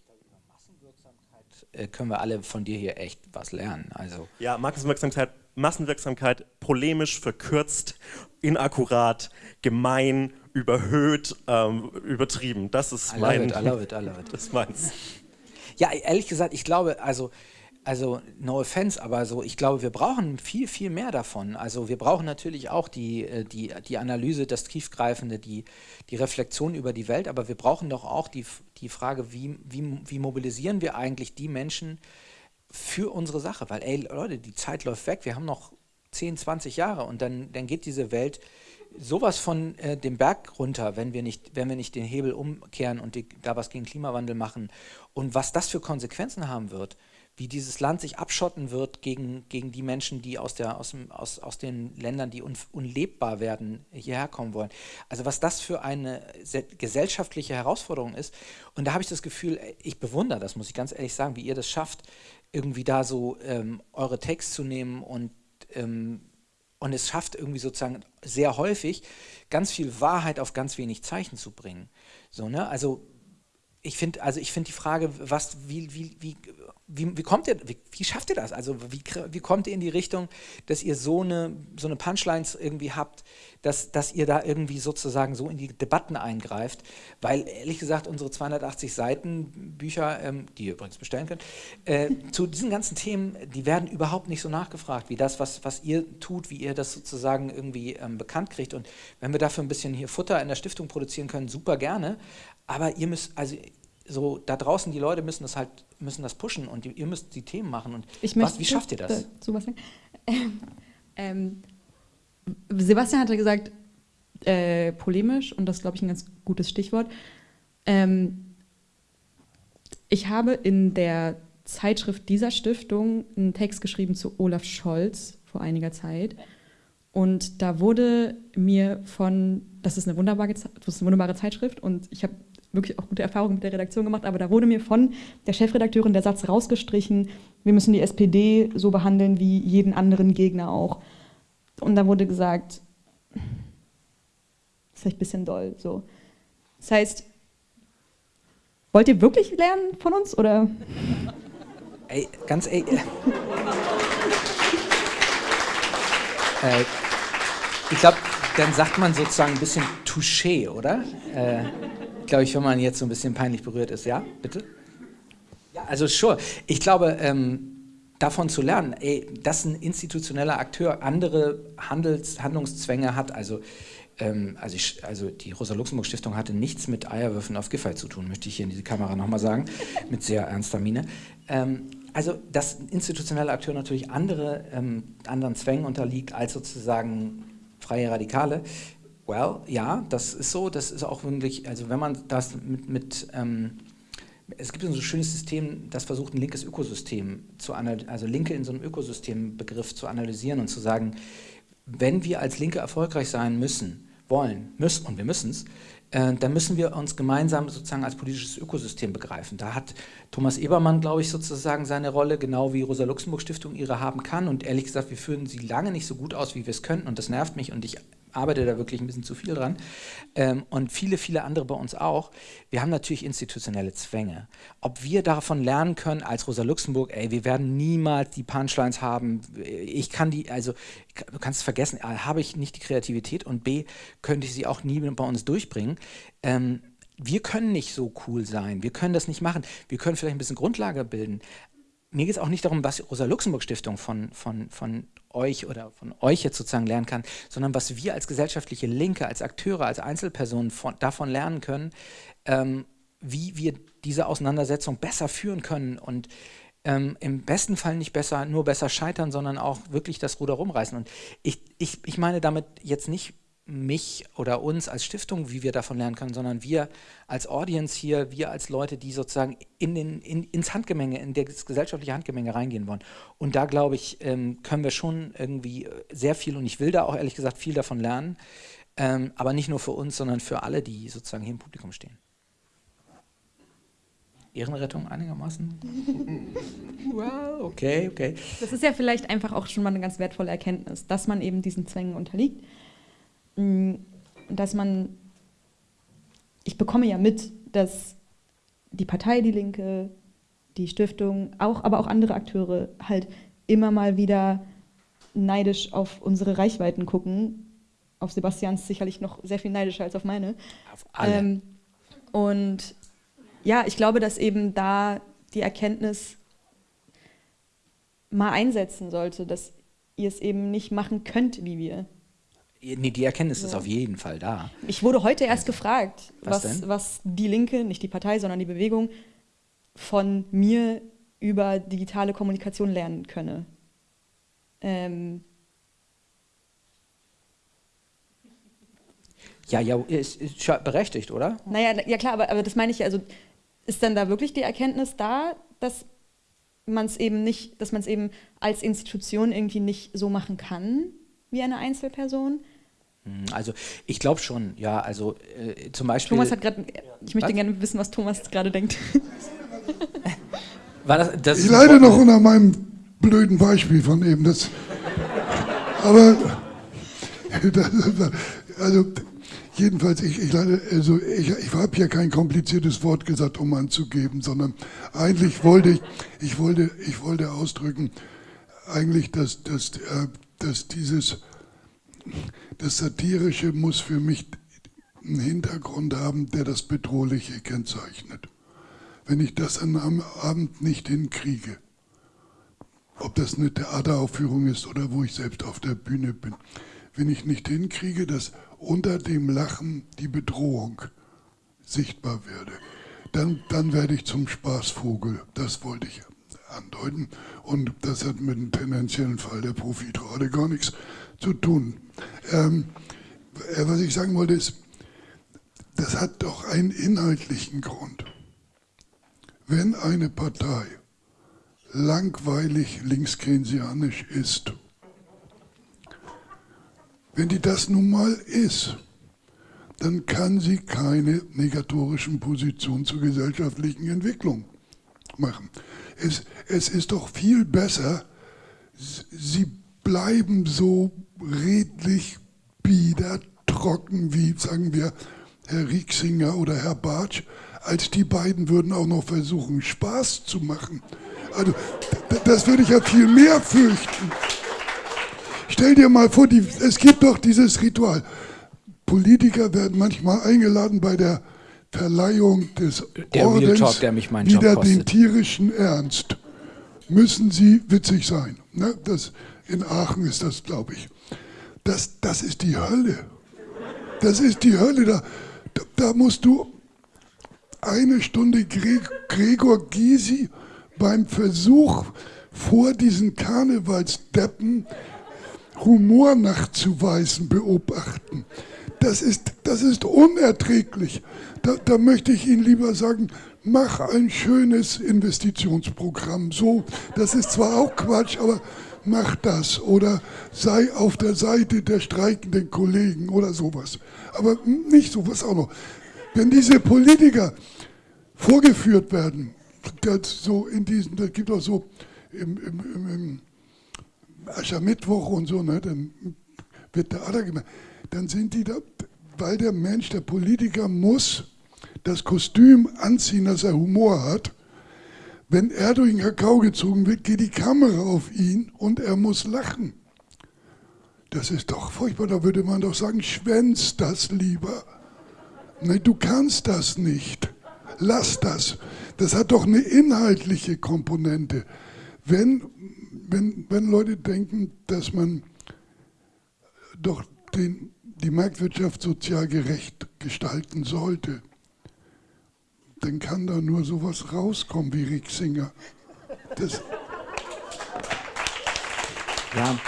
äh, können wir alle von dir hier echt was lernen. Also ja, Massenwirksamkeit, Massenwirksamkeit polemisch, verkürzt, inakkurat, gemein, überhöht, ähm, übertrieben. Das ist I mein. It, I love it, I love it. Das ist meins. Ja, ehrlich gesagt, ich glaube, also also no offense, aber so, ich glaube, wir brauchen viel, viel mehr davon. Also wir brauchen natürlich auch die, äh, die, die Analyse, das Tiefgreifende, die, die Reflexion über die Welt, aber wir brauchen doch auch die, die Frage, wie, wie, wie mobilisieren wir eigentlich die Menschen für unsere Sache? Weil, ey, Leute, die Zeit läuft weg, wir haben noch 10, 20 Jahre und dann, dann geht diese Welt sowas von äh, dem Berg runter, wenn wir nicht, wenn wir nicht den Hebel umkehren und die, da was gegen Klimawandel machen. Und was das für Konsequenzen haben wird, wie dieses Land sich abschotten wird gegen, gegen die Menschen, die aus, der, aus, dem, aus, aus den Ländern, die un, unlebbar werden, hierher kommen wollen. Also was das für eine gesellschaftliche Herausforderung ist. Und da habe ich das Gefühl, ich bewundere das, muss ich ganz ehrlich sagen, wie ihr das schafft, irgendwie da so ähm, eure Takes zu nehmen und, ähm, und es schafft irgendwie sozusagen sehr häufig ganz viel Wahrheit auf ganz wenig Zeichen zu bringen. So, ne? Also ich finde also ich finde die Frage, was, wie, wie, wie, wie, wie kommt ihr, wie, wie, schafft ihr das? Also wie, wie kommt ihr in die Richtung, dass ihr so eine, so eine Punchlines irgendwie habt, dass, dass ihr da irgendwie sozusagen so in die Debatten eingreift? Weil ehrlich gesagt, unsere 280 Seiten Bücher, ähm, die ihr übrigens bestellen könnt, äh, zu diesen ganzen Themen, die werden überhaupt nicht so nachgefragt, wie das, was, was ihr tut, wie ihr das sozusagen irgendwie ähm, bekannt kriegt. Und wenn wir dafür ein bisschen hier Futter in der Stiftung produzieren können, super gerne. Aber ihr müsst, also so da draußen, die Leute müssen das halt, müssen das pushen und die, ihr müsst die Themen machen. Und was, wie schafft ihr das? Sowas ähm, ähm, Sebastian hatte gesagt, äh, polemisch, und das ist, glaube ich, ein ganz gutes Stichwort. Ähm, ich habe in der Zeitschrift dieser Stiftung einen Text geschrieben zu Olaf Scholz vor einiger Zeit. Und da wurde mir von, das ist eine wunderbare, das ist eine wunderbare Zeitschrift, und ich habe wirklich auch gute Erfahrungen mit der Redaktion gemacht, aber da wurde mir von der Chefredakteurin der Satz rausgestrichen, wir müssen die SPD so behandeln wie jeden anderen Gegner auch. Und da wurde gesagt, das ist vielleicht ein bisschen doll. So. Das heißt, wollt ihr wirklich lernen von uns oder? Ey, ganz ey. äh, ich glaube, dann sagt man sozusagen ein bisschen Touché, oder? Äh, glaube ich, wenn man jetzt so ein bisschen peinlich berührt ist. Ja, bitte? Ja, also sure. Ich glaube, ähm, davon zu lernen, ey, dass ein institutioneller Akteur andere Handels, Handlungszwänge hat, also, ähm, also, ich, also, die Rosa-Luxemburg-Stiftung hatte nichts mit Eierwürfen auf Giffey zu tun, möchte ich hier in diese Kamera nochmal sagen, mit sehr ernster Miene. Ähm, also, dass ein institutioneller Akteur natürlich andere, ähm, anderen Zwängen unterliegt als sozusagen freie Radikale, Well, ja, das ist so. Das ist auch wirklich, also wenn man das mit, mit ähm, es gibt so ein schönes System, das versucht, ein linkes Ökosystem zu analysieren, also Linke in so einem Ökosystembegriff zu analysieren und zu sagen, wenn wir als Linke erfolgreich sein müssen, wollen, müssen, und wir müssen es, äh, dann müssen wir uns gemeinsam sozusagen als politisches Ökosystem begreifen. Da hat Thomas Ebermann, glaube ich, sozusagen seine Rolle, genau wie Rosa-Luxemburg-Stiftung ihre haben kann. Und ehrlich gesagt, wir führen sie lange nicht so gut aus, wie wir es könnten. Und das nervt mich und ich arbeite da wirklich ein bisschen zu viel dran. Ähm, und viele, viele andere bei uns auch. Wir haben natürlich institutionelle Zwänge. Ob wir davon lernen können als Rosa Luxemburg, ey, wir werden niemals die Punchlines haben. Ich kann die, also du kannst es vergessen, A, habe ich nicht die Kreativität und B, könnte ich sie auch nie bei uns durchbringen. Ähm, wir können nicht so cool sein, wir können das nicht machen. Wir können vielleicht ein bisschen Grundlage bilden, mir geht es auch nicht darum, was die Rosa-Luxemburg-Stiftung von, von, von euch oder von euch jetzt sozusagen lernen kann, sondern was wir als gesellschaftliche Linke, als Akteure, als Einzelpersonen von, davon lernen können, ähm, wie wir diese Auseinandersetzung besser führen können und ähm, im besten Fall nicht besser, nur besser scheitern, sondern auch wirklich das Ruder rumreißen. Und ich, ich, ich meine damit jetzt nicht mich oder uns als Stiftung, wie wir davon lernen können, sondern wir als Audience hier, wir als Leute, die sozusagen in den, in, ins Handgemenge, in das gesellschaftliche Handgemenge reingehen wollen. Und da glaube ich, ähm, können wir schon irgendwie sehr viel, und ich will da auch ehrlich gesagt viel davon lernen, ähm, aber nicht nur für uns, sondern für alle, die sozusagen hier im Publikum stehen. Ehrenrettung einigermaßen? wow, okay, okay. Das ist ja vielleicht einfach auch schon mal eine ganz wertvolle Erkenntnis, dass man eben diesen Zwängen unterliegt dass man, ich bekomme ja mit, dass die Partei Die Linke, die Stiftung, auch, aber auch andere Akteure halt immer mal wieder neidisch auf unsere Reichweiten gucken. Auf Sebastians sicherlich noch sehr viel neidischer als auf meine. Auf alle. Ähm, und ja, ich glaube, dass eben da die Erkenntnis mal einsetzen sollte, dass ihr es eben nicht machen könnt wie wir. Nee, die Erkenntnis ja. ist auf jeden Fall da. Ich wurde heute erst gefragt, was, was, was, die Linke, nicht die Partei, sondern die Bewegung, von mir über digitale Kommunikation lernen könne. Ähm ja, ja, ist, ist berechtigt, oder? Naja, ja klar, aber, aber das meine ich ja, also ist dann da wirklich die Erkenntnis da, dass man es eben nicht, dass man es eben als Institution irgendwie nicht so machen kann, wie eine Einzelperson? Hm, also ich glaube schon, ja, also äh, zum Beispiel... Thomas hat gerade, ich möchte was? gerne wissen, was Thomas gerade denkt. War das, das ich leide noch unter meinem blöden Beispiel von eben. Das, aber also jedenfalls, ich, ich, leide, also ich, ich habe hier kein kompliziertes Wort gesagt, um anzugeben, sondern eigentlich wollte ich, ich wollte, ich wollte ausdrücken, eigentlich, dass, dass, äh, dass dieses, das Satirische muss für mich einen Hintergrund haben, der das Bedrohliche kennzeichnet. Wenn ich das einem Abend nicht hinkriege, ob das eine Theateraufführung ist oder wo ich selbst auf der Bühne bin, wenn ich nicht hinkriege, dass unter dem Lachen die Bedrohung sichtbar werde, dann, dann werde ich zum Spaßvogel. Das wollte ich andeuten. Und das hat mit dem tendenziellen Fall der Profitrade gar nichts zu tun. Ähm, äh, was ich sagen wollte ist, das hat doch einen inhaltlichen Grund. Wenn eine Partei langweilig linkskeynesianisch ist, wenn die das nun mal ist, dann kann sie keine negatorischen Positionen zur gesellschaftlichen Entwicklung machen. Es, es ist doch viel besser, sie bleiben so redlich, bieder, trocken wie, sagen wir, Herr Rieksinger oder Herr Bartsch, als die beiden würden auch noch versuchen, Spaß zu machen. Also, das würde ich ja viel mehr fürchten. Stell dir mal vor, die, es gibt doch dieses Ritual. Politiker werden manchmal eingeladen bei der Verleihung des der Ordens Talk, der mich wieder den tierischen Ernst. Müssen sie witzig sein. Ne? Das, in Aachen ist das, glaube ich. Das, das ist die Hölle. Das ist die Hölle. Da, da, da musst du eine Stunde Gregor Gysi beim Versuch vor diesen Karnevalsdeppen Humor nachzuweisen beobachten. Das ist, das ist unerträglich. Da, da möchte ich Ihnen lieber sagen, mach ein schönes Investitionsprogramm. So, das ist zwar auch Quatsch, aber mach das oder sei auf der Seite der streikenden Kollegen oder sowas. Aber nicht sowas auch noch. Wenn diese Politiker vorgeführt werden, so in diesen, das gibt auch so im, im, im, Aschermittwoch und so, ne, dann wird der Ader gemacht, dann sind die da, weil der Mensch, der Politiker muss das Kostüm anziehen, dass er Humor hat, wenn er durch den Kakao gezogen wird, geht die Kamera auf ihn und er muss lachen. Das ist doch furchtbar, da würde man doch sagen, schwänz das lieber. Nein, du kannst das nicht. Lass das. Das hat doch eine inhaltliche Komponente. Wenn, wenn, wenn Leute denken, dass man doch den, die Marktwirtschaft sozial gerecht gestalten sollte, dann kann da nur sowas rauskommen wie Rixinger. Das ja,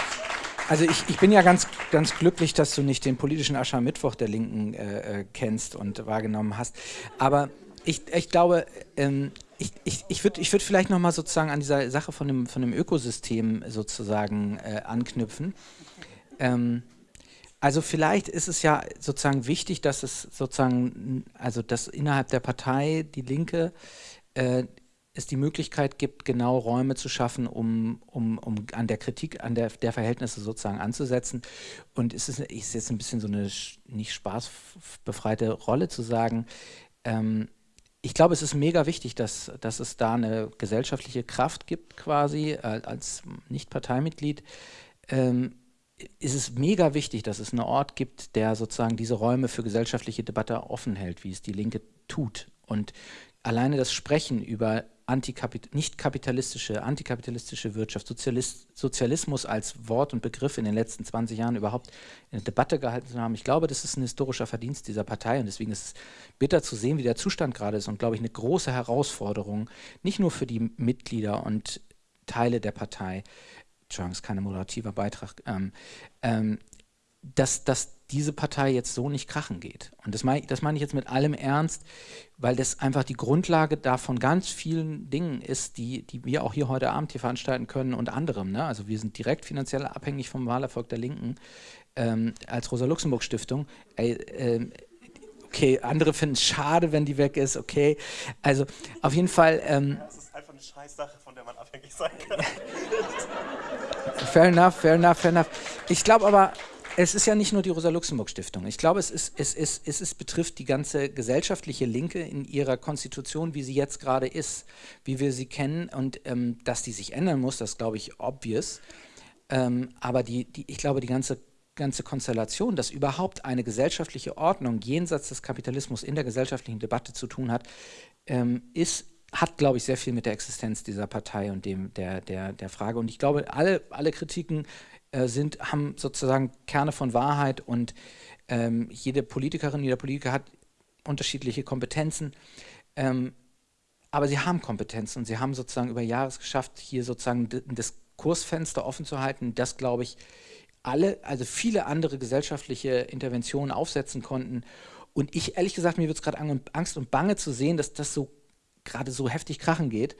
also ich, ich bin ja ganz, ganz glücklich, dass du nicht den politischen Aschermittwoch der Linken äh, äh, kennst und wahrgenommen hast. Aber ich, ich glaube, ähm, ich, ich, ich würde ich würd vielleicht nochmal sozusagen an dieser Sache von dem, von dem Ökosystem sozusagen äh, anknüpfen. Ähm, also vielleicht ist es ja sozusagen wichtig, dass es sozusagen, also dass innerhalb der Partei die Linke äh, es die Möglichkeit gibt, genau Räume zu schaffen, um, um, um an der Kritik an der, der Verhältnisse sozusagen anzusetzen. Und es ist, ist jetzt ein bisschen so eine nicht spaßbefreite Rolle zu sagen, ähm, ich glaube, es ist mega wichtig, dass, dass es da eine gesellschaftliche Kraft gibt, quasi äh, als Nicht-Parteimitglied. Ähm, ist es mega wichtig, dass es einen Ort gibt, der sozusagen diese Räume für gesellschaftliche Debatte offen hält, wie es die Linke tut. Und alleine das Sprechen über nicht kapitalistische, antikapitalistische Wirtschaft, Sozialist, Sozialismus als Wort und Begriff in den letzten 20 Jahren überhaupt in Debatte gehalten zu haben. Ich glaube, das ist ein historischer Verdienst dieser Partei und deswegen ist es bitter zu sehen, wie der Zustand gerade ist und glaube ich eine große Herausforderung, nicht nur für die Mitglieder und Teile der Partei, Entschuldigung, ist kein moderativer Beitrag, ähm, ähm, dass, dass diese Partei jetzt so nicht krachen geht. Und das meine, das meine ich jetzt mit allem Ernst, weil das einfach die Grundlage davon ganz vielen Dingen ist, die, die wir auch hier heute Abend hier veranstalten können und anderem. Ne? Also wir sind direkt finanziell abhängig vom Wahlerfolg der Linken ähm, als Rosa-Luxemburg-Stiftung. Äh, okay, andere finden es schade, wenn die weg ist, okay. Also auf jeden Fall... Ähm, eine Scheißsache, von der man abhängig sein kann. fair enough, fair enough, fair enough. Ich glaube aber, es ist ja nicht nur die Rosa-Luxemburg-Stiftung. Ich glaube, es, ist, es, ist, es ist, betrifft die ganze gesellschaftliche Linke in ihrer Konstitution, wie sie jetzt gerade ist, wie wir sie kennen. Und ähm, dass die sich ändern muss, das glaube ich obvious. Ähm, aber die, die, ich glaube, die ganze, ganze Konstellation, dass überhaupt eine gesellschaftliche Ordnung jenseits des Kapitalismus in der gesellschaftlichen Debatte zu tun hat, ähm, ist hat, glaube ich, sehr viel mit der Existenz dieser Partei und dem der, der, der Frage. Und ich glaube, alle, alle Kritiken äh, sind, haben sozusagen Kerne von Wahrheit und ähm, jede Politikerin, jeder Politiker hat unterschiedliche Kompetenzen. Ähm, aber sie haben Kompetenzen und sie haben sozusagen über Jahre geschafft, hier sozusagen das Kursfenster offen zu halten, das, glaube ich, alle, also viele andere gesellschaftliche Interventionen aufsetzen konnten. Und ich, ehrlich gesagt, mir wird es gerade Angst und Bange zu sehen, dass das so gerade so heftig krachen geht.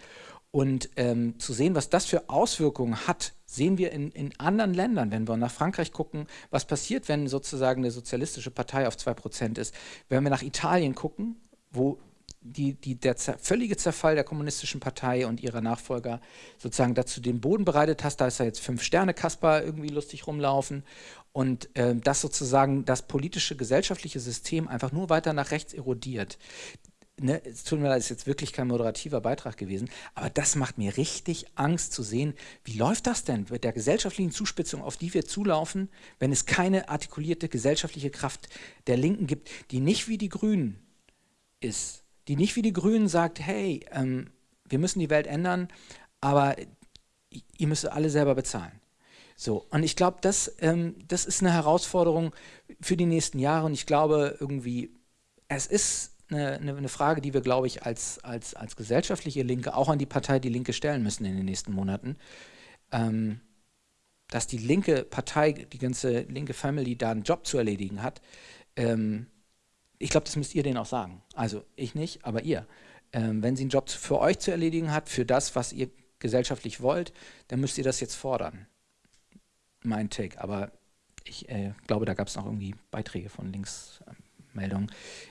Und ähm, zu sehen, was das für Auswirkungen hat, sehen wir in, in anderen Ländern, wenn wir nach Frankreich gucken, was passiert, wenn sozusagen eine sozialistische Partei auf 2% ist. Wenn wir nach Italien gucken, wo die, die, der völlige Zerfall der kommunistischen Partei und ihrer Nachfolger sozusagen dazu den Boden bereitet hast, da ist ja jetzt Fünf-Sterne-Kasper irgendwie lustig rumlaufen und äh, das sozusagen das politische, gesellschaftliche System einfach nur weiter nach rechts erodiert ne, es tut mir leid, ist jetzt wirklich kein moderativer Beitrag gewesen, aber das macht mir richtig Angst zu sehen, wie läuft das denn mit der gesellschaftlichen Zuspitzung, auf die wir zulaufen, wenn es keine artikulierte gesellschaftliche Kraft der Linken gibt, die nicht wie die Grünen ist, die nicht wie die Grünen sagt, hey, ähm, wir müssen die Welt ändern, aber ihr müsst alle selber bezahlen. So, und ich glaube, das, ähm, das ist eine Herausforderung für die nächsten Jahre und ich glaube irgendwie, es ist eine, eine, Frage, die wir, glaube ich, als, als, als gesellschaftliche Linke auch an die Partei Die Linke stellen müssen in den nächsten Monaten. Ähm, dass die linke Partei, die ganze linke Family da einen Job zu erledigen hat, ähm, ich glaube, das müsst ihr denen auch sagen. Also ich nicht, aber ihr. Ähm, wenn sie einen Job für euch zu erledigen hat, für das, was ihr gesellschaftlich wollt, dann müsst ihr das jetzt fordern. Mein Take. Aber ich äh, glaube, da gab es noch irgendwie Beiträge von links. Ähm, Meldung.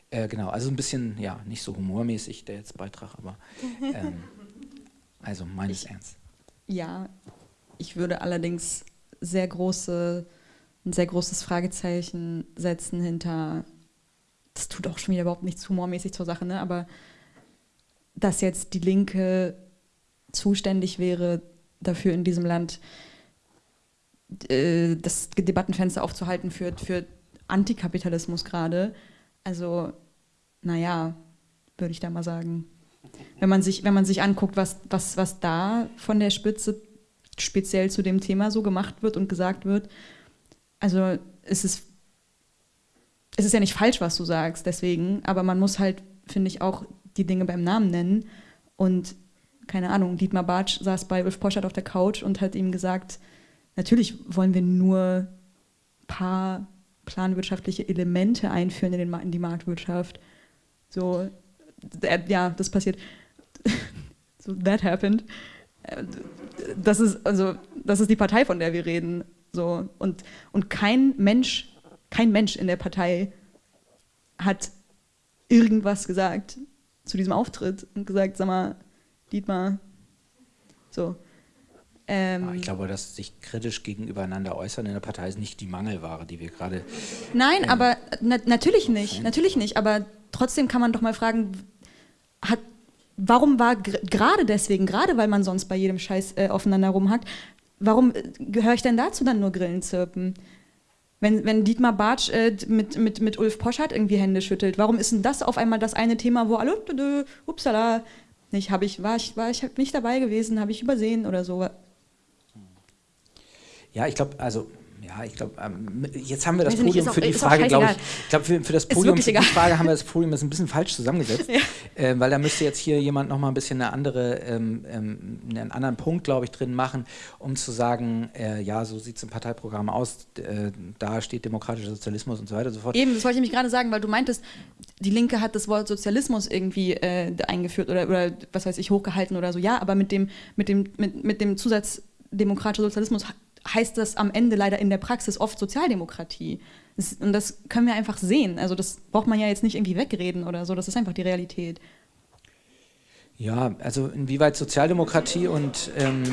Äh, genau, also ein bisschen, ja, nicht so humormäßig der jetzt Beitrag, aber ähm, also meines ich, Ernst. Ja, ich würde allerdings sehr große, ein sehr großes Fragezeichen setzen hinter, das tut auch schon wieder überhaupt nichts humormäßig zur Sache, ne? aber dass jetzt die Linke zuständig wäre, dafür in diesem Land äh, das Debattenfenster aufzuhalten für, für Antikapitalismus gerade. Also, naja, würde ich da mal sagen. Wenn man sich, wenn man sich anguckt, was, was, was da von der Spitze speziell zu dem Thema so gemacht wird und gesagt wird, also es ist, es ist ja nicht falsch, was du sagst, deswegen, aber man muss halt, finde ich, auch die Dinge beim Namen nennen und keine Ahnung, Dietmar Bartsch saß bei Ulf Poschert auf der Couch und hat ihm gesagt, natürlich wollen wir nur paar planwirtschaftliche Elemente einführen in, den, in die Marktwirtschaft. So, äh, ja, das passiert. so, that happened. Äh, das ist, also, das ist die Partei, von der wir reden. So, und, und kein Mensch, kein Mensch in der Partei hat irgendwas gesagt zu diesem Auftritt und gesagt, sag mal, Dietmar, so. Ähm, ich glaube, dass sich kritisch gegenübereinander äußern in der Partei ist nicht die Mangelware, die wir gerade. Nein, ähm, aber na natürlich nicht, natürlich nicht. Aber trotzdem kann man doch mal fragen, hat, warum war gerade deswegen, gerade weil man sonst bei jedem Scheiß äh, aufeinander rumhackt, warum äh, gehöre ich denn dazu dann nur Grillen zirpen? Wenn, wenn Dietmar Bartsch äh, mit, mit, mit Ulf Poschardt irgendwie Hände schüttelt, warum ist denn das auf einmal das eine Thema, wo alle, upsala, nicht, habe ich, war ich, war ich nicht dabei gewesen, habe ich übersehen oder so. Ja, ich glaube, also ja, ich glaube, ähm, jetzt haben wir das Podium für die Frage, glaube ich. Ich glaube, für, für, das Podium für die Frage haben wir das Podium jetzt ein bisschen falsch zusammengesetzt, ja. äh, weil da müsste jetzt hier jemand noch mal ein bisschen eine andere, ähm, ähm, einen anderen Punkt, glaube ich, drin machen, um zu sagen, äh, ja, so sieht es im Parteiprogramm aus, äh, da steht demokratischer Sozialismus und so weiter und so fort. Eben, das wollte ich mich gerade sagen, weil du meintest, die Linke hat das Wort Sozialismus irgendwie äh, eingeführt oder, oder was weiß ich, hochgehalten oder so. Ja, aber mit dem, mit dem, mit, mit dem Zusatz demokratischer Sozialismus heißt das am Ende leider in der Praxis oft Sozialdemokratie. Und das können wir einfach sehen. Also das braucht man ja jetzt nicht irgendwie wegreden oder so, das ist einfach die Realität. Ja, also inwieweit Sozialdemokratie und ähm,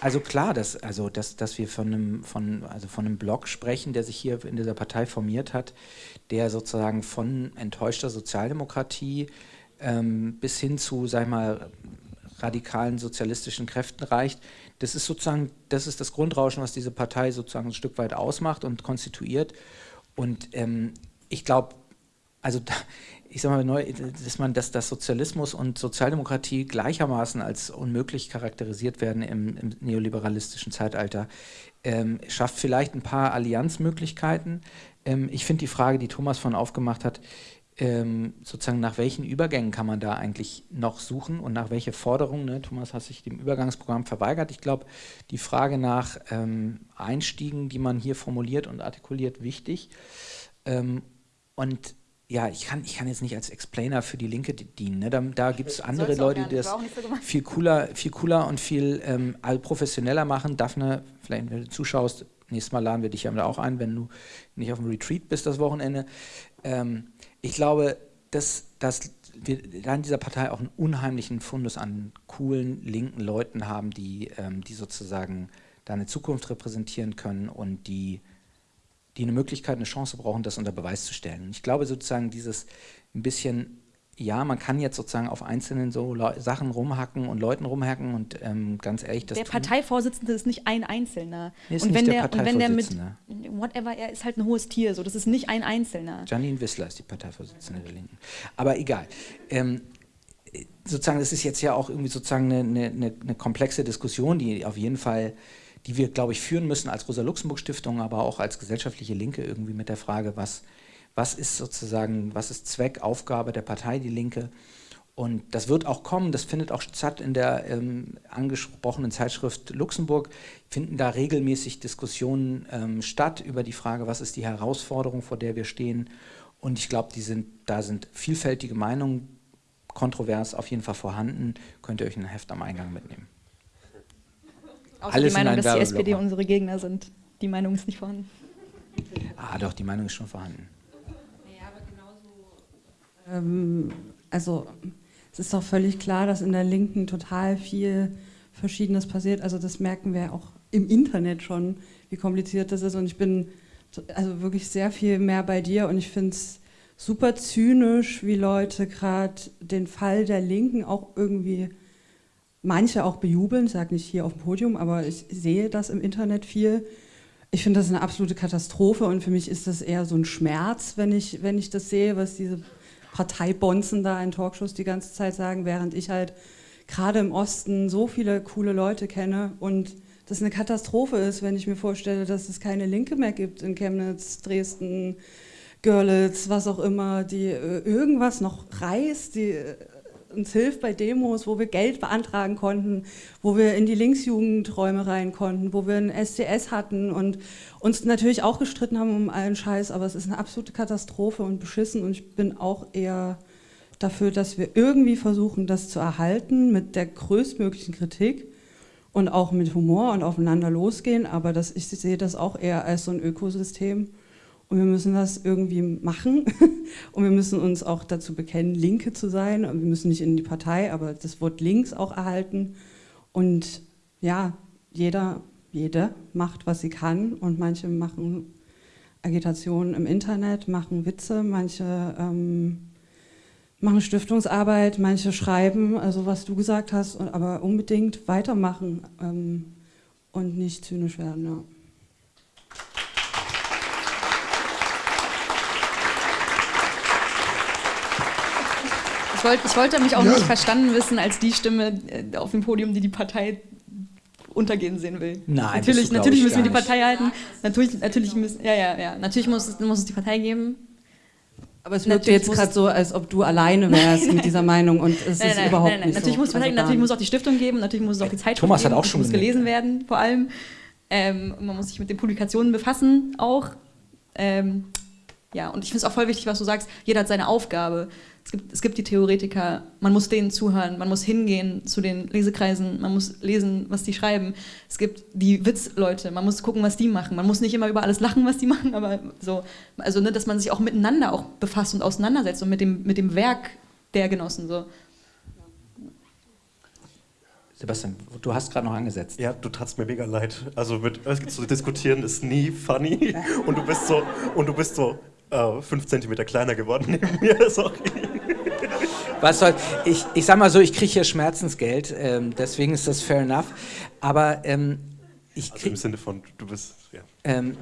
also klar, dass, also dass, dass wir von einem, von, also von einem Block sprechen, der sich hier in dieser Partei formiert hat, der sozusagen von enttäuschter Sozialdemokratie ähm, bis hin zu, sag ich mal, radikalen sozialistischen Kräften reicht, das ist sozusagen, das ist das Grundrauschen, was diese Partei sozusagen ein Stück weit ausmacht und konstituiert. Und ähm, ich glaube, also da, ich sage mal, neu, dass man, dass das Sozialismus und Sozialdemokratie gleichermaßen als unmöglich charakterisiert werden im, im neoliberalistischen Zeitalter, ähm, schafft vielleicht ein paar Allianzmöglichkeiten. Ähm, ich finde die Frage, die Thomas von aufgemacht hat, ähm, sozusagen nach welchen Übergängen kann man da eigentlich noch suchen und nach welche Forderungen, ne? Thomas hat sich dem Übergangsprogramm verweigert. Ich glaube, die Frage nach ähm, Einstiegen, die man hier formuliert und artikuliert, wichtig. Ähm, und ja, ich kann, ich kann jetzt nicht als Explainer für die Linke dienen. Ne? Da, da gibt es andere Leute, die das viel cooler, viel cooler und viel ähm, professioneller machen. Daphne, vielleicht wenn du zuschaust, nächstes Mal laden wir dich ja auch ein, wenn du nicht auf dem Retreat bist das Wochenende. Ähm, ich glaube, dass, dass wir in dieser Partei auch einen unheimlichen Fundus an coolen linken Leuten haben, die, ähm, die sozusagen da eine Zukunft repräsentieren können und die, die eine Möglichkeit, eine Chance brauchen, das unter Beweis zu stellen. Und ich glaube sozusagen dieses ein bisschen ja, man kann jetzt sozusagen auf einzelnen so Le Sachen rumhacken und Leuten rumhacken und ähm, ganz ehrlich, das Der Parteivorsitzende ist nicht ein Einzelner. Nee, und, wenn der, der und wenn der mit whatever, er ist halt ein hohes Tier, so das ist nicht ein Einzelner. Janine Wissler ist die Parteivorsitzende der Linken. Aber egal. Ähm, sozusagen, das ist jetzt ja auch irgendwie sozusagen eine, eine, eine komplexe Diskussion, die auf jeden Fall die wir, glaube ich, führen müssen als Rosa-Luxemburg-Stiftung, aber auch als gesellschaftliche Linke irgendwie mit der Frage, was, was ist sozusagen, was ist Zweck, Aufgabe der Partei Die Linke. Und das wird auch kommen, das findet auch statt in der ähm, angesprochenen Zeitschrift Luxemburg, finden da regelmäßig Diskussionen ähm, statt über die Frage, was ist die Herausforderung, vor der wir stehen. Und ich glaube, da sind vielfältige Meinungen, kontrovers auf jeden Fall vorhanden. Könnt ihr euch ein Heft am Eingang mitnehmen. Außer Alles die Meinung, dass die SPD unsere Gegner sind. Die Meinung ist nicht vorhanden. Ah, doch, die Meinung ist schon vorhanden. Ähm, also es ist doch völlig klar, dass in der Linken total viel Verschiedenes passiert. Also das merken wir auch im Internet schon, wie kompliziert das ist. Und ich bin also wirklich sehr viel mehr bei dir und ich finde es super zynisch, wie Leute gerade den Fall der Linken auch irgendwie, manche auch bejubeln, ich sage nicht hier auf dem Podium, aber ich sehe das im Internet viel. Ich finde das eine absolute Katastrophe und für mich ist das eher so ein Schmerz, wenn ich, wenn ich das sehe, was diese Parteibonzen da in Talkshows die ganze Zeit sagen, während ich halt gerade im Osten so viele coole Leute kenne und das eine Katastrophe ist, wenn ich mir vorstelle, dass es keine Linke mehr gibt in Chemnitz, Dresden, Görlitz, was auch immer, die äh, irgendwas noch reißt, die äh, uns hilft bei Demos, wo wir Geld beantragen konnten, wo wir in die Linksjugendräume rein konnten, wo wir ein SDS hatten und uns natürlich auch gestritten haben um allen Scheiß, aber es ist eine absolute Katastrophe und beschissen und ich bin auch eher dafür, dass wir irgendwie versuchen, das zu erhalten mit der größtmöglichen Kritik und auch mit Humor und aufeinander losgehen, aber das, ich sehe das auch eher als so ein Ökosystem und wir müssen das irgendwie machen und wir müssen uns auch dazu bekennen, Linke zu sein und wir müssen nicht in die Partei, aber das Wort links auch erhalten und ja, jeder, jede macht, was sie kann und manche machen Agitation im Internet, machen Witze, manche ähm, machen Stiftungsarbeit, manche schreiben, also was du gesagt hast, aber unbedingt weitermachen ähm, und nicht zynisch werden. Ja. Ich, wollt, ich wollte mich auch ja. nicht verstanden wissen als die Stimme äh, auf dem Podium, die die Partei untergehen sehen will. Nein, natürlich, du, natürlich müssen wir die Partei halten. Natürlich, natürlich müssen, ja, ja, ja. Natürlich muss es, muss es die Partei geben. Aber es wirkt jetzt gerade so, als ob du alleine wärst mit dieser Meinung und es nein, ist nein, überhaupt nein, nicht natürlich so. Muss, also natürlich muss auch die Stiftung geben, natürlich muss es auch die Zeitschrift Thomas geben, hat auch schon muss gelesen werden, vor allem. Ähm, man muss sich mit den Publikationen befassen auch. Ähm, ja, und ich finde es auch voll wichtig, was du sagst, jeder hat seine Aufgabe. Es gibt, es gibt die Theoretiker, man muss denen zuhören, man muss hingehen zu den Lesekreisen, man muss lesen, was die schreiben. Es gibt die Witzleute, man muss gucken, was die machen. Man muss nicht immer über alles lachen, was die machen, aber so, also ne, dass man sich auch miteinander auch befasst und auseinandersetzt und mit dem, mit dem Werk der Genossen. So. Sebastian, du hast gerade noch angesetzt. Ja, du tatst mir mega leid. Also mit zu diskutieren ist nie funny und du bist so und du bist so äh, fünf Zentimeter kleiner geworden neben mir. Sorry. Was soll, ich, ich sag mal so, ich kriege hier Schmerzensgeld, ähm, deswegen ist das fair enough. Aber ähm, ich Also im Sinne von, du bist, ja. Ähm,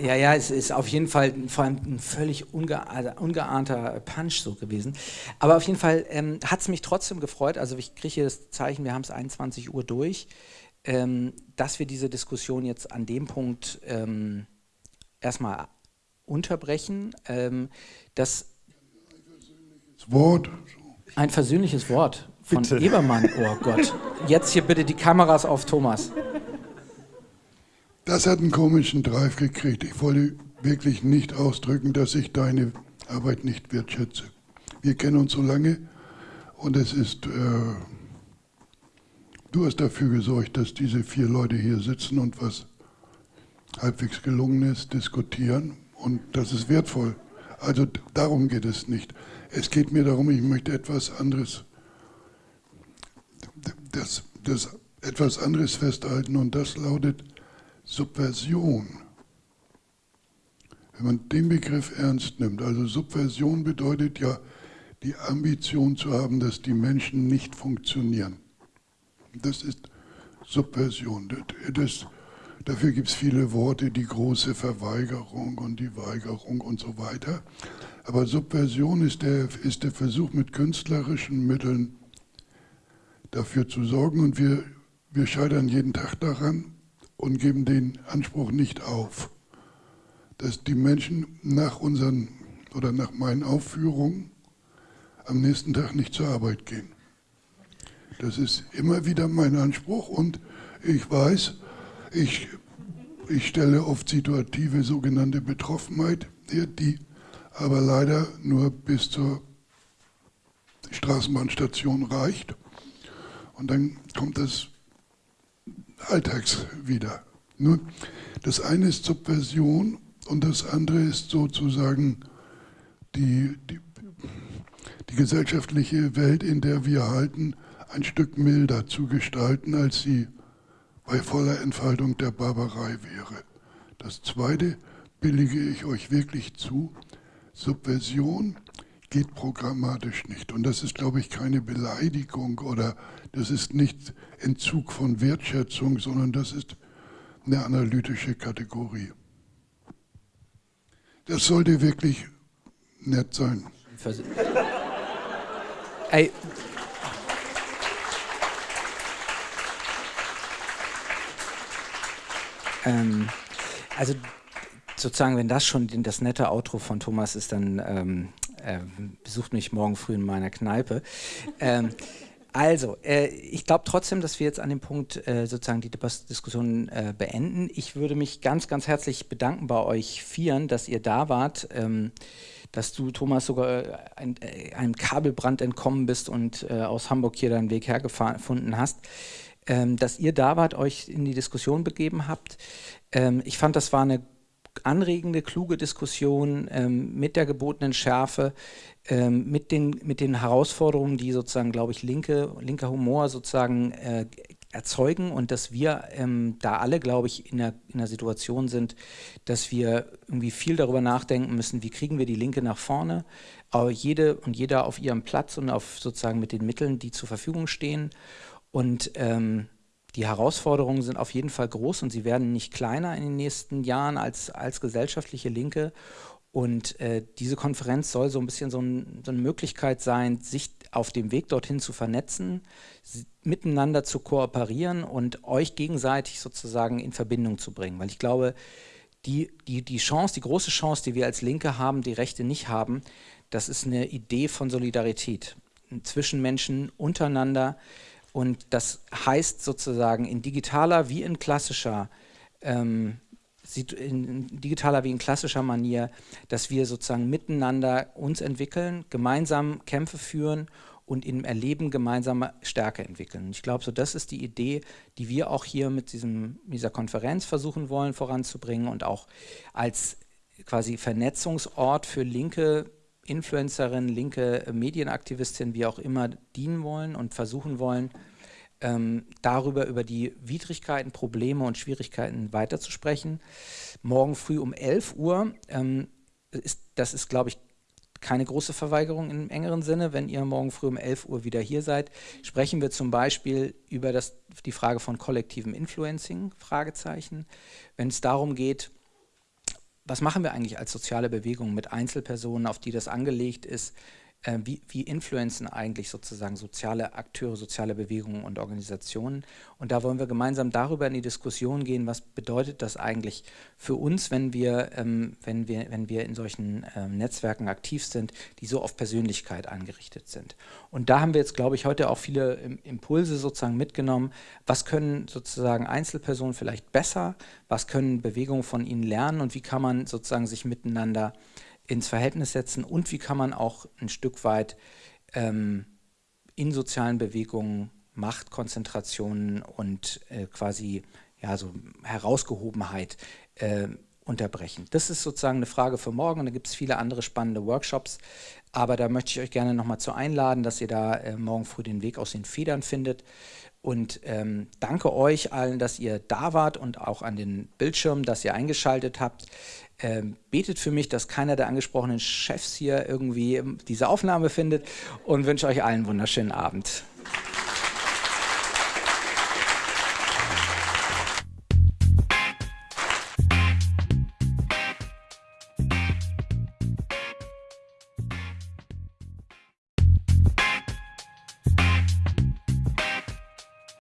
ja, ja, es ist auf jeden Fall vor allem ein völlig unge also ungeahnter Punch so gewesen. Aber auf jeden Fall ähm, hat es mich trotzdem gefreut. Also ich kriege hier das Zeichen, wir haben es 21 Uhr durch, ähm, dass wir diese Diskussion jetzt an dem Punkt ähm, erstmal unterbrechen. Ähm, das Wort. Ein versöhnliches Wort von bitte. Ebermann. Oh Gott. Jetzt hier bitte die Kameras auf Thomas. Das hat einen komischen Drive gekriegt. Ich wollte wirklich nicht ausdrücken, dass ich deine Arbeit nicht wertschätze. Wir kennen uns so lange und es ist, äh, du hast dafür gesorgt, dass diese vier Leute hier sitzen und was halbwegs gelungen ist, diskutieren und das ist wertvoll. Also darum geht es nicht. Es geht mir darum, ich möchte etwas anderes, das, das etwas anderes festhalten und das lautet Subversion. Wenn man den Begriff ernst nimmt, also Subversion bedeutet ja die Ambition zu haben, dass die Menschen nicht funktionieren. Das ist Subversion. Das, das, dafür gibt es viele Worte, die große Verweigerung und die Weigerung und so weiter. Aber Subversion ist der, ist der Versuch, mit künstlerischen Mitteln dafür zu sorgen und wir, wir scheitern jeden Tag daran und geben den Anspruch nicht auf, dass die Menschen nach unseren oder nach meinen Aufführungen am nächsten Tag nicht zur Arbeit gehen. Das ist immer wieder mein Anspruch und ich weiß, ich, ich stelle oft situative sogenannte Betroffenheit her, die aber leider nur bis zur Straßenbahnstation reicht. Und dann kommt das Alltags wieder. Nur das eine ist Subversion und das andere ist sozusagen die, die, die gesellschaftliche Welt, in der wir halten, ein Stück milder zu gestalten, als sie bei voller Entfaltung der Barbarei wäre. Das zweite billige ich euch wirklich zu, Subversion geht programmatisch nicht. Und das ist, glaube ich, keine Beleidigung oder das ist nicht Entzug von Wertschätzung, sondern das ist eine analytische Kategorie. Das sollte wirklich nett sein. Ey. Ähm, also sozusagen, wenn das schon das nette Outro von Thomas ist, dann ähm, äh, besucht mich morgen früh in meiner Kneipe. Ähm, also, äh, ich glaube trotzdem, dass wir jetzt an dem Punkt äh, sozusagen die Diskussion äh, beenden. Ich würde mich ganz, ganz herzlich bedanken bei euch Vieren, dass ihr da wart, ähm, dass du, Thomas, sogar äh, ein, äh, einem Kabelbrand entkommen bist und äh, aus Hamburg hier deinen Weg hergefunden hast. Ähm, dass ihr da wart, euch in die Diskussion begeben habt. Ähm, ich fand, das war eine anregende, kluge Diskussion ähm, mit der gebotenen Schärfe, ähm, mit, den, mit den Herausforderungen, die sozusagen, glaube ich, linke, linker Humor sozusagen äh, erzeugen und dass wir ähm, da alle, glaube ich, in der, in der Situation sind, dass wir irgendwie viel darüber nachdenken müssen, wie kriegen wir die Linke nach vorne, aber jede und jeder auf ihrem Platz und auf sozusagen mit den Mitteln, die zur Verfügung stehen und ähm, die Herausforderungen sind auf jeden Fall groß und sie werden nicht kleiner in den nächsten Jahren als, als gesellschaftliche Linke. Und äh, diese Konferenz soll so ein bisschen so, ein, so, eine Möglichkeit sein, sich auf dem Weg dorthin zu vernetzen, miteinander zu kooperieren und euch gegenseitig sozusagen in Verbindung zu bringen. Weil ich glaube, die, die, die Chance, die große Chance, die wir als Linke haben, die Rechte nicht haben, das ist eine Idee von Solidarität zwischen Menschen untereinander, und das heißt sozusagen in digitaler wie in klassischer ähm, in digitaler wie in klassischer Manier, dass wir sozusagen miteinander uns entwickeln, gemeinsam Kämpfe führen und im Erleben gemeinsame Stärke entwickeln. Ich glaube, so das ist die Idee, die wir auch hier mit diesem, dieser Konferenz versuchen wollen voranzubringen und auch als quasi Vernetzungsort für linke Influencerin, linke Medienaktivistin, wie auch immer, dienen wollen und versuchen wollen, ähm, darüber, über die Widrigkeiten, Probleme und Schwierigkeiten weiterzusprechen. Morgen früh um 11 Uhr, ähm, ist, das ist, glaube ich, keine große Verweigerung im engeren Sinne. Wenn ihr morgen früh um 11 Uhr wieder hier seid, sprechen wir zum Beispiel über das, die Frage von kollektivem Influencing, Fragezeichen. Wenn es darum geht, was machen wir eigentlich als soziale Bewegung mit Einzelpersonen, auf die das angelegt ist? Äh, wie, wie influenzen eigentlich sozusagen soziale Akteure, soziale Bewegungen und Organisationen? Und da wollen wir gemeinsam darüber in die Diskussion gehen, was bedeutet das eigentlich für uns, wenn wir, ähm, wenn wir, wenn wir in solchen ähm, Netzwerken aktiv sind, die so auf Persönlichkeit angerichtet sind. Und da haben wir jetzt, glaube ich, heute auch viele Impulse sozusagen mitgenommen. Was können sozusagen Einzelpersonen vielleicht besser? Was können Bewegungen von ihnen lernen? Und wie kann man sozusagen sich miteinander ins Verhältnis setzen und wie kann man auch ein Stück weit ähm, in sozialen Bewegungen Machtkonzentrationen und äh, quasi ja, so Herausgehobenheit äh, unterbrechen. Das ist sozusagen eine Frage für morgen und da gibt es viele andere spannende Workshops, aber da möchte ich euch gerne nochmal zu einladen, dass ihr da äh, morgen früh den Weg aus den Federn findet und ähm, danke euch allen, dass ihr da wart und auch an den Bildschirmen, dass ihr eingeschaltet habt. Ähm, betet für mich, dass keiner der angesprochenen Chefs hier irgendwie diese Aufnahme findet und wünsche euch allen einen wunderschönen Abend.